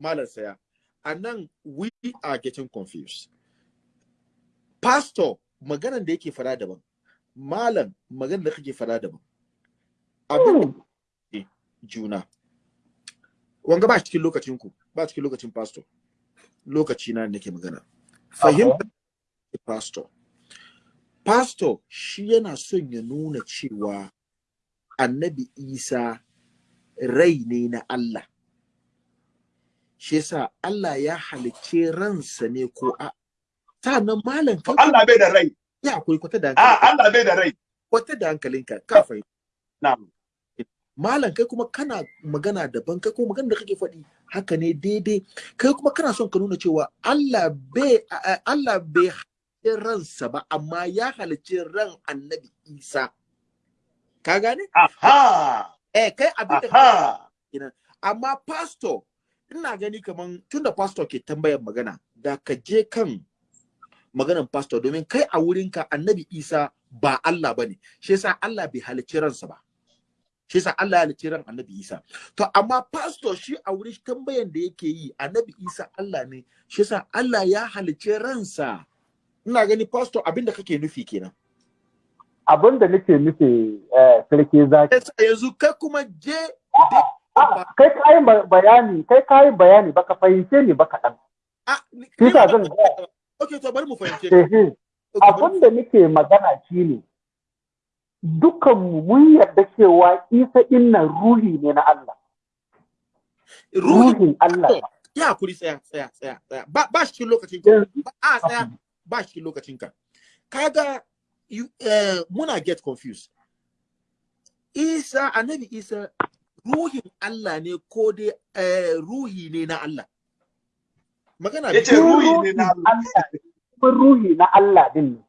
malam saya a nan we are getting confused. Pastor maganan da yake fara daban. Malam maganan da kake fara daban. Abin juna. Wanga ba cikin lokacin ku ba cikin lokacin pastor. Lokaci na nake magana. Fahimta pastor. Pastor shi yana son ya nuna cewa annabi isa rai ne na Allah. Shi yasa Allah ya halicce ransa ne ko a nan malam kai Allah bai da rai. Ya akwai kwata da hankali. A Allah bai da rai. Kwata da hankalinka ka fahimta. Na'am. Malam kai kuma kana magana daban kai kuma magana da kake faɗi haka ne daidai. Kai kuma kana son ka nuna cewa Allah bai Allah bai halicce ransa ba amma ya halicce ran annabi Isa. Ka gane? Aha! Eh kai abin da amma pastor ina gani kaman tunda pastor ke tambayar magana da ka je kan maganan pastor domin kai a wurinka annabi isa ba Allah ba ne shi yasa Allah bai halicci ransa ba. Shi yasa Allah ya halicci ran annabi isa. To amma pastor shi a wurin tambayan da yake yi annabi isa Allah ne. Shi yasa Allah ya halicci ransa. Ina gani pastor abin da kake nufi kenan. Abin da nake nufi sarki zaki. Yanzu kai kuma je kai kayi bayani kai kayi bayani baka fahimce ni ba kaɗan. Shi sa zan ga. Okay, to bari mu fahimce. Abin da nake magana shi ne dukanmu mun yarda cewa Isa inna ruhi ne na Allah. Ruhin Allah. Ya kuri tsaya tsaya tsaya tsaya ba ba shi lokacin ka. Ba a tsaya ba shi lokacin ka. Kaga uh, muna get confused. Isa annabi Isa ruhin Allah ne ko dai uh, ruhi ne na Allah. Magana ya ce ruhi ne na Allah. Kuma ruhi na Allah din ne.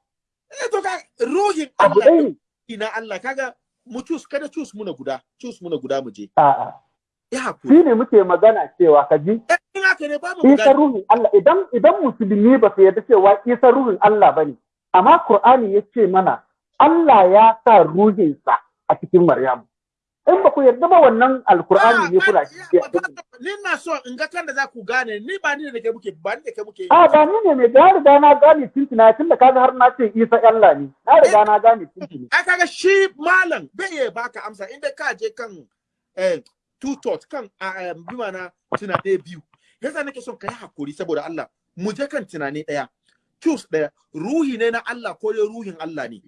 Eh to ka ruhin Allah ne na Allah kaga mu cus kada cus muna guda cus muna guda mu je. A'a. Ya haƙuri. Shi ne muke magana cewa ka ji. In haka ne ba mu Isa ruhin Allah idan idan musulmi ba su yarda cewa Isa ruhin Allah ba ne. Amma Qur'ani ya ce mana Allah ya sa ruhinsa a cikin Maryamu. In ba ku yarda ba wannan alkur'ani ne kuna ni na so in ga kan da za ku gane. Ni ba ni da kai muke ba ni da kai muke a ba ni ne mai da riga na gane tintina tun da kaga har na ce Isa Allah ne. Na riga na gane tintina ai kaga shi malam bai ya baka amsa. Inda ka je kan eh two thought kan bi mana tunane biyu. Yasa nake son kai haƙuri saboda Allah. Mu je kan tunane ɗaya choose ɗaya ruhi ne na Allah ko dai ruhin Allah ne?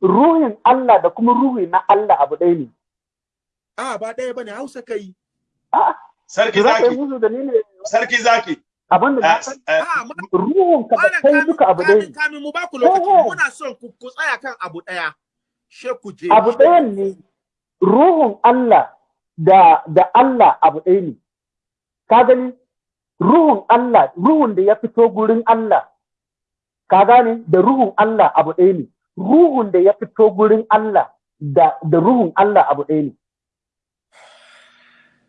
Ruhin Allah da kuma ruhi na Allah abu ɗaya ne. A ba ɗaya ba ne Hausa kai. Sarki zaki. Sarki zaki. Abin da ruhun ka da kai duka abu ɗaya. Kamin mu ba ku lokaci muna son ku ku tsaya kan abu ɗaya. She ku je. Abu ɗaya ne. Ruhun Allah da da Allah abu ɗaya ne. Ka gani? Ruhun Allah, ruhun da ya fito gurin Allah. Ka gane? Da ruhun Allah abu ɗaya ne. Ruhun da ya fito gurin Allah da da ruhun Allah abu ɗaya ne.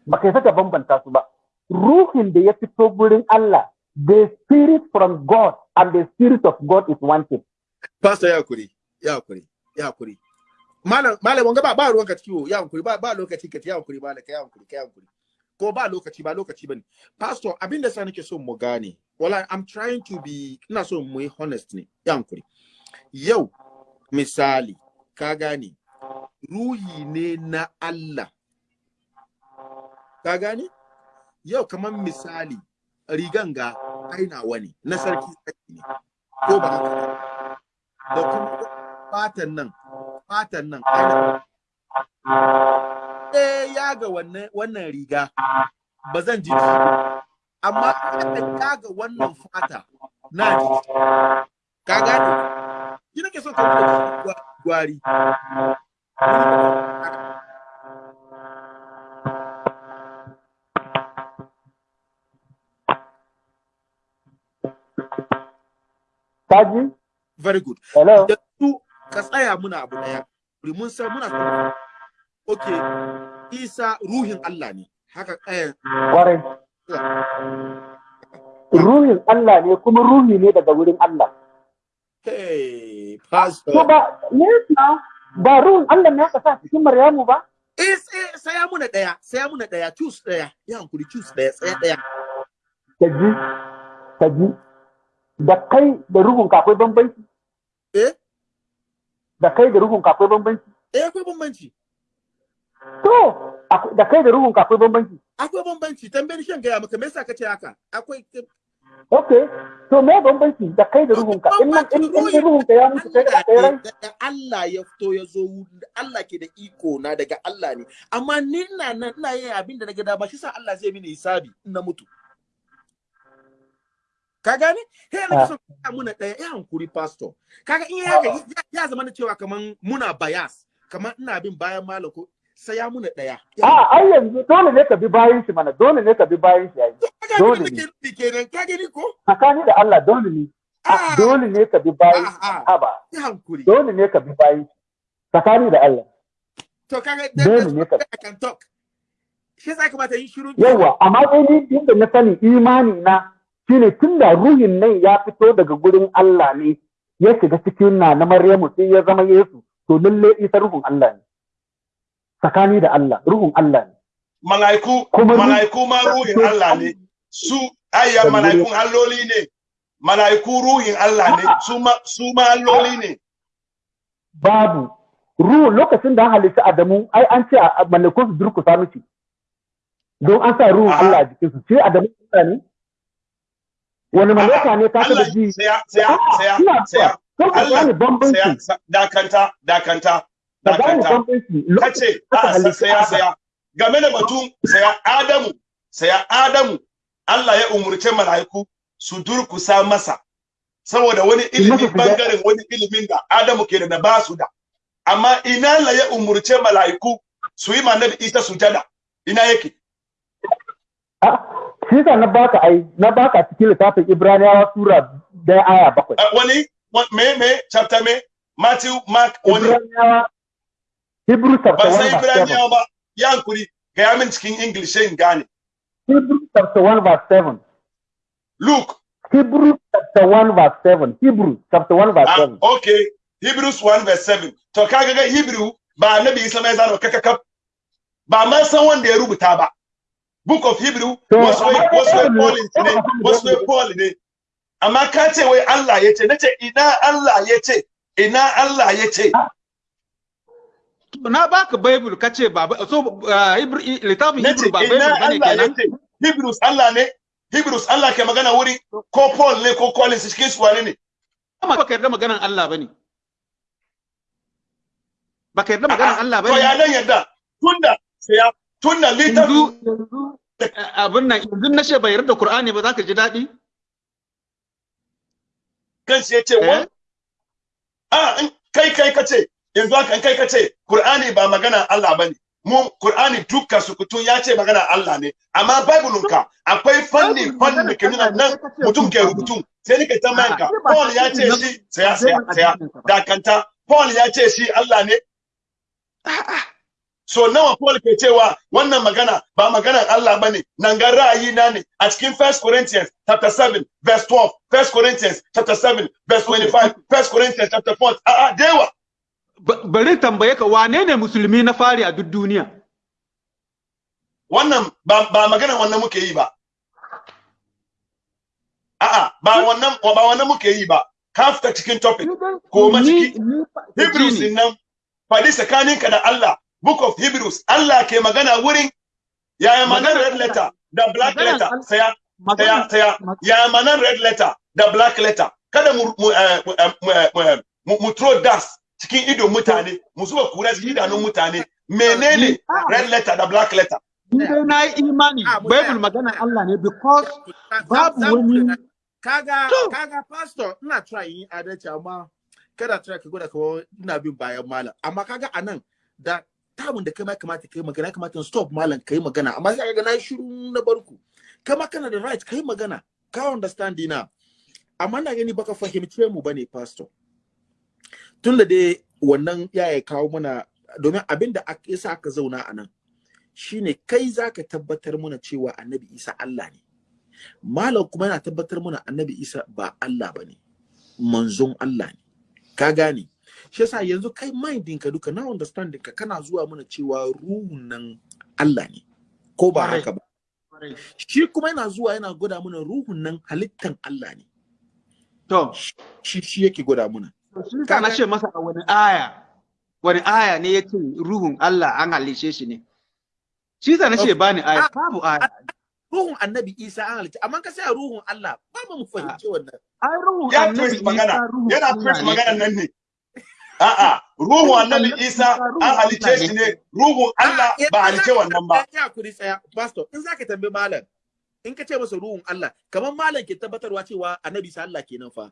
Ba kai saka bambanta su ba. Ruhin da ya fito gurin Allah, the spirit from God and the spirit of God is one thing. Pastor ya kuri, ya kuri, ya kuri. Malam, malam wanga ba ba ruwanka ciwo, ya kuri, ba ba lokaci ka ya kuri, malam ka ya kuri, ka ya kuri. Ko ba lokaci ba lokaci ba ne. Pastor, abin da sa nake so mu gane. Wala I'm trying to be ina so mu yi honest ne, ya kuri. Yau misali, ka gane, ruhi ne na Allah. Ka gane? Yau kamar misali rigan ga ainawa ne na sarki ne ko ba haka da kuma fatan nan fatan nan eh ya ga wannan wannan riga ba zan ji amma ya ga wannan fata na ji ka gane? Ki nake so ka gwari. Kaji? Very good. Hello? Su ka tsaya muna abu ɗaya. Mun san muna Okay, Isa ruhin Allah ne. Haka eh Kwarai. Ruhin Allah ne kuma ruhi ne daga wurin Allah. Hey, pastor. Ba, ne ba ruhin Allah ne aka sa cikin Maryamu ba? Eh, eh saya muna ɗaya saya muna ɗaya choose ɗaya ya hankuri choose ɗaya tsaya ɗaya kaji kaji da kai da ruhun ka akwai bambanci? Eh? Da kai da ruhun ka akwai bambanci? Eh akwai bambanci. To da kai da ruhun ka akwai bambanci? Akwai bambanci. Tambayar shan gaya maka me yasa kace haka? Akwai okay to me bambanci da kai da ruhun ka in nan in in ruhun ka ya mutu kai da kai daga Allah ya fito ya zo Allah ke da iko na daga Allah ne. Amma ni na nan ina yin abin da na ga dama shi sa Allah zai mini hisabi in na mutu. Ka gane? Na Ah. so ka muna ɗaya ya hankuri pastor. Kaga in ya ga ya zama na cewa kaman muna bias kaman ina bin bayan malam ko sai ya muna ɗaya a ai yanzu dole ne ka bi bayan shi mana dole ne ka bi bayan shi yayi dole ne. ka gani ko? Tsakani da Allah dole ne. Ah. dole ne ka bi bayan Ah, ah. ya hankuri. Dole ne ka bi bayan shi. Tsakani da Allah. To kaga dole ne ka talk. Shi yasa kamata yin shiru. Yawa amma dai ni inda na sani imani na shine tunda ruhin nan ya fito daga gurin Allah ne ya shiga cikin na na Maryamu sai ya zama Yesu to lalle isa ruhun Allah ne. Tsakani da Allah ruhun Allah ne. Malaiku malaiku ma ruhin Allah ne. Su ayya malaikun alloli ne. Malaiku ruhin Allah ne. Su ma su ma alloli ne. Babu. Ruhu lokacin da halitta Adamu ai an ce a malakun su durkusa miki don an sa ruhun. Allah a jikin su ce Adamu ne? Wani malaka ne ka taba ji? saya saya saya saya Allah bambanci. sa- dakanta dakanta dakanta. kace a saya saya game da batun saya Adamu saya Adamu Allah ya umurce malaiku su durkusa masa saboda wani ilimi masa sujada. ɓangaren wani ilimin da Adamu ke da ba su da. Amma ina Allah ya umurce malaiku su yi ma Nabi Isa sujada? Ina yake? Ah, shi yasa na baka ai na baka cikin littafin Ibraniyawa sura ɗaya aya bakwai. Uh, wani wa- me me chapter me Matthew Mark wani Ibraniyawa Hebrew chapter ban 1 san verse 7. Ibraniyawa ba ya hankuri ga ya min cikin English sai in gane Hebrew chapter 1 verse 7. Luke Hebrew chapter 1 verse 7. Hebrew chapter 1 verse ah, 7. okay Hebrews 1 verse 7 to kaga ga Hebrew ba annabi Isa mai zaro kakakaf ba ma san wanda ya rubuta ba Book of Hebrew To, wasu wai Paul ne wasu wai Paul ne amma ka ce wai Allah ya ce nace ina Allah ya ce ina Allah ya ce na baka bible kace ba so uh, Hebrew littafin Hebrew ba bible ba ne kenan? ce Hebrews Allah ne Hebrews Allah ke magana wuri ko Paul ne ko Collins cikin su wane ne. Amma baka yarda maganan Allah ba ne. Baka yarda maganan Allah to ba ne ya nan yadda tunda sai yanzu littafin yanzu uh, abin nan yanzu na ce bai yarda Qur'ani ba zaka ji daɗi? Kansu ya ce wa? A in kai kai ka ce yanzu haka kai ka ce Qur'ani ba magana Allah ba ne mu Qur'ani dukkan su kutun ya ce magana Allah ne. Amma Bible ka akwai fanni fanni da nuna nan mutum ke rubutu. Sai nika ta manka. Paul ya ce shi saya saya saya dakanta. Paul ya ce shi Allah ne. So nawa Paul ke cewa wannan magana ba maganar Allah ba ne. Nan ga ra'ayi na ne. A cikin 1 Corinthians chapter 7 verse 12 1 Corinthians chapter 7 verse 25 1 Corinthians chapter 4 a a dewa. Ba- bari tambaye ka wane ne musulmi na fari a duk duniya? Wannan ba ba maganar wannan muke yi ba. A'a ba wannan ba wannan muke yi ba. Ka fita cikin topic. Ko ma Ni- ciki. ni- Hebrews nan faɗi tsakaninka da Allah. Book of Hebrews. Allah ke magana wurin yaya maganar red letter? Da black letter. saya Taya, Maganan- taya, mag- ya manan red letter? Da black letter. Kada mu throw dust cikin idon mutane, mu zuba kura cikin idanun mutane. Menene red letter da black letter? Ni dai na yi imani Ah. Bible maganan Allah ne because babu wani kaga kaga pastor ina try yin adalci amma kada try ka gwada kawai ina bin bayan malam. Amma kaga a nan da tamun da kai ma kamata kai magana kamata stop malam kai magana. Amma sai kaga na shiru na barku kama kana da right kai magana. Ka understand na amma na gani baka fahimce mu ba ne pastor. Tun da dai wannan ya ya kawo mana domin abin da yasa aka zauna a nan shine kai zaka tabbatar mana cewa annabi isa Allah ne. Malam kuma yana tabbatar mana annabi isa ba Allah ba ne. Manzon Allah ne. Ka gane? Shi yasa yanzu kai mindin ka duka na understanding ka kana zuwa mana cewa ruhun nan Allah ne ko ba haka ba? Shi kuma yana zuwa yana gwada mana ruhun nan halittan Allah ne. To, shi shi yake gwada mana. Shi ka na ce masa a wani aya, wani aya ne ya ce ruhun Allah an halice shi ne. Shi sa na ce ba ni aya, babu aya. ruhun annabi Isa an halitta amma ka sai ruhun Allah ba mu fahimci wannan. Ai ruhun ya annabi Isa ruhun yana magana nan ne. A'a ruhu annabi isa an halice shi ne. ruhun Allah Ah, ba halice wannan ba. Ya kuri tsaya. Pastor in zaka tambayi malam in ka ce masa ruhun Allah kamar malam ke tabbatarwa cewa annabi Isa Allah kenan fa.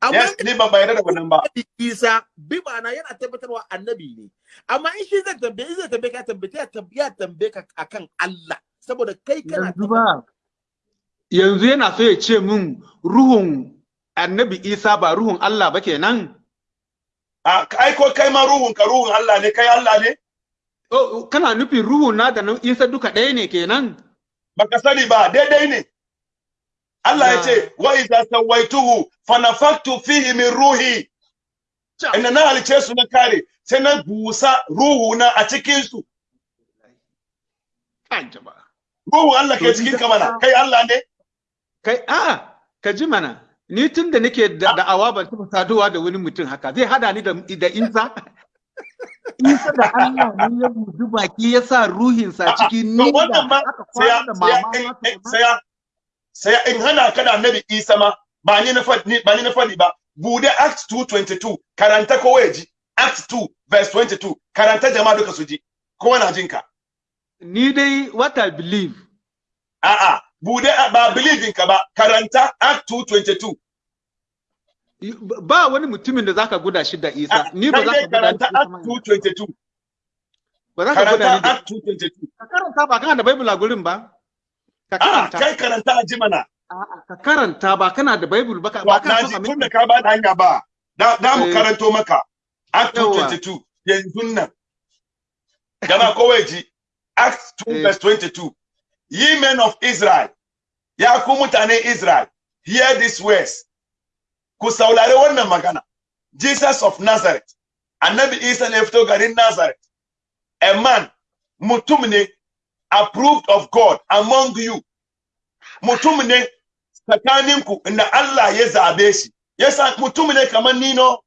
Amma ni ban bayar da wannan ba. annabi Isa bi ma'ana yana tabbatarwa annabi ne. Amma in shi zai tambaye in zai tambaye ka tambaye ya tambaye ka akan Allah. Saboda kai kana Yanzu ba. Yanzu yana so ya ce min ruhun annabi Isa ba ruhun Allah ba kenan. Ai ko kai ma ruhun ka ruhun Allah ne kai Allah ne? Oh, kana nufin ruhun na da na Isa duka ɗaya ne kenan. baka sani ba daidai ne. Allah ya ce wa idza sawaituhu fa nafaktu fihi min ruhi. Inda na halice su na kare sai na busa ruhu na a cikin su ruhun Allah ke cikin ni ka mana da- kai Allah ne? Kai, a'a, ka ji mana, ni tun da nake da da'awa ban taɓa saduwa da wani mutum haka, zai hada ni da, da Isa? Isa da Allah ne ya budu baki ya sa ruhinsa A'a, cikin to ni da aka kwana da mama in- saya saya in hana ka da annabi Isa ma ba ni na faɗi ba ni na faɗi ba. Bude act 222 karanta ko waje act 2 verse 22 karanta jama'a duka su ji. Kowa na jinka Ni dai what I believe, a'a buɗe ba believing ka ba karanta act 222 ba wani mutumin da zaka guda shi da Isa, Ah, ni ba za ka guda karanta shi act da 222 ba za ka guda ni act 222 Ka karanta ba kana da Bible a gurin ba? Ka a'a karanta. kai karanta a ji mana A'a, Ka karanta ba kana da Bible ba ka ba kana na son ji a tun da ka ba da hanya ba da da mu Eh. karanto maka act Yawa. 222 yanzu nan jama'a kowai ji act 2 Eh. verse 22 ye men of israel ya israel hear this words. Ku saurari magana. Jesus of nazareth. Annabi isa ne garin nazareth. A man mutum ne approved of god among you. Mutum ne tsakaninku Allah ya zabe shi. Yasa kamar nino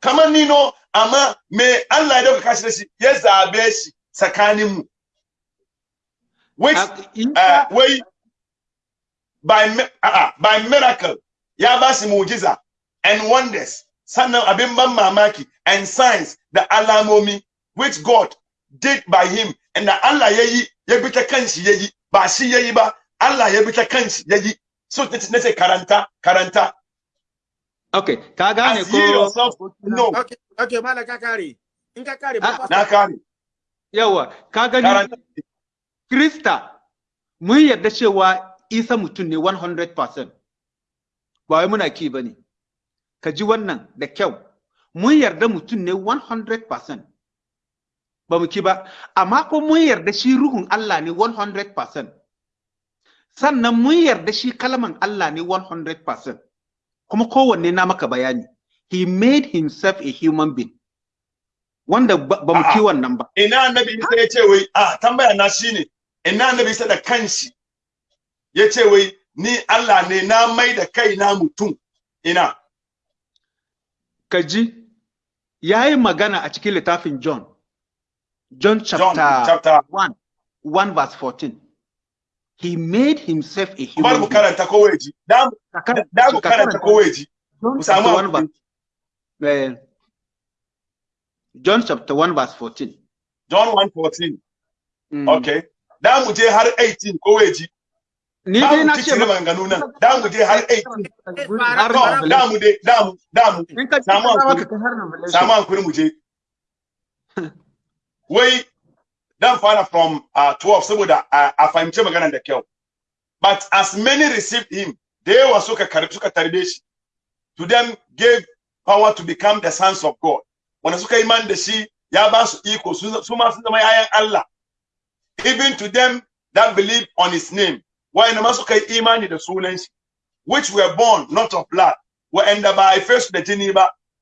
kamar nino amma me Allah ya dauka kashi da shi which Ah, uh, Isa- wai by uh, by miracle ya ba shi mujiza and wonders sannan abin ban mamaki and signs da alamomi which God did by him. And da Allah ya yi ya bi ta kanshi ya ba shi ya ba Allah ya bi ta kanshi ya yi so na ce karanta karanta. Okay, ka gane as ye yourself ko know. Okay okay malam ka kare in ka kare Ah, ba na kare yawa ka gani karanta Krista mun yarda cewa Isa mutum ne 100%. Ba wai muna ki ba ne. Ka ji wannan da kyau. Mun yarda mutum ne 100%. Ba mu ki ba, amma ko mun yarda shi ruhun Allah ne 100%. Sannan mun yarda shi kalman Allah ne 100%. Kuma kowanne na maka bayani. He made himself a human being. Wanda ba mu ki wannan ba. ina annabi Isa ya ce wai a tambaya na shine ina annabi Isa da kanshi ya ce wai ni Allah ne na mai da kai na mutum ina ka ji ya yi magana a cikin littafin John. John chapter, John chapter 1, 1 verse 14. He made himself a bar human mu being. karanta ko waje da mu- Ka karanta mu ko waje John mu samu chapter 1 haƙuri. verse, eh, John chapter 1 verse 14. John 1:14 Mm. okay da mu je har 18 ko waje Ni da dai mu na ce cicire maka- maganganu nan da mu je har 18 har to da Revelation. mu dai da mu da mu samu samu hakuri. ka kai har Revelation. samu hankuri mu je wai dan fara from uh, 12 saboda uh, a fahimci maganar da kyau but as many received him da yawa suka karbi suka tarbe shi to them gave power to become the sons of God wanda suka yi man da shi ya ba su iko su su ma sun zama yayan Allah even to them that believe on his name. Why suka yi imani sunan shi which were born not of blood were ba a haife su da jini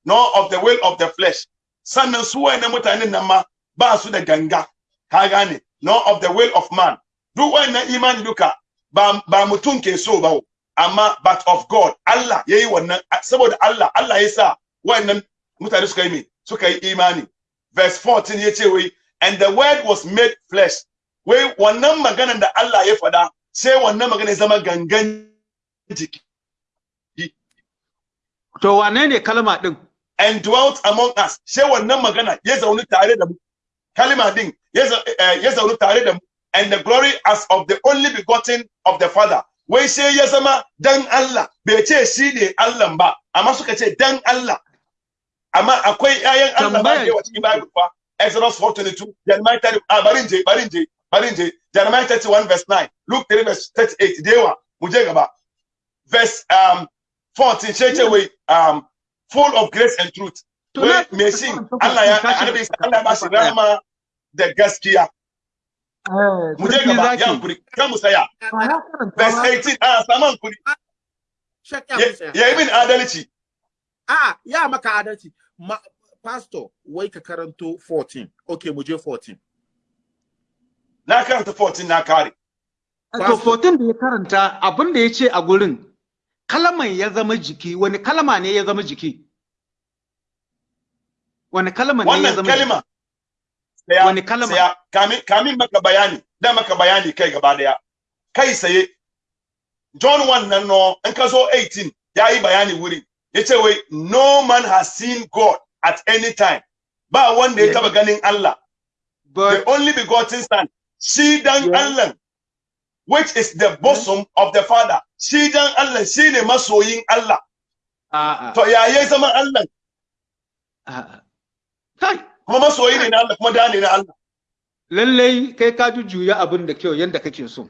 nor of the will of the flesh. Sannan su wayannan mutanen nan ma ba su da ganga kagani, nor of the will of man. Duk wayannan imani duka ba ba mutum ke so ba amma but of God Allah yayi wannan saboda Allah Allah ya sa wayannan mutane suka yi me imani. Verse 14 yace wai and the word was made flesh wai wannan maganar da Allah ya faɗa sai wannan magana zama gangan jiki. To wane ne kalma din? and dwelt among us. Sai wannan magana ya zauni tare da mu. Kalma din ya eh, ya tare da mu. And the glory as of the only begotten of the father. Wai sai ya zama dan Allah. Bai ce shi ne Allah ba amma suka ce dan Allah. Amma akwai ƴaƴan Allah ba ke cikin Bible fa Exodus 4:22 Jeremiah 30 ah barin je barin je barin je Jeremiah 31 verse 9 Luke 3 verse 38 da yawa mu je gaba verse um 14 sai ce wai um full of grace and truth To wai na- me shi Allah ya annabi Isa Allah ya ba shi rama da gaskiya Eh, mu je sarki gaba zaki. ya hankuri kan mu saya Ba ya karanta verse ba. 18 ah saman kuri Shak ya ya musa. ya yi min adalci A ya maka adalci. Ma, pastor, wai ka karanto 14. Okay, mu je 14. Na karanta 14 na kare To 14 da ya karanta abin da ya ce a gurin kalman ya zama jiki wani kalma ne ya zama jiki? Wani kalma ne ya zama jiki? kalma Wani kalma? kamin kamin maka bayani da maka bayani kai gaba ɗaya kai saye John 1 nan no in ka zo 18 ya yi bayani wuri ya ce wai no man has seen God at any time ba wanda ya taba ganin Allah But the only begotten son shi dan Yeah. Allah which is the bosom of the father shi dan Allah shine masoyin Allah to ya ya zama Allah kuma masoyi ne na Allah kuma da ne na Allah lallai kai ka jujjuya abin da kyau yanda kake so.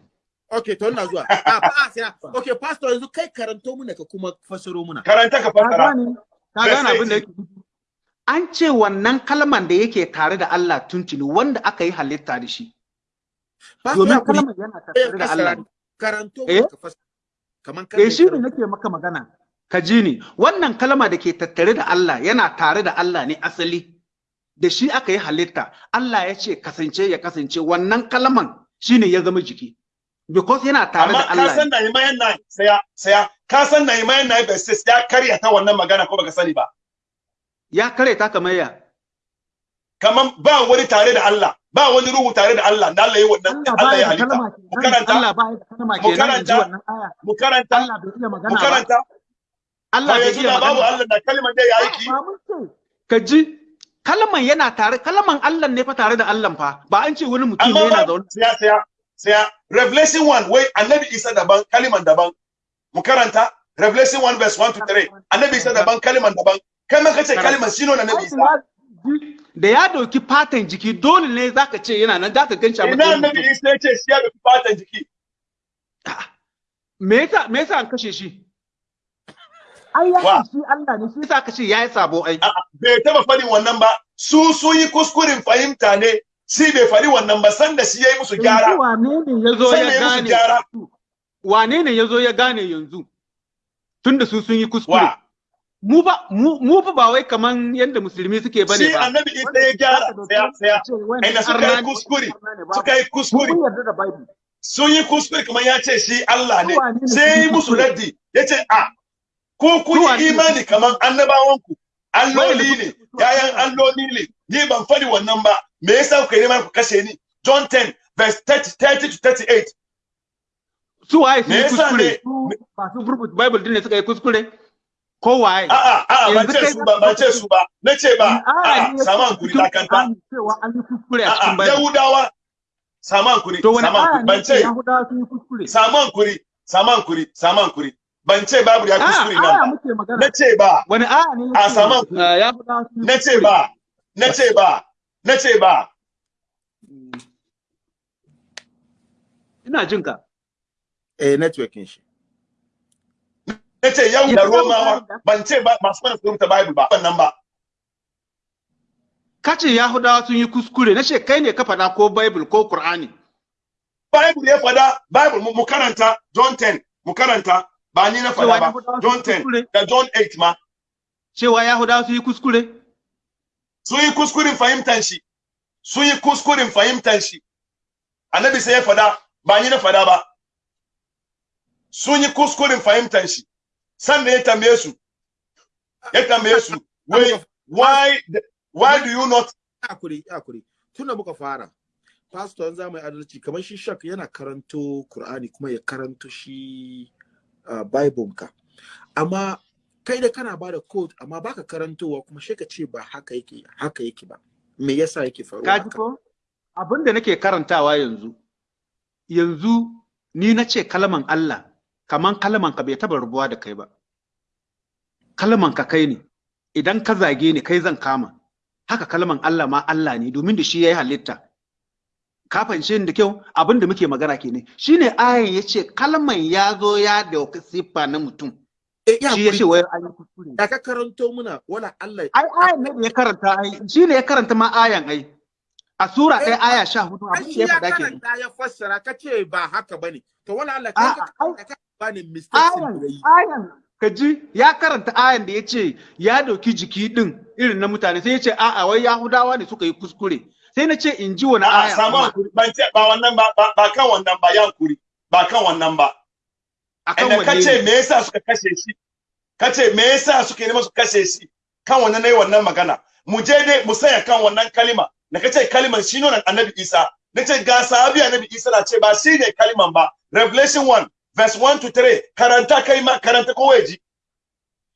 Okay, to ina zuwa. Ah. Okay, pastor yanzu kai karanto muna ka kuma fasaro muna. karanta ka gane? Ka gane abin da 18. yake? An ce wannan kalman da yake tare da Allah tuntuni wanda aka yi halitta da shi. Domin yana tattare da Allah. Karanto Eh? ka. Kaman Eh shi ne nake maka magana. Ka ji ni, wannan kalma da ke tattare da Allah yana tare da Allah ne asali. Da shi aka yi halitta, Allah ya ce kasance ya kasance wannan kalman shi ne ya zama jiki. Because yana tare amma da ka Allah. san ne. na imayan na saya saya ka san na 6 ya karya ta wannan magana ko baka sani ba Ya kare ta kamar ya. kaman ba wani tare da Allah ba wani ruhu tare da Allah da Allah ya wannan Allah ya da halitta. Mu karanta? Allah ba ya da kalma Mu karanta? mu karanta. Allah bai iya mu magana ba. karanta. Allah ba bai iya da babu magana. Allah da kalmar da ya aiki Ka ji kalman yana tare kalman Allah ne fa tare da Allah fa. Ba an ce wani mutum ne yana ba zaune. saya saya saya revelation 1 wai annabi Isa daban kalman daban. Mu karanta. Revelation 1 verse 1 to 3 annabi Isa daban kalman daban. Kai ma kace kalman shine na annabi Isa? Da ya ɗauki fatan jiki dole ne zaka ce yana nan zaka ganci a ina matsayin annabi mutum. Isa ya ce shi ya da fatan jiki? Me yasa me yasa an kashe shi? Ai ya shi Allah ne. Shi yasa aka ce yayi sabo ai. A'a, bai taba faɗin wannan ba. Su sun yi kuskuren fahimta ne. Shi bai faɗi wannan ba. Sanda shi ya yi musu gyara. wane ne ya zo Sai ya gane? wane ne ya zo ya gane yanzu? Tunda su sun yi kuskure. Mu ba mu fa ba wai kaman yanda musulmi suke ba ne shi ba. annabi isa ya gyara. Tsaya tsaya. inda suka yi kuskure suka yi kuskure. Sun yi kuskure kamar ya ce shi Allah ne. Su sai yi musu raddi. Ya ce a ko kun Su yi imani kamar annabawanku. Alloli ne. yayan alloli ne. Ni ban faɗi wannan ba. Me yasa kuka yi neman ku kashe ni? John 10 verse 30, 30 to 38 su waye yi yasa kuskure? ne- su bible din ne suka yi kuskure? Ko waye? A'a, Yanzu ce su ba, ban ce su ba, na ce ba, Aya a'a, ne ya sama fito hankuri cikin dakanta. Qur'ani cewa an yi kuskure a cikin Yahudawa, sama hankuri, to wani sama aya hankuri, ne ban ce. Yahudawa sun yi kuskure? Sama hankuri, sama hankuri, sama hankuri, ban ce babu ya kuskure nan ba. Na ce ba, wani ne A ya ce sama- yahudawa sun yi na ce ba, na ce ba, na ce ba. ina jin ka. Eh, networking shi. Na ce yau da Romawa, da- ban ce ba masu mana su rubuta Bible ba, wannan ba. ka ce yahudawa sun yi kuskure na ce kai ne ka faɗa ko bible ko qur'ani Bible ya fada, Bible mu karanta John 10, mu karanta, ba ni na fada ba, sun John yi 10 kuskure? da John 8 ma. cewa Yahudawa su yi kuskure? Sun yi kuskuren fahimtar shi. Sun yi kuskuren fahimtar shi. Annabi sai ya fada ba ni na fada ba. Sun yi kuskuren fahimtar shi. Sannan ya tambaye su ya tambaye su wai why why do you not haƙuri haƙuri. Tun da muka fara pastor an za mu adalci kamar shi shak yana karanto Qur'ani kuma ya karanto shi uh, Bible ka. Amma kai da kana ba da code amma baka karantowa kuma shi ka ce ba haka yake haka yake ba. Me yasa yake faruwa Ka ji haka? ko? Abin da nake karantawa yanzu, yanzu ni na ce kalman Allah, kaman kalman ka bai taba rubuwa da kai ba. Kalman ka kai ne, idan ka zage ni kai zan kama. Haka kalman Allah ma Allah ne domin da shi ya yi halitta. Ka fahimce ni da kyau abin da muke magana kenan. Shi ne ayan ya ce kalman ya zo ya ɗauki siffa na mutum. eh, Shi wai an kuskure. da ka karanto muna wala Allah Ai ayan ne ya karanta ai, ya karanta ma ayan ai. A sura ɗaya aya sha huɗu abin da ya faɗa karanta ya fassara ka ce ba haka ba ne to wala Allah kai ka ai- karanta ka bani mistakes ayan yi ayan ka ji ya karanta ayan da ya ce ya ɗauki jiki din irin na mutane sai ya ce a'a wai yahudawa ne suka yi kuskure. Sai na ce in ji wani aya hankuri ban ce ba wannan ba ba ba kan wannan ba ya hankuri ba kan wannan ba. Akan wanne kace ne? Me yasa suka kashe shi? Kace me yasa suke neman su kashe shi? Kan wannan na yi wannan magana. Mu je dai mu saya kan wannan kalima. Da kace kaliman shi ne annabi Isa. Nace ga sahabi annabi Isa na ce ba shi ne kaliman ba. Revelation 1 verse 1 to 3 karanta kai ma karanta ko waje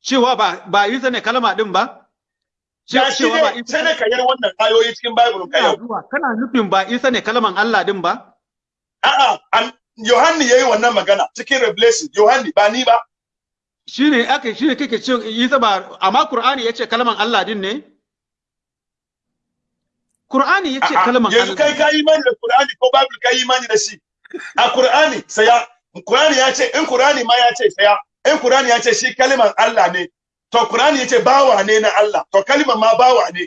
cewa ba ba Isa ne kalma din ba? Cewa ba sai ne ka yar wannan ayoyi cikin Bible ka yau. Kana nufin ba Isa ne kalman Allah din ba? A'a an Yohanni yayi wannan magana cikin Revelation. Yohanni ba ni ba. Shine aka shine kake ce Isa ba amma Qur'ani ya ce kalman Allah din ne? Qur'ani ya ce kalman Allah yanzu kai ka imani da Qur'ani ko Bible ka imani da shi? A Qur'ani saya Qur'ani ya ce in Qur'ani ma ya ce saya in Qur'ani ya ce shi kaliman Allah ne to Qur'ani ya ce bawa ne na Allah to kaliman ma bawa ne.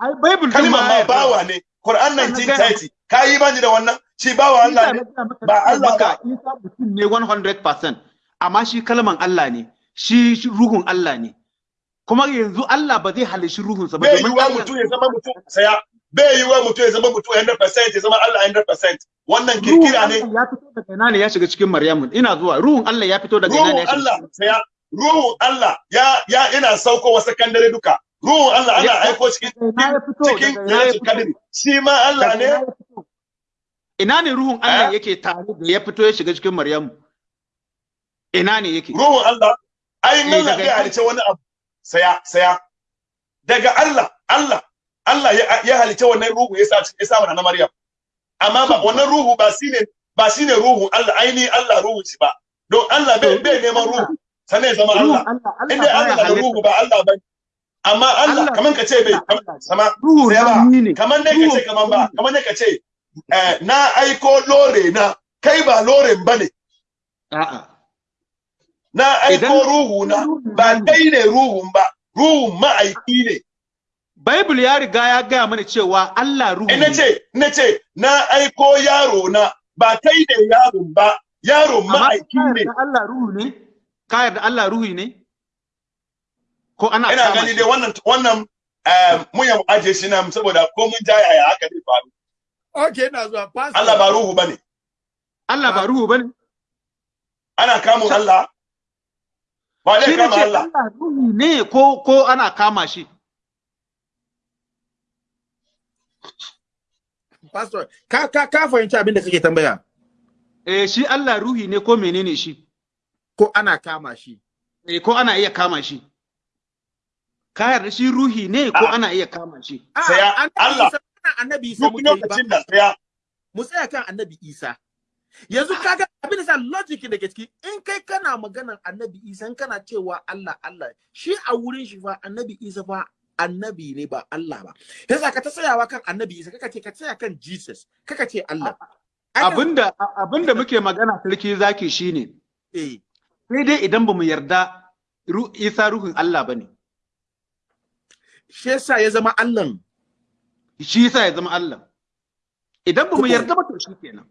Ai Bible din kaliman ma bawa ne. Qur'an Ina gaya 1930 ka yi imani da wannan? Shi bawa Allah ne? ba Allah ba. Isa mutum ne 100% amma shi kalman Allah ne shi ruhun Allah ne. Kuma yanzu Allah ba zai halishi ruhunsa ba domin Allah- mutum ya zama mutum saya bai yiwa mutum ya zama mutum 100% ya zama Allah 100% wannan kirkira ne. Ya fito daga ina ne ya shiga cikin Maryamu? Ina zuwa. Ruhun Allah ya fito daga ina ne ruhun ya shiga Allah saya ruhun Allah ya ya ina sauko wasu kandare duka. Ruhun Allah ana Ya- aiko cikin ya cikin ya Qadr shi ma Allah ne? ina ya ne ruhun Allah Eh? yake tare da ya fito ya shiga cikin Maryamu? Ina ne yake? Ruhun Allah ai Eh, Allah bai ina- halice wani abu. Saya saya. Daga Allah Allah. Allah ya, ya halice wannan ruhu ya sa ya sa mana na Maryam. Amma ba wannan ruhu ba shine ba shine ruhu Allah aini Allah ruhu shi ba. Don Allah bai bai neman ruhu sannan ya zama Allah. Inda Allah da ruhu ba Allah ba amma Allah kaman ka ce bai sama ruhun sai ba. ne. Kaman dai ka ce kaman ba kaman dai ka ce eh, na aiko lore na kai ba loren ba ne a'a. Na aiko ruhu na ba kai ne ruhun ba ruhun ma'aiki ne. Bible ya riga ya gaya mana cewa Allah ruhu na ne. ce na ce na aiko yaro na ba kai ne yaron ba Amma ma'aiki ne Allah ruhu ne? Ka yarda Allah ruhu ne? Ko ana ina kama gani shi? dai wannan wannan eh, mun ya aje shi nan saboda ko mun jaya ya haka zai faru okay ina zuwa pastor Allah ba ruhu ba ne Allah ba ruhu ba ne? ana kamun Allah ba dai ne kama Allah Allah ruhu ne ko ko ana kama shi? Pastor ka ka ka fahimci abin da kake tambaya Eh shi Allah ruhi ne ko menene shi? ko ana kama shi Eh ko ana iya kama shi? Ka yarda shi ruhi ne ko Ah. ana iya kama shi? Allah. Annabi Isa muke lokacin da tsaya mu tsaya kan annabi Isa yanzu kaga abin da sa logic da ke ciki in kai kana maganar annabi Isa kana cewa Allah Allah shi a wurin shi fa annabi Isa fa annabi ne ba Allah ba yasa ka ta tsayawa kan annabi Isa kaka ce ka tsaya kan Jesus kaka ce Allah Abinda abin da muke magana sarki zaki shine eh sai dai idan ba mu yarda Isa ruhun Allah ba ne. shi yasa ya zama Allah Shi yasa ya zama Allah. Idan ba mu yarda ba to shikenan.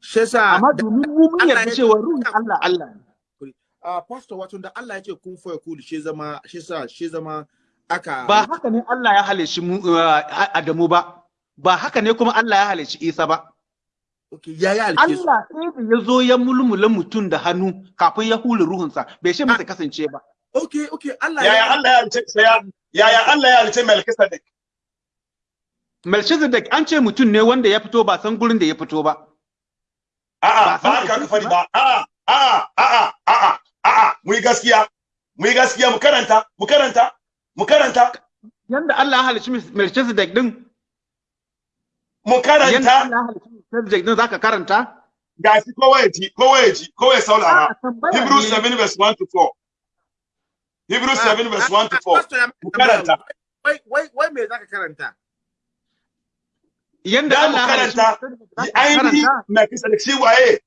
shi yasa Amma domin mu mun yarda ya- cewa ruhun Allah Allah ne. uh, pastor wato da Allah ya ce kun fa yakulu shi zama shi sa shi zama aka ba haka ne Allah ya halici mu uh, Adamu ba. Ba haka ne kuma Allah ya halici Isa ba. Okay ya ya alke su. Allah sai da ya zo ya mulmula mutum da hannu kafin ya hula ruhunsa. Bai ce masa kasance ba. Okay okay Allah yaya Allah ya halice saya yaya Allah ya halice Melchizedek? Melchizedek an ce mutum ne wanda ya fito ba san gurin da ya fito ba. A'a Ba haka ka fari ba. a'a a'a a'a a'a a'a mu yi gaskiya mu yi gaskiya mu karanta mu karanta. Mu karanta. Yanda Allah ya halici Melchizedek din. Mu yanda karanta Allah ya halici Melchizedek din zaka karanta. Gashi kowa ya ji kowa ya ji kowa ya saurara. Tambaya Hebrews ne. 7 verse 1 to 4 Hebrews 7 verse 1 to 4 Pastor ya mu karanta. wai wai wai me zaka karanta? Yanda Allah ya karanta. Ainihi karanta. Melchizedek shi waye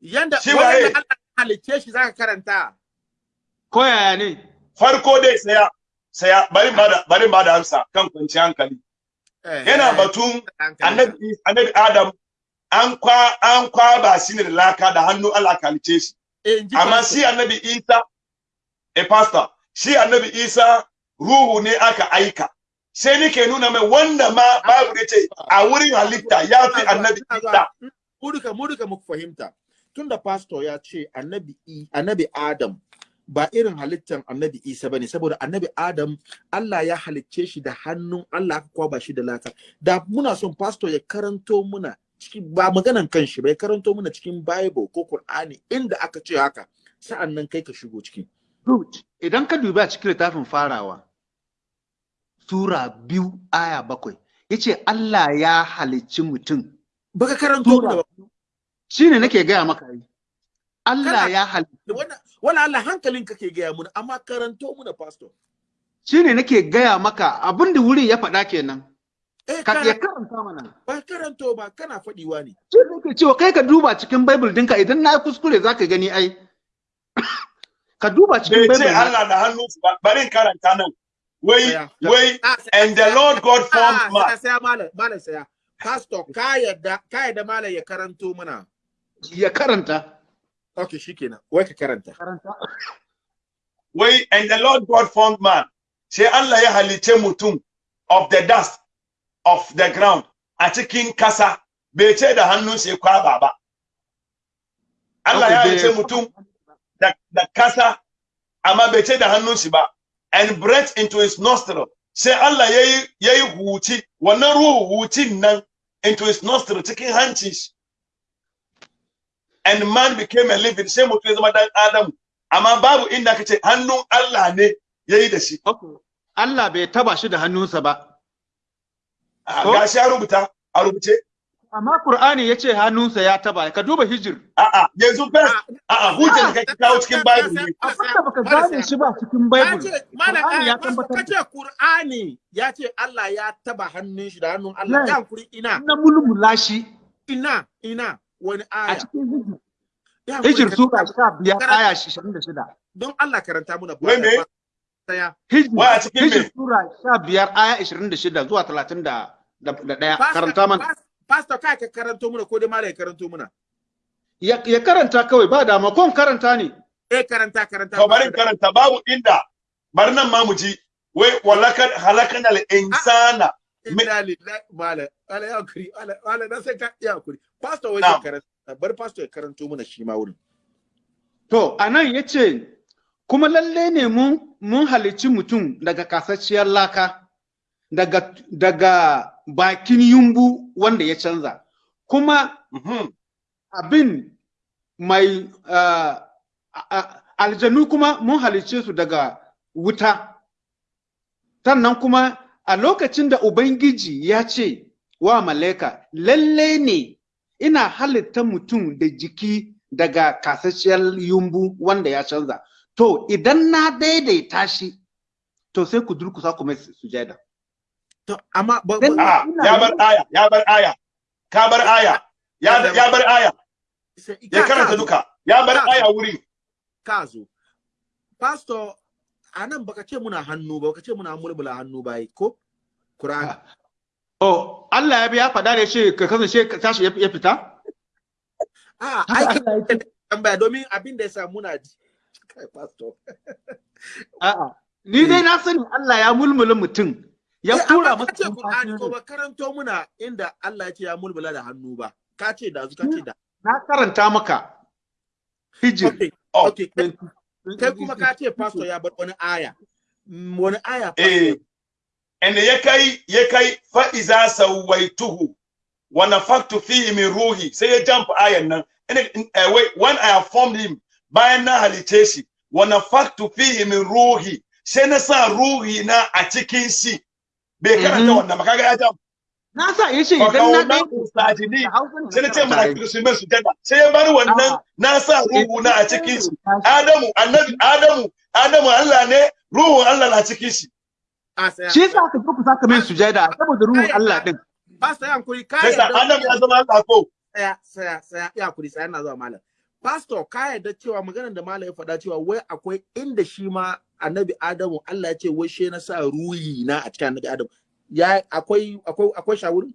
yanda Shi waye? wai Allah ya halicce shi zaka karanta? Ko yaya ne? Farko dai saya saya bari ba da bari ba da amsa kan kwanciyar hankali. Eh, yana eh, batun annabi annabi Adam an kwa an kwaba shi ne da laka da hannu Allah kalice shi. Eh, amma shi annabi Isa a pastor shi annabi Isa ruhu ne aka aika. Sai nake nuna mai wanda ma babu ne ce a wurin halitta ya fi annabi Isa. Mu duka mu duka muku fahimta. Tunda pastor ya ce annabi annabi Adam ba irin halittar annabi Isa ba ne saboda annabi Adam Allah ya halicce shi da hannun Allah aka kwaba shi da laka da muna son pastor ya karanto muna cikin ba maganan kanshi ba ya karanto muna cikin Bible ko Qur'ani inda aka ce haka sa'an nan kai ka shigo ciki. Idan ka dubi a cikin littafin farawa, Sura biyu aya bakwai, ya ce Allah ya halicci mutum. baka karanto ba Shi ne nake gaya maka yi. Allah ya halicci. wannan wala Allah hankalin kake gaya muna amma karanto muna pastor Shi ne nake gaya maka abin da wuri ya faɗa kenan. eh Ka ya karanta mana. ba karanto ba kana faɗiwa ne Shi ne nake cewa kai ka duba cikin Bible dinka idan na kuskure za ka gani ai. Ka duba cikin bai ce Bible. na- Allah da hannu ba bari in karanta nan wai wai Ah, and the Lord God Ah, formed man saya malam malam saya pastor ka yadda ka yadda malam ya karanto mana Ya karanta. Okay shikenan. Wai ka karanta. Karanta. wai and the Lord God formed man. Sai Allah ya halice mutum of the dust of the ground a cikin kasa. Bai ce da hannun sai kwaba ba. Allah ya halice bai- mutum da, da kasa amma bai ce da hannun shi ba. And breath into his nostril. Sai Allah yayi yayi huci wannan ruhu hucin nan into his nostril cikin hancin shi. And man became a living sai mutum ya zama dan Adamu amma babu inda kace hannun Allah ne yayi da shi Okay. Allah bai taba shi da hannunsa ba. Ah, Ko? gashi a rubuta a rubuce Amma Qur'ani ya ce hannunsa ya taba. Ka duba hijir. a'a yanzu first a'a hujjar da kake kawo cikin bible ne Abin da baka gane shi ba cikin Bible. Qur'ani ya ya tabbatar ka ce Qur'ani ya ce Allah ya taba hannun shi da hannun Allah ya kuri ina na mulmula shi ina ina wani a aya cikin hijir. Sura sha biyar aya ashirin da shida. don Allah karanta muna Wai me? Hijir, a sura sha biyar aya ashirin da shida zuwa talatin da ɗaya. Karanta mana. pas- pastor kai ka karanto muna ko dai malam ya karanto muna Ya, karanta kawai ba dama kon karanta ne. eh karanta karanta to bari karanta babu inda bari nan ma mu ji wai walakan halakana al insana Inna lillahi malam Allah ya kuri Allah na sai ka ya kuri pastor wai karanta bar pastor ya karanto muna shi ma wurin. To, a nan ya ce, kuma lalle ne mun, mun halicci mutum daga kasacciyar laka, daga, daga bakin yumbu wanda ya canza, kuma Mhm. abin mai uh, aljanu kuma mun halicce su daga wuta. Sannan kuma a lokacin da Ubangiji ya ce wa malaika, lalle ne ina halitta mutum da jiki daga kasasshiyar yumbu wanda ya canza. To, idan na daidaita shi, to sai ku durkusa ku mai sujada. to amma ba Dan- Ah, ya bar aya ya bar aya ka bar aya ya ya bar aya. Ya ka- karanta ka- duka ya bar aya wuri. Ka zo. Pastor a nan baka ce muna hannu ba baka ce muna mulmula hannu ba ko Qur'ani Oh, Allah ya biya faɗa da shi ka kasance ka tashi ya ya fita? a ai ya tambaya domin abin da yasa muna ji kai pastor A'a. Ni dai na sani Allah ya mulmula mutum. Ya Eh, tura amma masa ce Qur'ani rai. ba karanto muna inda Allah ya ce ya mulmula da hannu ba ka ce da zu ka ce da Na karanta maka. Hijir. okay Oh. okay kai kuma ka ce pastor ya bar wani aya. Mm, wani aya eh. Inda ya kai ya kai fa iza sawaituhu. Wa nafaktu fihi min ruhi. Sai ya jump ayan nan. Ina eh, when i have formed him bayan na halice shi wa nafaktu fihi min ruhi. Sai na sa ruhi na a cikin shi. Bai karanta Mhm. wannan ba kaga ya jump. Na sa ya ce fa idan na sai na ce mala'iku su mai sujada sai ya bar wannan na sa ruhu na a cikin shi. Adamu annabi Adamu Adamu Allah ne ruhun Allah na cikin shi. Shi zo ku saka min sujada saboda ruhun Allah din. pastor ya hankuri. Ka sai sa yarda Adamu ya zama Allah ko? Saya saya saya ya haƙuri saya na zuwa malam. Pastor ka yarda cewa maganar da malam ya faɗa cewa wai akwai inda shi ma annabi Adamu Allah ya ce wai she na sa ruhi na a cikin annabi Adamu. Ya akwai akwai akwai shawuri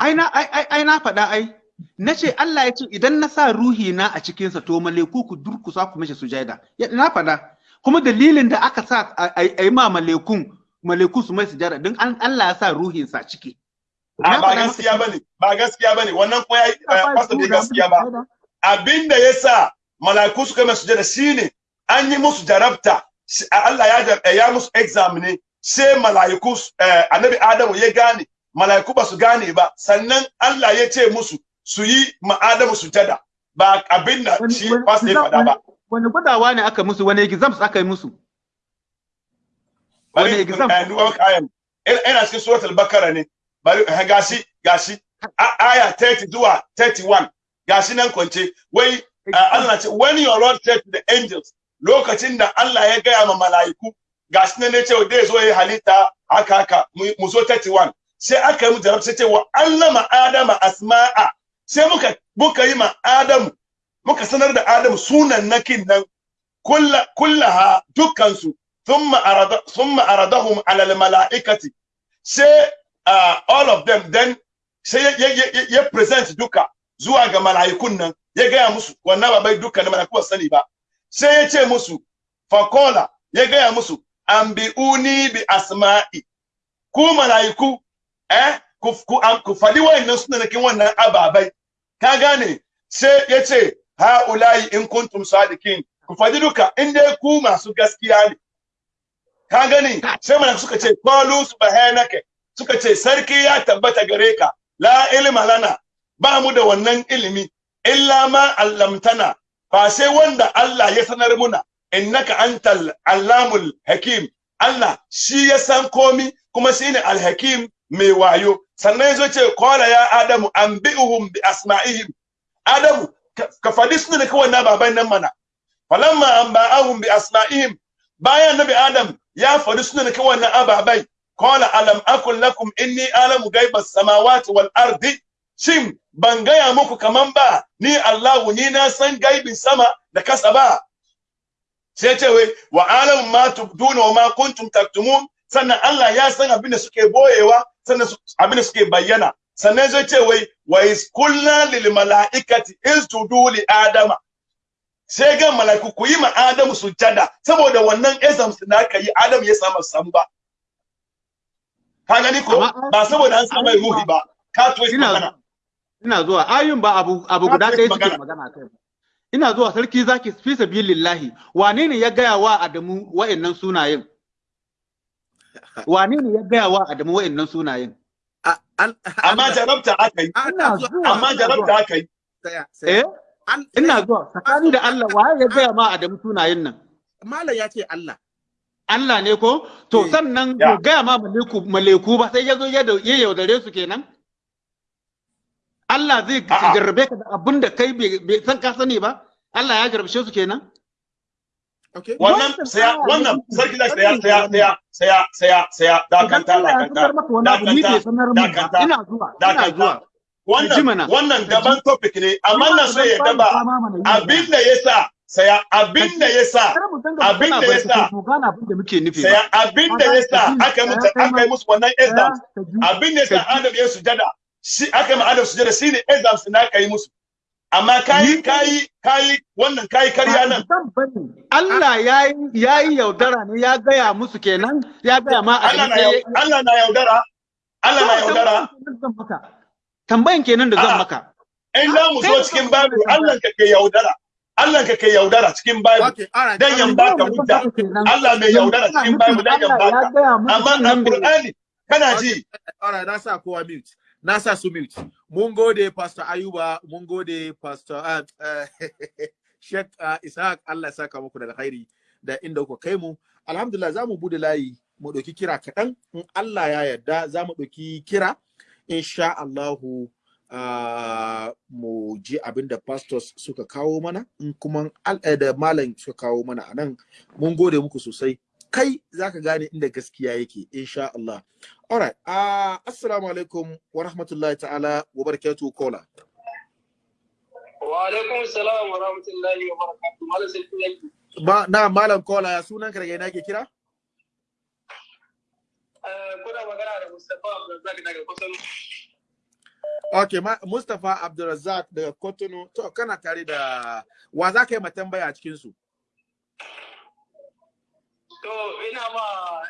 Ai na ai ai ai na faɗa ai. Na ce Allah ya ce idan na sa ruhi na a cikinsa to maleku ku durkusa ku mishi sujada. Ya- Na faɗa. Kuma dalilin da aka sa a yi ma malekun maleku su mai sujada don an Allah ya sa ruhinsa a ciki. a ba gaskiya ba ne ba gaskiya ba ne wannan kuma ya cewa pastor bai ba gaskiya ba abin da yasa mala'iku suka mai sujada shine an yi musu jarabta Allah ya ya musu exam ne sai mala'iku su- eh, annabi Adamu ya gane mala'iku ba su gane ba sannan Allah ya ce musu su yi ma Adamu sujada. Ba abin da Wani- shi pastor ya faɗa ba. Wani gwadawa ne aka musu wani exams aka yi musu. Wani exam? eh, duba maka ayan. Ina- cikin suratul bakara ne. Bari eh, gashi gashi. Aya 30 zuwa 31 gashi nan kwance. Wai uh, Allah ce when your lord said to the angels lokacin da Allah ya gaya ma mala'iku gashi nan ne ce dai zo yi halitta haka haka. Mu zo 31 sai aka yi mu jarab sai ce wa allama adama asma'a. Sai muka muka yi ma adamu muka sanar da adamu sunan nakin nan kulla kullaha dukkansu. Thumma arada thumma aradahum ala almalaikati sai uh, all of them then sai ya, ya, ya, ya present duka zuwa ga mala'ikun nan. Ya gaya musu wannan ba bai dukkan mala'iku su sani ba. Sai ya ce musu fakola ya gaya musu ambiuni bi asma'i. Ku mala'iku eh ku ku, am, ku faɗi wayannan sunanakin wannan ababai. Ka gane? Sai ya ce ha'ula'i in kuntum sadikin ku faɗi duka in dai ku masu gaskiya ne. Ka gani sai mana suka ce qalu subhanaka. Suka ce sarki ya tabbata gare ka. La ilma lana. Ba mu da wannan ilimi illa ma allamtana. Fa sai wanda Allah ya sanar muna. Innaka antal allamul hakim. Allah shi ya san komi kuma shine alhakim mai wayo. Sannan ya zo ce qala ya adamu anbi'uhum bi asma'ihim. Adamu ka- faɗi suna da kawai na baban nan mana. Falamma anba'ahum bi asma'ihim. Bayan nabi adam ya faɗi suna da kawai na ababai. Qala alam akun lakum inni alamu ghaibas samawati wal ardi? Shin ban gaya muku kaman ba ni Allahu ni na san gaibin sama da kasa ba? Sai ce wai wa alamu ma tubduna wa ma kuntum taktumun? Sannan Allah ya san abin da suke boyewa sannan abin da suke bayyana. Sannan zai ce wai wa is kulna lil malaikati isjudu li adama. Sai ga mala'iku ku yi ma Adamu sujada saboda wannan exams da aka yi Adamu ya samu san ba ka gani ko? Ba saboda an samu ruhi ba. Ka twist Ina magana. Ina zuwa. Ayun ba abu abu guda ɗaya suke magana. kai. Ina zuwa sarki zaki fi sabilillahi wane ne ya gaya wa Adamu wa'annan sunayen? Wane ne ya gaya wa Adamu wa'annan sunayen? Amma Allah- jarabta aka yi amma jarabta aka yi. Eh? Ina zuwa tsakani da Allah waye ya gaya ma Adamu sunayen nan? Malam ya ce Allah. Allah ne ko? To Eh. sannan Ya. bai gaya ma maleku maleku ba sai ya zo ya da- ya yaudare su kenan? Allah zai jarrabe ka da abin da kai bai san ka sani ba? Allah ya jarabce su kenan? Okay. wannan saya aya wannan sarki da saya saya saya saya saya saya dakanta dakanta dakanta, Ina zuwa, ina dakanta. zuwa. Wannan wannan daban topic ne amma na so ya daba abin da yasa saya abin da yasa abin da ya barkatai, sa- mu gane abin da muke nufi saya abin da yasa aka yi musu saya kai aka yi musu wannan ji. abin da yasa. Adam ya sujada shi aka yi ma Adam sujada shine exams na aka yi musu. Amma kayi kayi kayi wannan kayi karya nan. Allah ya yi ya yi yaudara ne ya gaya musu kenan ya gaya ma a Allah na Allah na yaudara. Allah na yaudara. Tambayan kenan da zan maka. in za mu so cikin Bible Allah ka ke yaudara. Allah ka ke yaudara cikin right. dan yan baka hujja. Allah mai yaudara cikin Bible dan yan baka. Amma a Qur'ani kana ji? All right, na sa kowa mute. Na sa su mute. Mun gode Pastor Ayuba, mun gode Pastor uh, uh, Sheikh uh, Ishaq, Allah ya saka muku da alkhairi da inda kuka kai mu. Alhamdulillah za mu buɗe layi mu ɗauki kira kaɗan. In Allah ya yarda za mu ɗauki kira. Insha Allahu uh, mu ji abin da pastors suka kawo mana in kuma eh, da malam suka kawo mana a nan mun gode muku sosai kai zaka gane inda gaskiya yake insha Allah. Alright uh, assalamu alaikum wa rahmatullahi ta'ala wa barakatuhu kola Wa alaikum salam wa rahmatullahi wa barakatuh. Malam yaki. Ma, na malam kola ya sunan ka daga ina ke kira? Eh, Kuna magana da Mustapha Abdulrazak daga kusan okay ma, Mustapha Abdulrazak daga Kotono to kana tare da wa za ka yi ma tambaya a cikin su To ina ma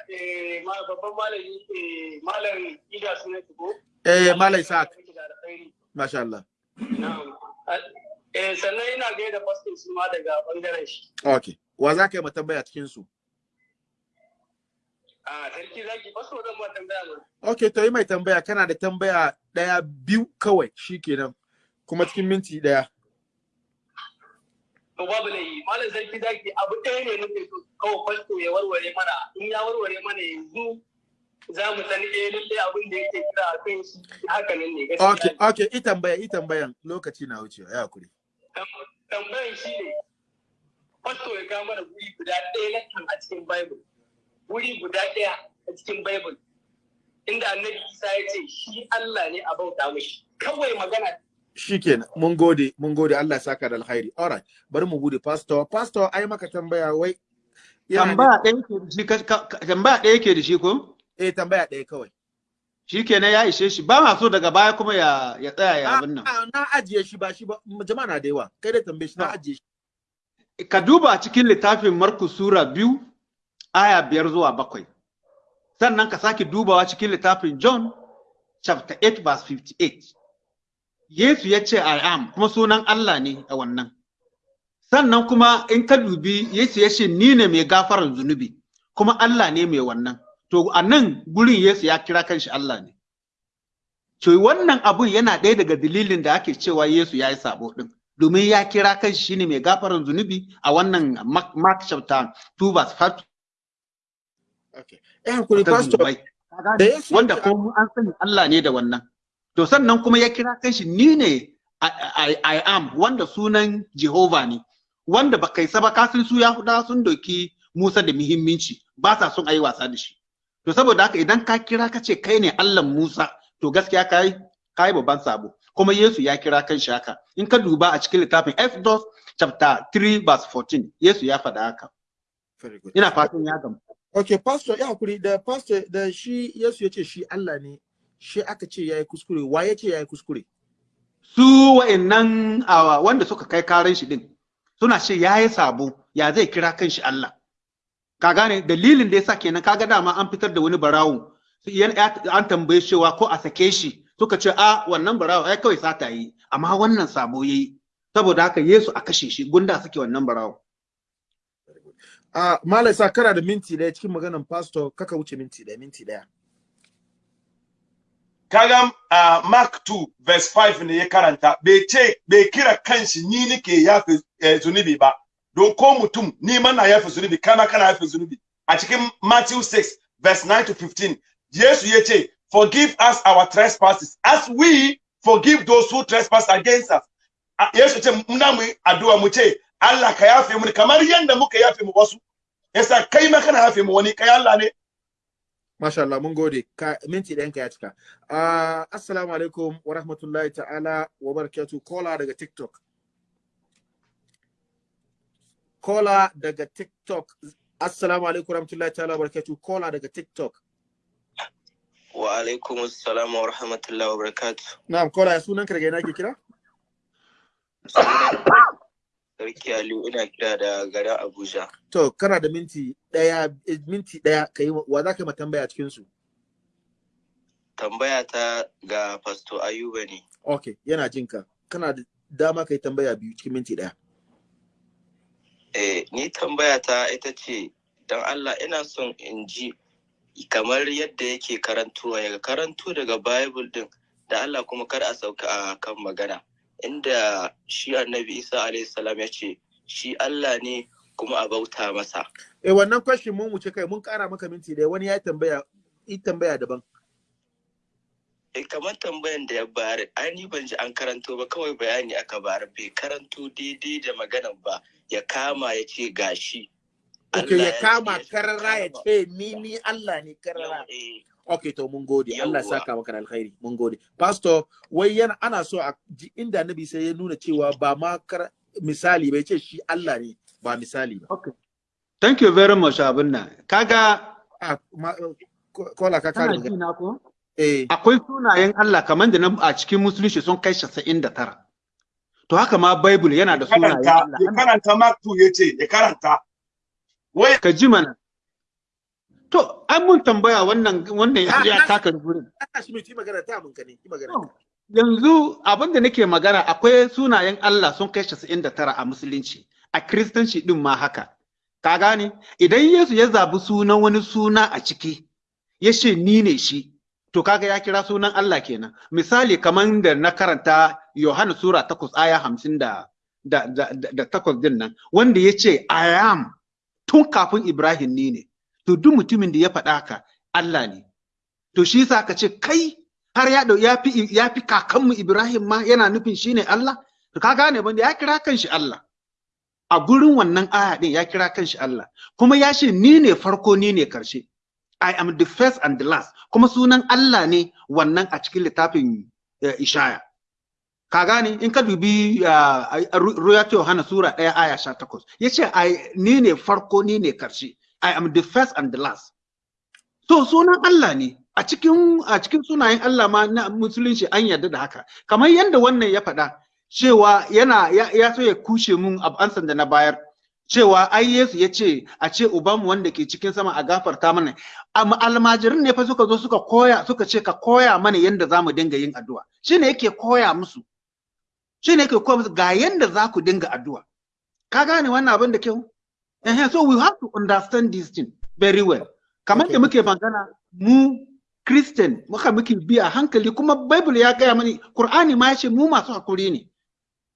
eh, babban malami eh, malam Ida sunan shi ko? eh malam Da alkhairi. masha Allah. Eh sannan ina gaida pastor su ma daga ɓangaren shi. okay wa za ka yi ma tambaya a cikin su Ah sarki zaki pastor zan ma tambaya okay to yi mai tambaya kana da tambaya ɗaya biyu kawai shikenan kuma cikin minti ɗaya To babu laifi. Malam sarki zaki abu ɗaya ne nake so kawai pastor ya warware mana. In ya warware mana yanzu za mu san eh lalle abin da yake kira a kan shi haka nan ne gaskiya. okay okay i tambaya i tambayan. Lokaci na wucewa ya haƙuri. Tambayan shi ne fasto ya kawo mana guri guda ɗaya na kan a cikin bible. Guri guda ɗaya a cikin bible. Inda annabi isa ya ce shi allah ne a bauta mashi. Kawai magana shikenan mun gode mun gode Allah ya saka da alkhairi alright bari mu buɗe pastor pastor ai maka tambaya wai Tambaya ɗaya ke da shi tambaya ɗaya ke da shi ko? eh tambaya ɗaya kawai Shi kenan ya ishe shi ba ma so daga baya kuma ya ya tsaya ya abin nan. Ah, na ajiye shi ba shi ba jama'a na da yawa kai da tambaye shi na Ah. ajiye shi Ka duba cikin littafin Markus Sura biyu aya biyar zuwa bakwai. Sannan ka sake dubawa cikin littafin John chapter 8 verse 58. Yesu ya ce I am kuma sunan Allah ne a wannan. Sannan kuma in ka dubi Yesu ya ce ni ne mai gafarar zunubi kuma Allah ne mai wannan. To a nan gurin Yesu ya kira kanshi Allah ne. To wannan abun yana ɗaya daga dalilin da ake cewa Yesu ya yi sabo ɗin. Domin ya kira kanshi shine mai gafarar zunubi a wannan Mark, chapter 2 verse 5 okay eh haƙuri pastor Wanda ko an sani Allah ne da wannan. To sannan kuma ya kira kanshi ni ne I, I, I am wanda sunan Jehova ne. Wanda ba kai saba kasin su Yahudawa sun doki Musa da muhimmanci ba sa son ayi wasa da shi. To saboda haka idan ka kira ka ce kai ne Allah Musa to gaskiya kai kai babban sabo. Kuma Yesu ya kira kanshi haka. In ka duba a cikin littafin Exodus chapter 3 verse 14 Yesu ya faɗa haka. very good Ina fatan ya gamu. okay pastor ya haƙuri da pastor da shi Yesu ya ce shi Allah ne shi aka ce yayi kuskure wa ya ce yayi kuskure? Su wa'annan wanda suka kai karan shi din suna ce ya yi sabo ya zai kira kan shi Allah? Ka gane? Dalilin da yasa kenan kaga dama an fitar da wani barawo an tambaye cewa ko a sake shi suka ce a wannan barawo ai kawai sata yi amma wannan sabo yayi. Saboda haka Yesu a kashe shi gunda suke wannan barawo. Ah, Malam sa kana da minti ɗaya cikin maganan pastor kaka wuce minti ɗaya minti ɗaya. Kaga uh, Mark 2 verse 5 ne ya karanta bai ce bai kira kanshi ni nake yafe eh, zunubi ba. Don ko mutum ni ma na yafe zunubi kana kana yafe zunubi. A cikin Matthew 6 verse 9 to 15 Yesu ya ce forgive us our trespasses as we forgive those who trespass against us. A- Yesu ce muna mu addu'a mu ce Allah ka yafe mu kamar yadda muka yafe mu wasu. Yasa kai ma kana yafe mu wani kai Allah ne Masha Allah mun gode ka minti ɗayan ka ya cika. Ah, assalamu alaikum wa rahmatullahi ta'ala wa barakatuh kola daga TikTok. Kola daga TikTok. Assalamu alaikum wa rahmatullahi ta'ala wa barakatuh kola daga TikTok. Wa alaikum assalam wa rahmatullahi wa barakatuh. Na'am kola ya sunan ka daga ina ke kira? Sarki Aliyu ina kira da garin Abuja. To, kana da minti ɗaya, eh, minti ɗaya ka yi wa za ka yi tambaya cikin su? Tambaya ta ga Pastor Ayuba ne. Ok, yana jin ka. Kana da dama ka yi tambaya biyu cikin minti ɗaya. Eh, ni tambaya ta ita ce, don Allah ina son in ji kamar yadda yake karantuwa ya karanto daga Bible din da Allah kuma kar a sauka a kan magana. Inda shi annabi Isa alaihi salam ya ce, shi Allah ne kuma a bauta masa. Eh, wannan question mun wuce kai, mun ƙara maka minti ɗaya, wani ya yi tambaya, yi tambaya daban. Eh, kamar tambayan da ya bayar, ai ni ban ji an karanto ba kawai bayani aka bayar bai karanto daidai da maganan ba ya kama ya ce gashi. Ok, Allah ya kama karara ya ce ni ni Allah ne karara. Yau, eh, Ok, to mun gode. Allah ya saka maka da alkhairi. Mun gode. Pastor, wai yana ana so a ji inda Annabi sai ya nuna cewa ba ma misali bai ce shi Allah ne, ba misali ba. Okay. Thank you very much abin nan. Kaga Ah, kola ka kare kana ji magana. na ko? Eh, Akwai sunayen Allah kamar da na a cikin musulunci sun kai 99. To haka ma Bible yana da sunayen Allah. ya karanta Mark 2 ya ce ya karanta wai Ka ji mana. To, an mun tambaya wannan wannan ya ya taka gurin. ana shi mai magana ta mun ka ne, yi magana. Yanzu abin da nake magana akwai sunayen Allah sun kai 99 a musulunci, a kiristanci din ma haka. Ka gane? Idan Yesu ya zabi sunan wani suna a ciki, ya ce ni ne shi, to kaga ya kira sunan Allah kenan. Misali kamar da na karanta Yohana Sura 8 aya 50 da da, da, da, da takwas ɗin nan, wanda ya ce I am tun kafin Ibrahim ni ne. To duk mutumin da ya faɗa haka Allah ne. To shi yasa ka ce kai har ya ɗau ya fi ya fi kakanmu Ibrahim ma yana nufin shine Allah? To ka gane banda ya kira kanshi Allah. A gurin wannan aya din ya kira kanshi Allah. Kuma ya ce ni ne farko ni ne ƙarshe I am the first and the last. Kuma sunan Allah ne wannan a cikin littafin eh, Ishaya. Ka gane? In ka dubi Ruya Yohana Sura 1 aya 18 ya ce I ni ne farko ni ne ƙarshe I am the first and the last So sunan Allah ne a cikin a cikin sunayen Allah ma na musulunci an yarda da haka. Kamar yadda wannan ya faɗa cewa yana ya, ya so ya kushe mun ansan da na bayar cewa ai Yesu ya ce a ce ubanmu wanda ke cikin sama a gafarta mana. Amma almajirin ne fa suka zo suka koya suka ce ka koya mana yadda za mu dinga yin addu'a. Shine yake koya musu. Shine yake koya musu ga yadda za ku dinga addu'a. Ka gane wannan abin da kyau? Eh, so we have to understand this thing very well. kamar da muke magana mu Christian muka muke bi a hankali kuma Bible ya gaya mani Qur'ani ma ya ce mu masu hakuri ne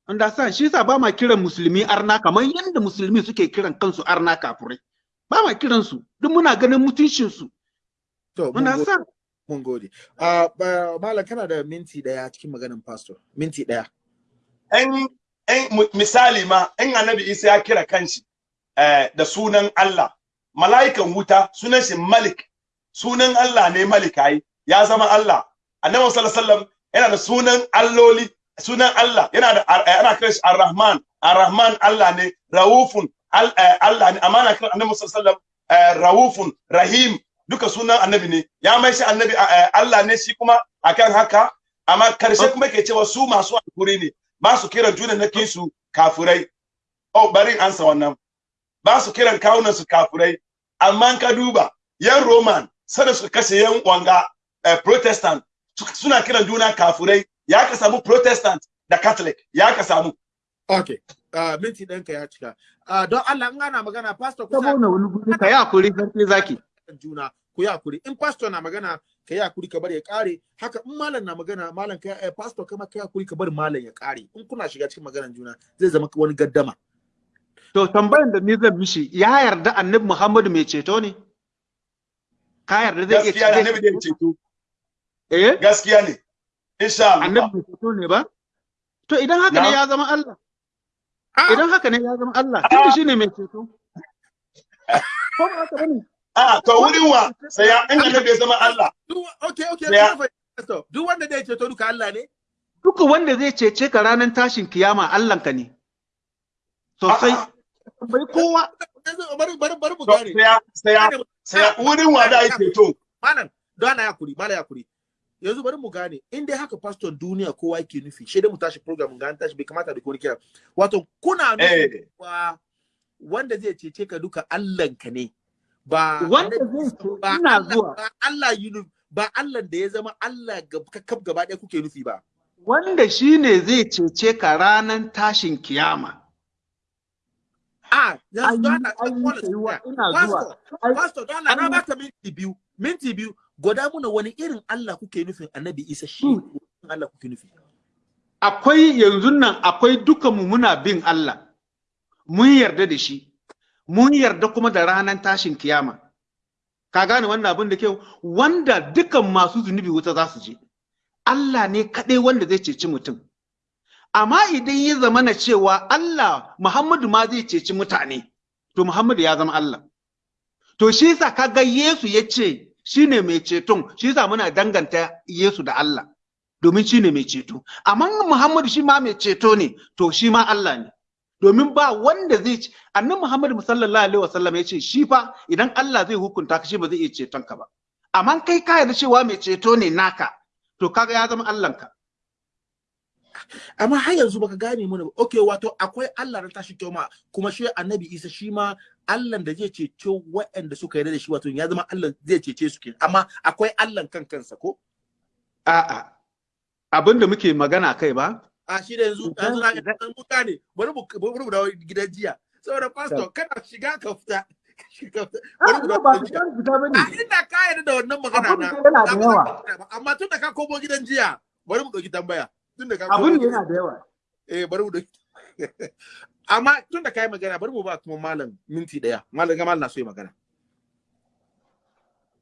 understand shi yasa ba ma kiran musulmi arna kamar yadda musulmi suke kiran kansu arna kafurai ba ma kiran su duk muna ganin mutuncin su To, understand Mun gode. Ah, ba- Malam kana da minti ɗaya cikin maganin pastor. Minti ɗaya. en en mu- misali ma in annabi Isa ya kira kanshi da sunan Allah. Mala'ikan wuta sunan shi Malik. Sunan Allah ne Malik ai. Ya zama Allah. Annabi sallallahu alaihi wasallam yana da sunan alloli sunan Allah. Yana da eh, ana kiran shi Ar-Rahman. Ar-Rahman Allah ne Raufun eh, Allah ne. Amma ana kiran annabi sallallahu alaihi wasallam eh, Raufun Rahim. Duka sunan annabi ne. Ya mai shi annabi eh, Allah ne shi kuma akan haka. Amma ƙarshe kuma ke cewa su masu haƙuri ne. Ba su kiran junan na su kafurai. Oh bari in ansa wannan. Ba su kiran kawunan su kafurai. Amma ka duba yan roman sada su kashe yan wanga eh, protestant su- suna kiran juna kafurai. Ya ka samu protestant da catholic ya ka samu. Okay. Ah, minti ɗanka ya cika. Ah, don Allah in ana magana pastor ku sa wani guri ka yi haƙuri sarki zaki. Juna ku yi haƙuri. In pastor na magana ka yi haƙuri ka bari ya kare haka in malam na magana malam ka eh, pastor kama ka yi haƙuri ka bari malam ya kare in kuna shiga cikin maganar juna zai zama wani gaddama. To tambayan da ni zan mishi ya yarda annabi Muhammadu mai ceto ne? Ka yarda zai iya gaskiya ne annabi ceto. Eh? Gaskiya ne insha Allah. Annabi mai ceto ne ba? To idan haka ne ya zama Allah. Ah, idan haka ne ya zama Allah tunda shine mai ceto. Ko ba haka ba ne a to wurin wa? Sai ya in annabi ya zama Allah. Okay okay duk wanda zai ceto duka Allah ne? Duka wanda zai cece ka ranar tashin kiyama Allahnka ne. Sosai. A'a. Bai kowa. Bari bari bari mu to gane. sai ya sai ya sai ya wurin wa da ya ceto? malam don ana yakuri malam yakuri yanzu bari mu gane in dai haka pastor duniya kowa yake nufi shi dai mu tashi program ga an tashi bai kamata da ƙone kira. Wato kuna nufi wa wanda zai cece ka duka Allahnka ne ba wanda zai ba ina Allah zuwa. ba Allah yi ba Allah da ya zama Allah kaf gaba ɗaya kuke nufi ba. Wanda shine zai cece ka ranar tashin kiyama. A yanzu An don yi- Allah an yi Paulus, tsayuwa, ina pastor zuwa. Ai- pastor don Allah na an- baka minti biyu minti biyu. Gwada muna wani irin Allah kuke nufin annabi Isa shi Hmm. wani irin Allah kuke nufi? Akwai yanzu nan akwai dukanmu muna bin Allah. Mun yarda da shi. Mun yarda kuma da ranar tashin kiyama. Ka gane wannan abin da kyau? Wanda dukan masu zunubi wuta za su je. Allah ne kaɗai wanda zai ceci mutum. Amma idan ya zama na cewa Allah Muhammadu ma zai ceci mutane to Muhammadu ya zama Allah. To shi yasa kaga Yesu ya ce shine mai ceton shi yasa muna danganta Yesu da Allah domin shi ne mai ceto. Amma Muhammadu shi ma mai ceto ne to shi ma Allah ne. Domin ba wanda zai ci annan Muhammadu sallallahu alaihi wasallam ya ce shi fa idan Allah zai hukunta ka shi ba zai iya ceton ka ba. Amma kai ka yarda cewa mai ceto ne naka to kaga ya zama Allahnka. Amma har yanzu baka gane mana ba. Okay wato akwai Allah na tashi kyau ma. Kuma shi annabi Isa shi ma Allah da zai cece waɗanda suka yarda da shi wato ya zama Allah zai cece su kenan. Amma akwai Allah kan kansa ko? A'a. Abin da muke magana kai ba. A shi da yanzu yanzu na ɗan mutane bari mu bari mu dawo gidan jiya. Saboda pastor kana shiga ka fita. A inda ka yarda da wannan magana na. amma tun da ka komo gidan jiya bari mu ɗauki tambaya. Tun da ka abin komo da gidan yana da yawa. Eh bari mu amma tun da ka yi magana bari mu ba kuma malam minti ɗaya. Malam ga malam na so yi magana.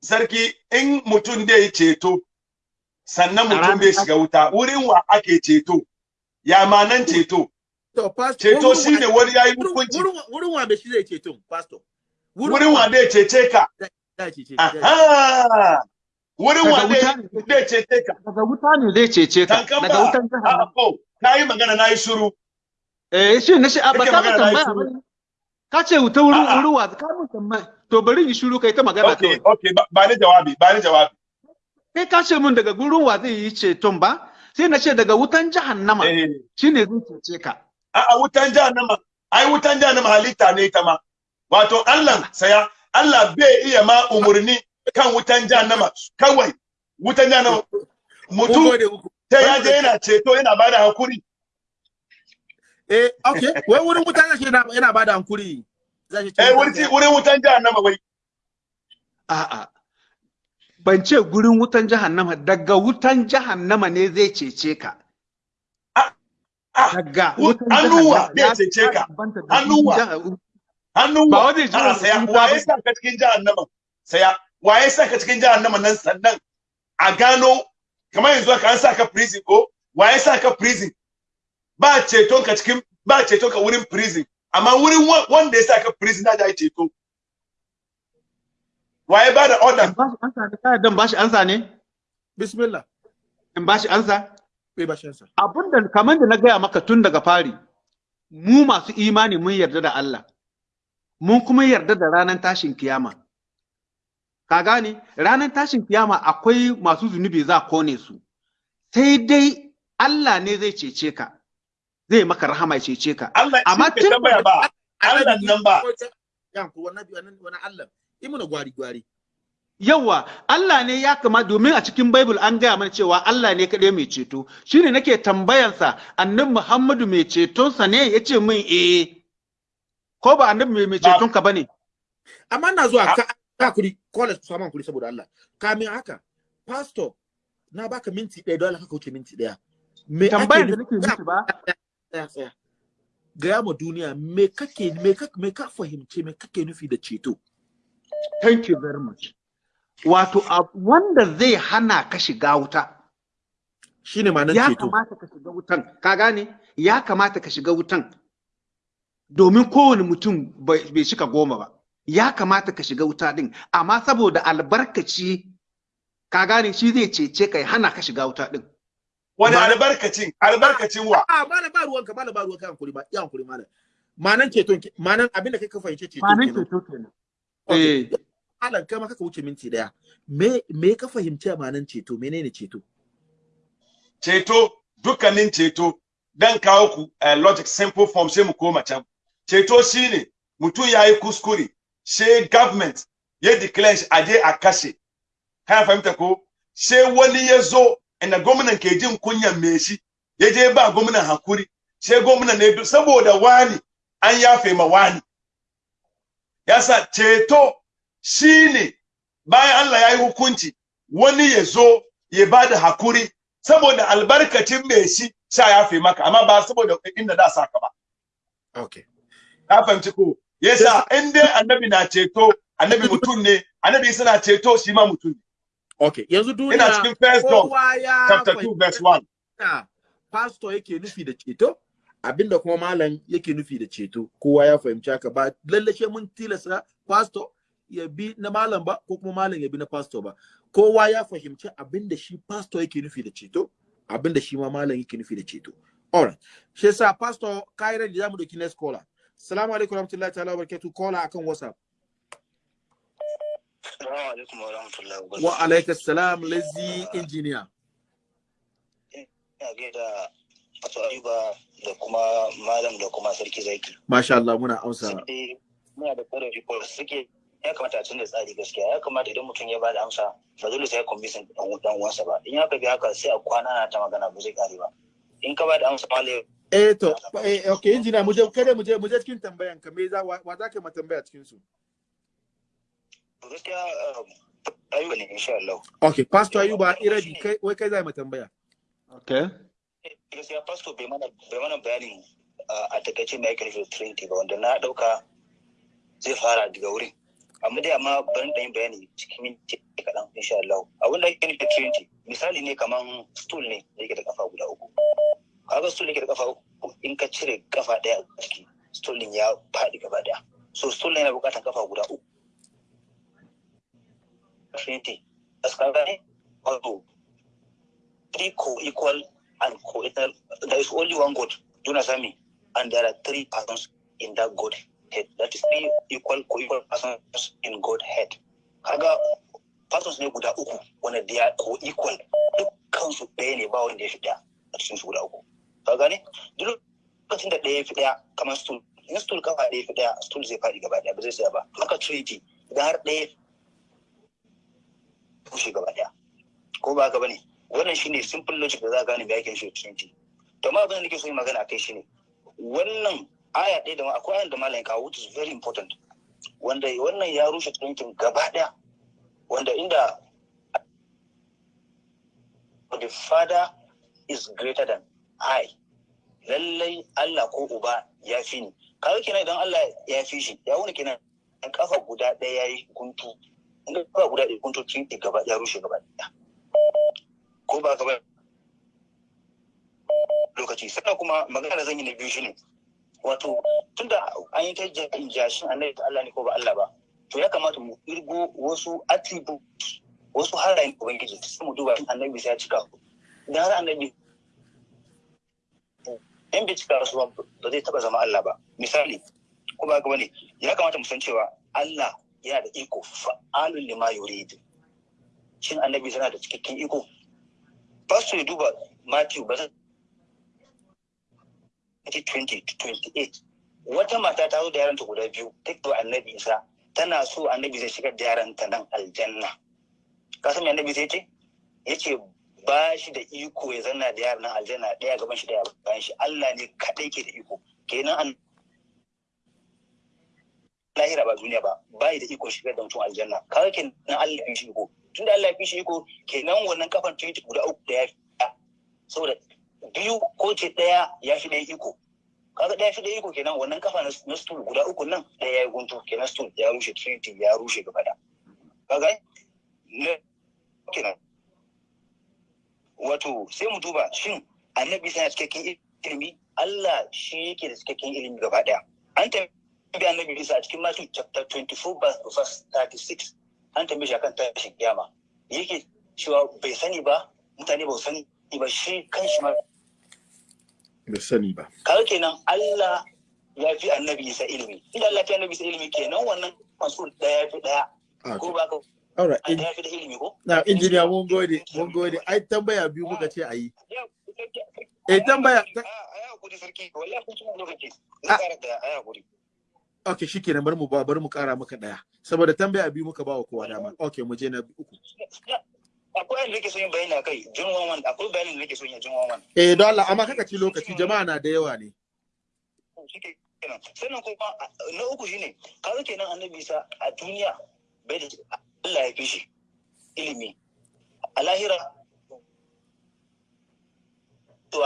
Sarki in mutum dai ceto sannan mutum bai shiga wuta wurin wa ake ceto? Ya manan ceto? To pastor ceto shine wa- wani yayi wurin- hukunci. wurin wa- wurin wa bai shi zai ceto pastor? Wurin wa dai cece ka? Aha! Wurin daga wa wuta dai ne dai cece ka? Daga wuta ne zai cece ka. Daga ba. wutan jahannama ko kai magana na yi shiru. Eh shi ne shi a ba ka mun na yi tambaya ba ka ce wuta wurin A'a. wurin wa? Ka mun tambaya. To bari in shiru kai ta magana okay okay ba- ba ni jawabi ba ni jawabi. Kai ka ce mun daga gurin wa zai yi ceton ba? Sai na ce daga wutan jahannama eh. shine zai cece ka. A a wutan jahannama. Ai wutan jahannama halitta ne ita ma. Wato Allah saya Allah bai iya ma umurni kan wutan jahannama. Kawai wutan jahannama. Mutum ta ya je yana ceto yana ba da haƙuri Eh, okay. Wai wurin mutane shi yana yana ba da hankuri. Za shi ce eh wurin wurin wutan jahannama wai. A'a. Ban ce gurin wutan jahannama daga wutan jahannama ne zai cece ka. Ah daga Wu- wutan jahannama zai ya- cece ya ka. jah- hannu Ba ya a wani wuta waye ba. sa ka cikin jahannama? Saya waye sa ka cikin jahannama nan sannan? A gano kamar yanzu ka an sa ka prison ko? Waye sa ka prison? Ba ceton ka cikin ba ceton ka wurin prison. Amma wurin wa- wanda ya sa ka prison da ya ceto. Waye ba da order? In ba shi ansa ne kai dan ba shi ansa ne? Bismillah. in ba shi ansa? Bai ba shi ansa. abin da kamar da na gaya maka tun daga fari mu masu imani mun yarda da Allah. Mun kuma yarda da ranar tashin kiyama. Ka gane ranar tashin kiyama akwai masu zunubi za a ƙone su sai dai Allah ne zai cece ka zai maka rahama ya cece ka Amma tun tambaya ba Allah nan ba wannan Allah. Imuna gwari gwari. Yawwa, Allah ne ya kama domin a cikin Bible an gaya mana cewa Allah ne kaɗai mai ceto. Shi ne nake tambayansa, annabi Muhammadu mai cetonsa ne ya ce min eh. Ko ba annabi mai mai Ba- cetonka ba ne? Amma na zuwa ka ka kuri college su saman kuri saboda Allah. Kamin haka pastor na baka minti ɗaya dole ka wuce minti ɗaya. Me Tambayan da ake nake miki ba. Gaya ma duniya me kake me ka me ka fahimce me kake nufi da ceto? thank you very much. Wato, wanda zai hana ka shiga wuta, Shine ma'anar ya ceto. kamata ka shiga wutan, ka gane? Ya kamata ka shiga wutan. Domin kowane mutum bai shika goma ba. Ya kamata ka shiga wuta din, amma saboda albarkaci, ka gane shi zai cece ka ya hana ka shiga wuta din. wani Ba- albarkacin albarkacin wa? A malam ba ruwanka malam ba ruwanka hankuri ba ya hankuri malam. Manan ceton ke- manan abin da kai ka fahimce ceto Manan ceto kenan. Okay. Eh, malam kai ma kaka wuce minti ɗaya. Me me ka fahimci amanan ceto? Menene ceto? Ceto dukkanin ceto. Dan kawo ku uh, logic simple form sai mu koma can. Ceto shine mutum ya yi kuskure sai government ya declare shi aje a kashe kana fahimta ko? Sai wani ya zo inda gwamnan ke jin kunyan me shi ya je ba gwamnan haƙuri. Sai gwamnan ne saboda wani an yafe ma wani. Yasa ceto shine bayan Allah ya yi hukunci wani ya zo ya ba da haƙuri saboda albarkacin mai shi sha yafe maka amma ba saboda inda da saka ba. Okay. Ka fahimci ko? Yasa in dai annabi na ceto annabi mutum ne annabi suna ceto shi ma mutum ne. Okay yanzu duniya ina cikin first John chapter 2 verse 1 fahimta pastor yake nufi da ceto abin da kuma malam yake nufi da ceto kowa ya fahimci haka. Ba lallashe mun tilasta pastor ya bi na malam ba ko kuma malam ya bi na pastor ba. Kowa ya fahimci abin da shi pastor yake nufi da ceto abin da shi ma malam yake nufi da ceto. Alright shi yasa pastor kai da za mu doki next caller. Assalamu alaikum warahmatullahi ta'ala wabarakatuh. Caller akan whatsapp. Alaikum wa wa wa alaikum salam Ina gaida Fato Ayuba da kuma Malam da kuma Sarki Zaki. masha Allah muna amsa. Muna da ƙorafi ko suke ya kamata a canza tsari gaskiya. Ya kamata idan mutum ya ba da amsa ba dole sai ya kwambisin dan uwansa ba. In ya bi haka sai a kwana na ta magana ba zai kare ba. In ka ba da amsa malam eh to eh okay engineer mu je kada mu je mu je cikin tambayan ka me za wa za ka ma tambaya cikin su? Gaskiya um, Ayuba ne insha Allah. okay pastor ayuba irabi kai wai kai za ma tambaya. Okay. gaskiya pastor bai mana bai mana bayanin uh, a taƙaice mai da Trinity ba wanda na ɗauka zai fara daga wurin. Amma dai amma bari da yin bayani cikin minti kaɗan insha Allah. Abin da ake nufi Trinity misali ne kaman stool ne da yake da kafa guda uku. Kaga stool da yake da kafa in ka cire kafa ɗaya a ciki stool din ya faɗi gaba ɗaya so stool yana buƙatar kafa guda uku Trinity askara ne wato three co-equal and co-eternal. There is only one God, do not me, and there are three persons in that Godhead. That is three equal co-equal persons in Godhead. Kaga persons ne guda uku wanda they are co-equal dukkan su ɗaya ne ba wanda ya fi ɗaya a cikin su guda uku. Ka gane? Duk lokacin da ɗaya ya fi ɗaya kamar stool. In stool kafa ɗaya ya fi ɗaya stool zai faɗi gaba ɗaya ba zai tsaya ba. Haka Trinity idan har ɗaya ya kushe gaba ɗaya. Ko ba haka ba ne? wannan shine simple logic da za a gane me yake shi trinity to ma abin da nake so yi magana akai shine wannan aya ɗaya da ma akwai ayan da malam kawo which is very important wanda wannan ya rushe trinity gaba ɗaya wanda inda the father is greater than I lallai Allah ko uba ya fi ni. Kawai kenan idan Allah ya fi shi ya wuni kenan. In kafa guda ɗaya ya yi guntu. In kafa guda ɗaya guntu trinity gaba ya rushe gaba ɗaya. Ko ba ka ba? Lokaci. Sannan kuma magana zan yi na biyu shine wato tunda an yi ta jashin annabi ta Allah ne ko ba Allah ba to ya kamata mu irgo wasu attributes wasu halayen ubangiji sai mu duba annabi sai ya cika. Idan har annabi in bai cika su ba ba zai taba zama Allah ba. Misali ko ba ka ba ne ya kamata mu san cewa Allah yana da iko fa'alun lima yurid. Shin annabi yana da cikakken iko? Pastor ya duba Matthew ba zan 20 to 28 wata mata ta zo da yaranta guda biyu duk da annabi Isa. Tana so annabi zai shigar da yaranta nan aljanna. Ka san me annabi zai ce? Yace ba shi da iko ya zanna da yaran aljanna ɗaya gaban shi ɗaya bayan shi. Allah ne kadai ke da iko. Kenan an lahira ba duniya ba bai da iko shigar da mutum aljanna. Kaga kenan Allah ya fi shi iko. Tunda Allah ya fi shi iko kenan wannan kafan trinity guda uku da ya fi saboda biyu ko ce ɗaya ya fi ɗaya iko. Kaga ɗaya fi ɗaya iko kenan wannan kafa na stool guda uku nan ɗaya ya yi guntu. Kenan stool ya rushe trinity ya rushe gaba da kaga? Ne kenan. Wato sai mu duba shin annabi sai cikakken ilimi? Allah shi yake da cikakken ilimi gaba ɗaya. An tambayi annabi Isa a cikin Matthew chapter 24 verse 36 an tambaye shi akan tashin kiyama. Yake cewa bai sani ba mutane ba su sani ba shi kan shi ma bai sani ba. Kawai kenan Allah ya fi annabi isa ilimi. Idan Allah ya fi annabi isa ilimi kenan wannan masul ɗaya ya fi ɗaya Okay. ko ba ka All right. ya fi da ilimi ko Na injiniya mun gode, mun gode. Ai tambaya biyu muka ce a yi. Eh, tambaya- ta- a ya haƙuri sarki wallahi kun tuna lokaci zan kara da a ya haƙuri Okay, shikenan bari mu ba bari mu kara maka ɗaya. Saboda tambaya biyu muka ba wa kowa dama. Okay, mu je na uku. akwai yadda nake son yin bayani a kai jin wawan akwai bayanin da nake son yin jin wawan Eh, don Allah, amma kaka ci lokaci, jama'a na da yawa ne. kenan sannan kuma a- na uku shine kaga kenan annabi isa a duniya bai da Allah ya fi shi ilimi. A lahira to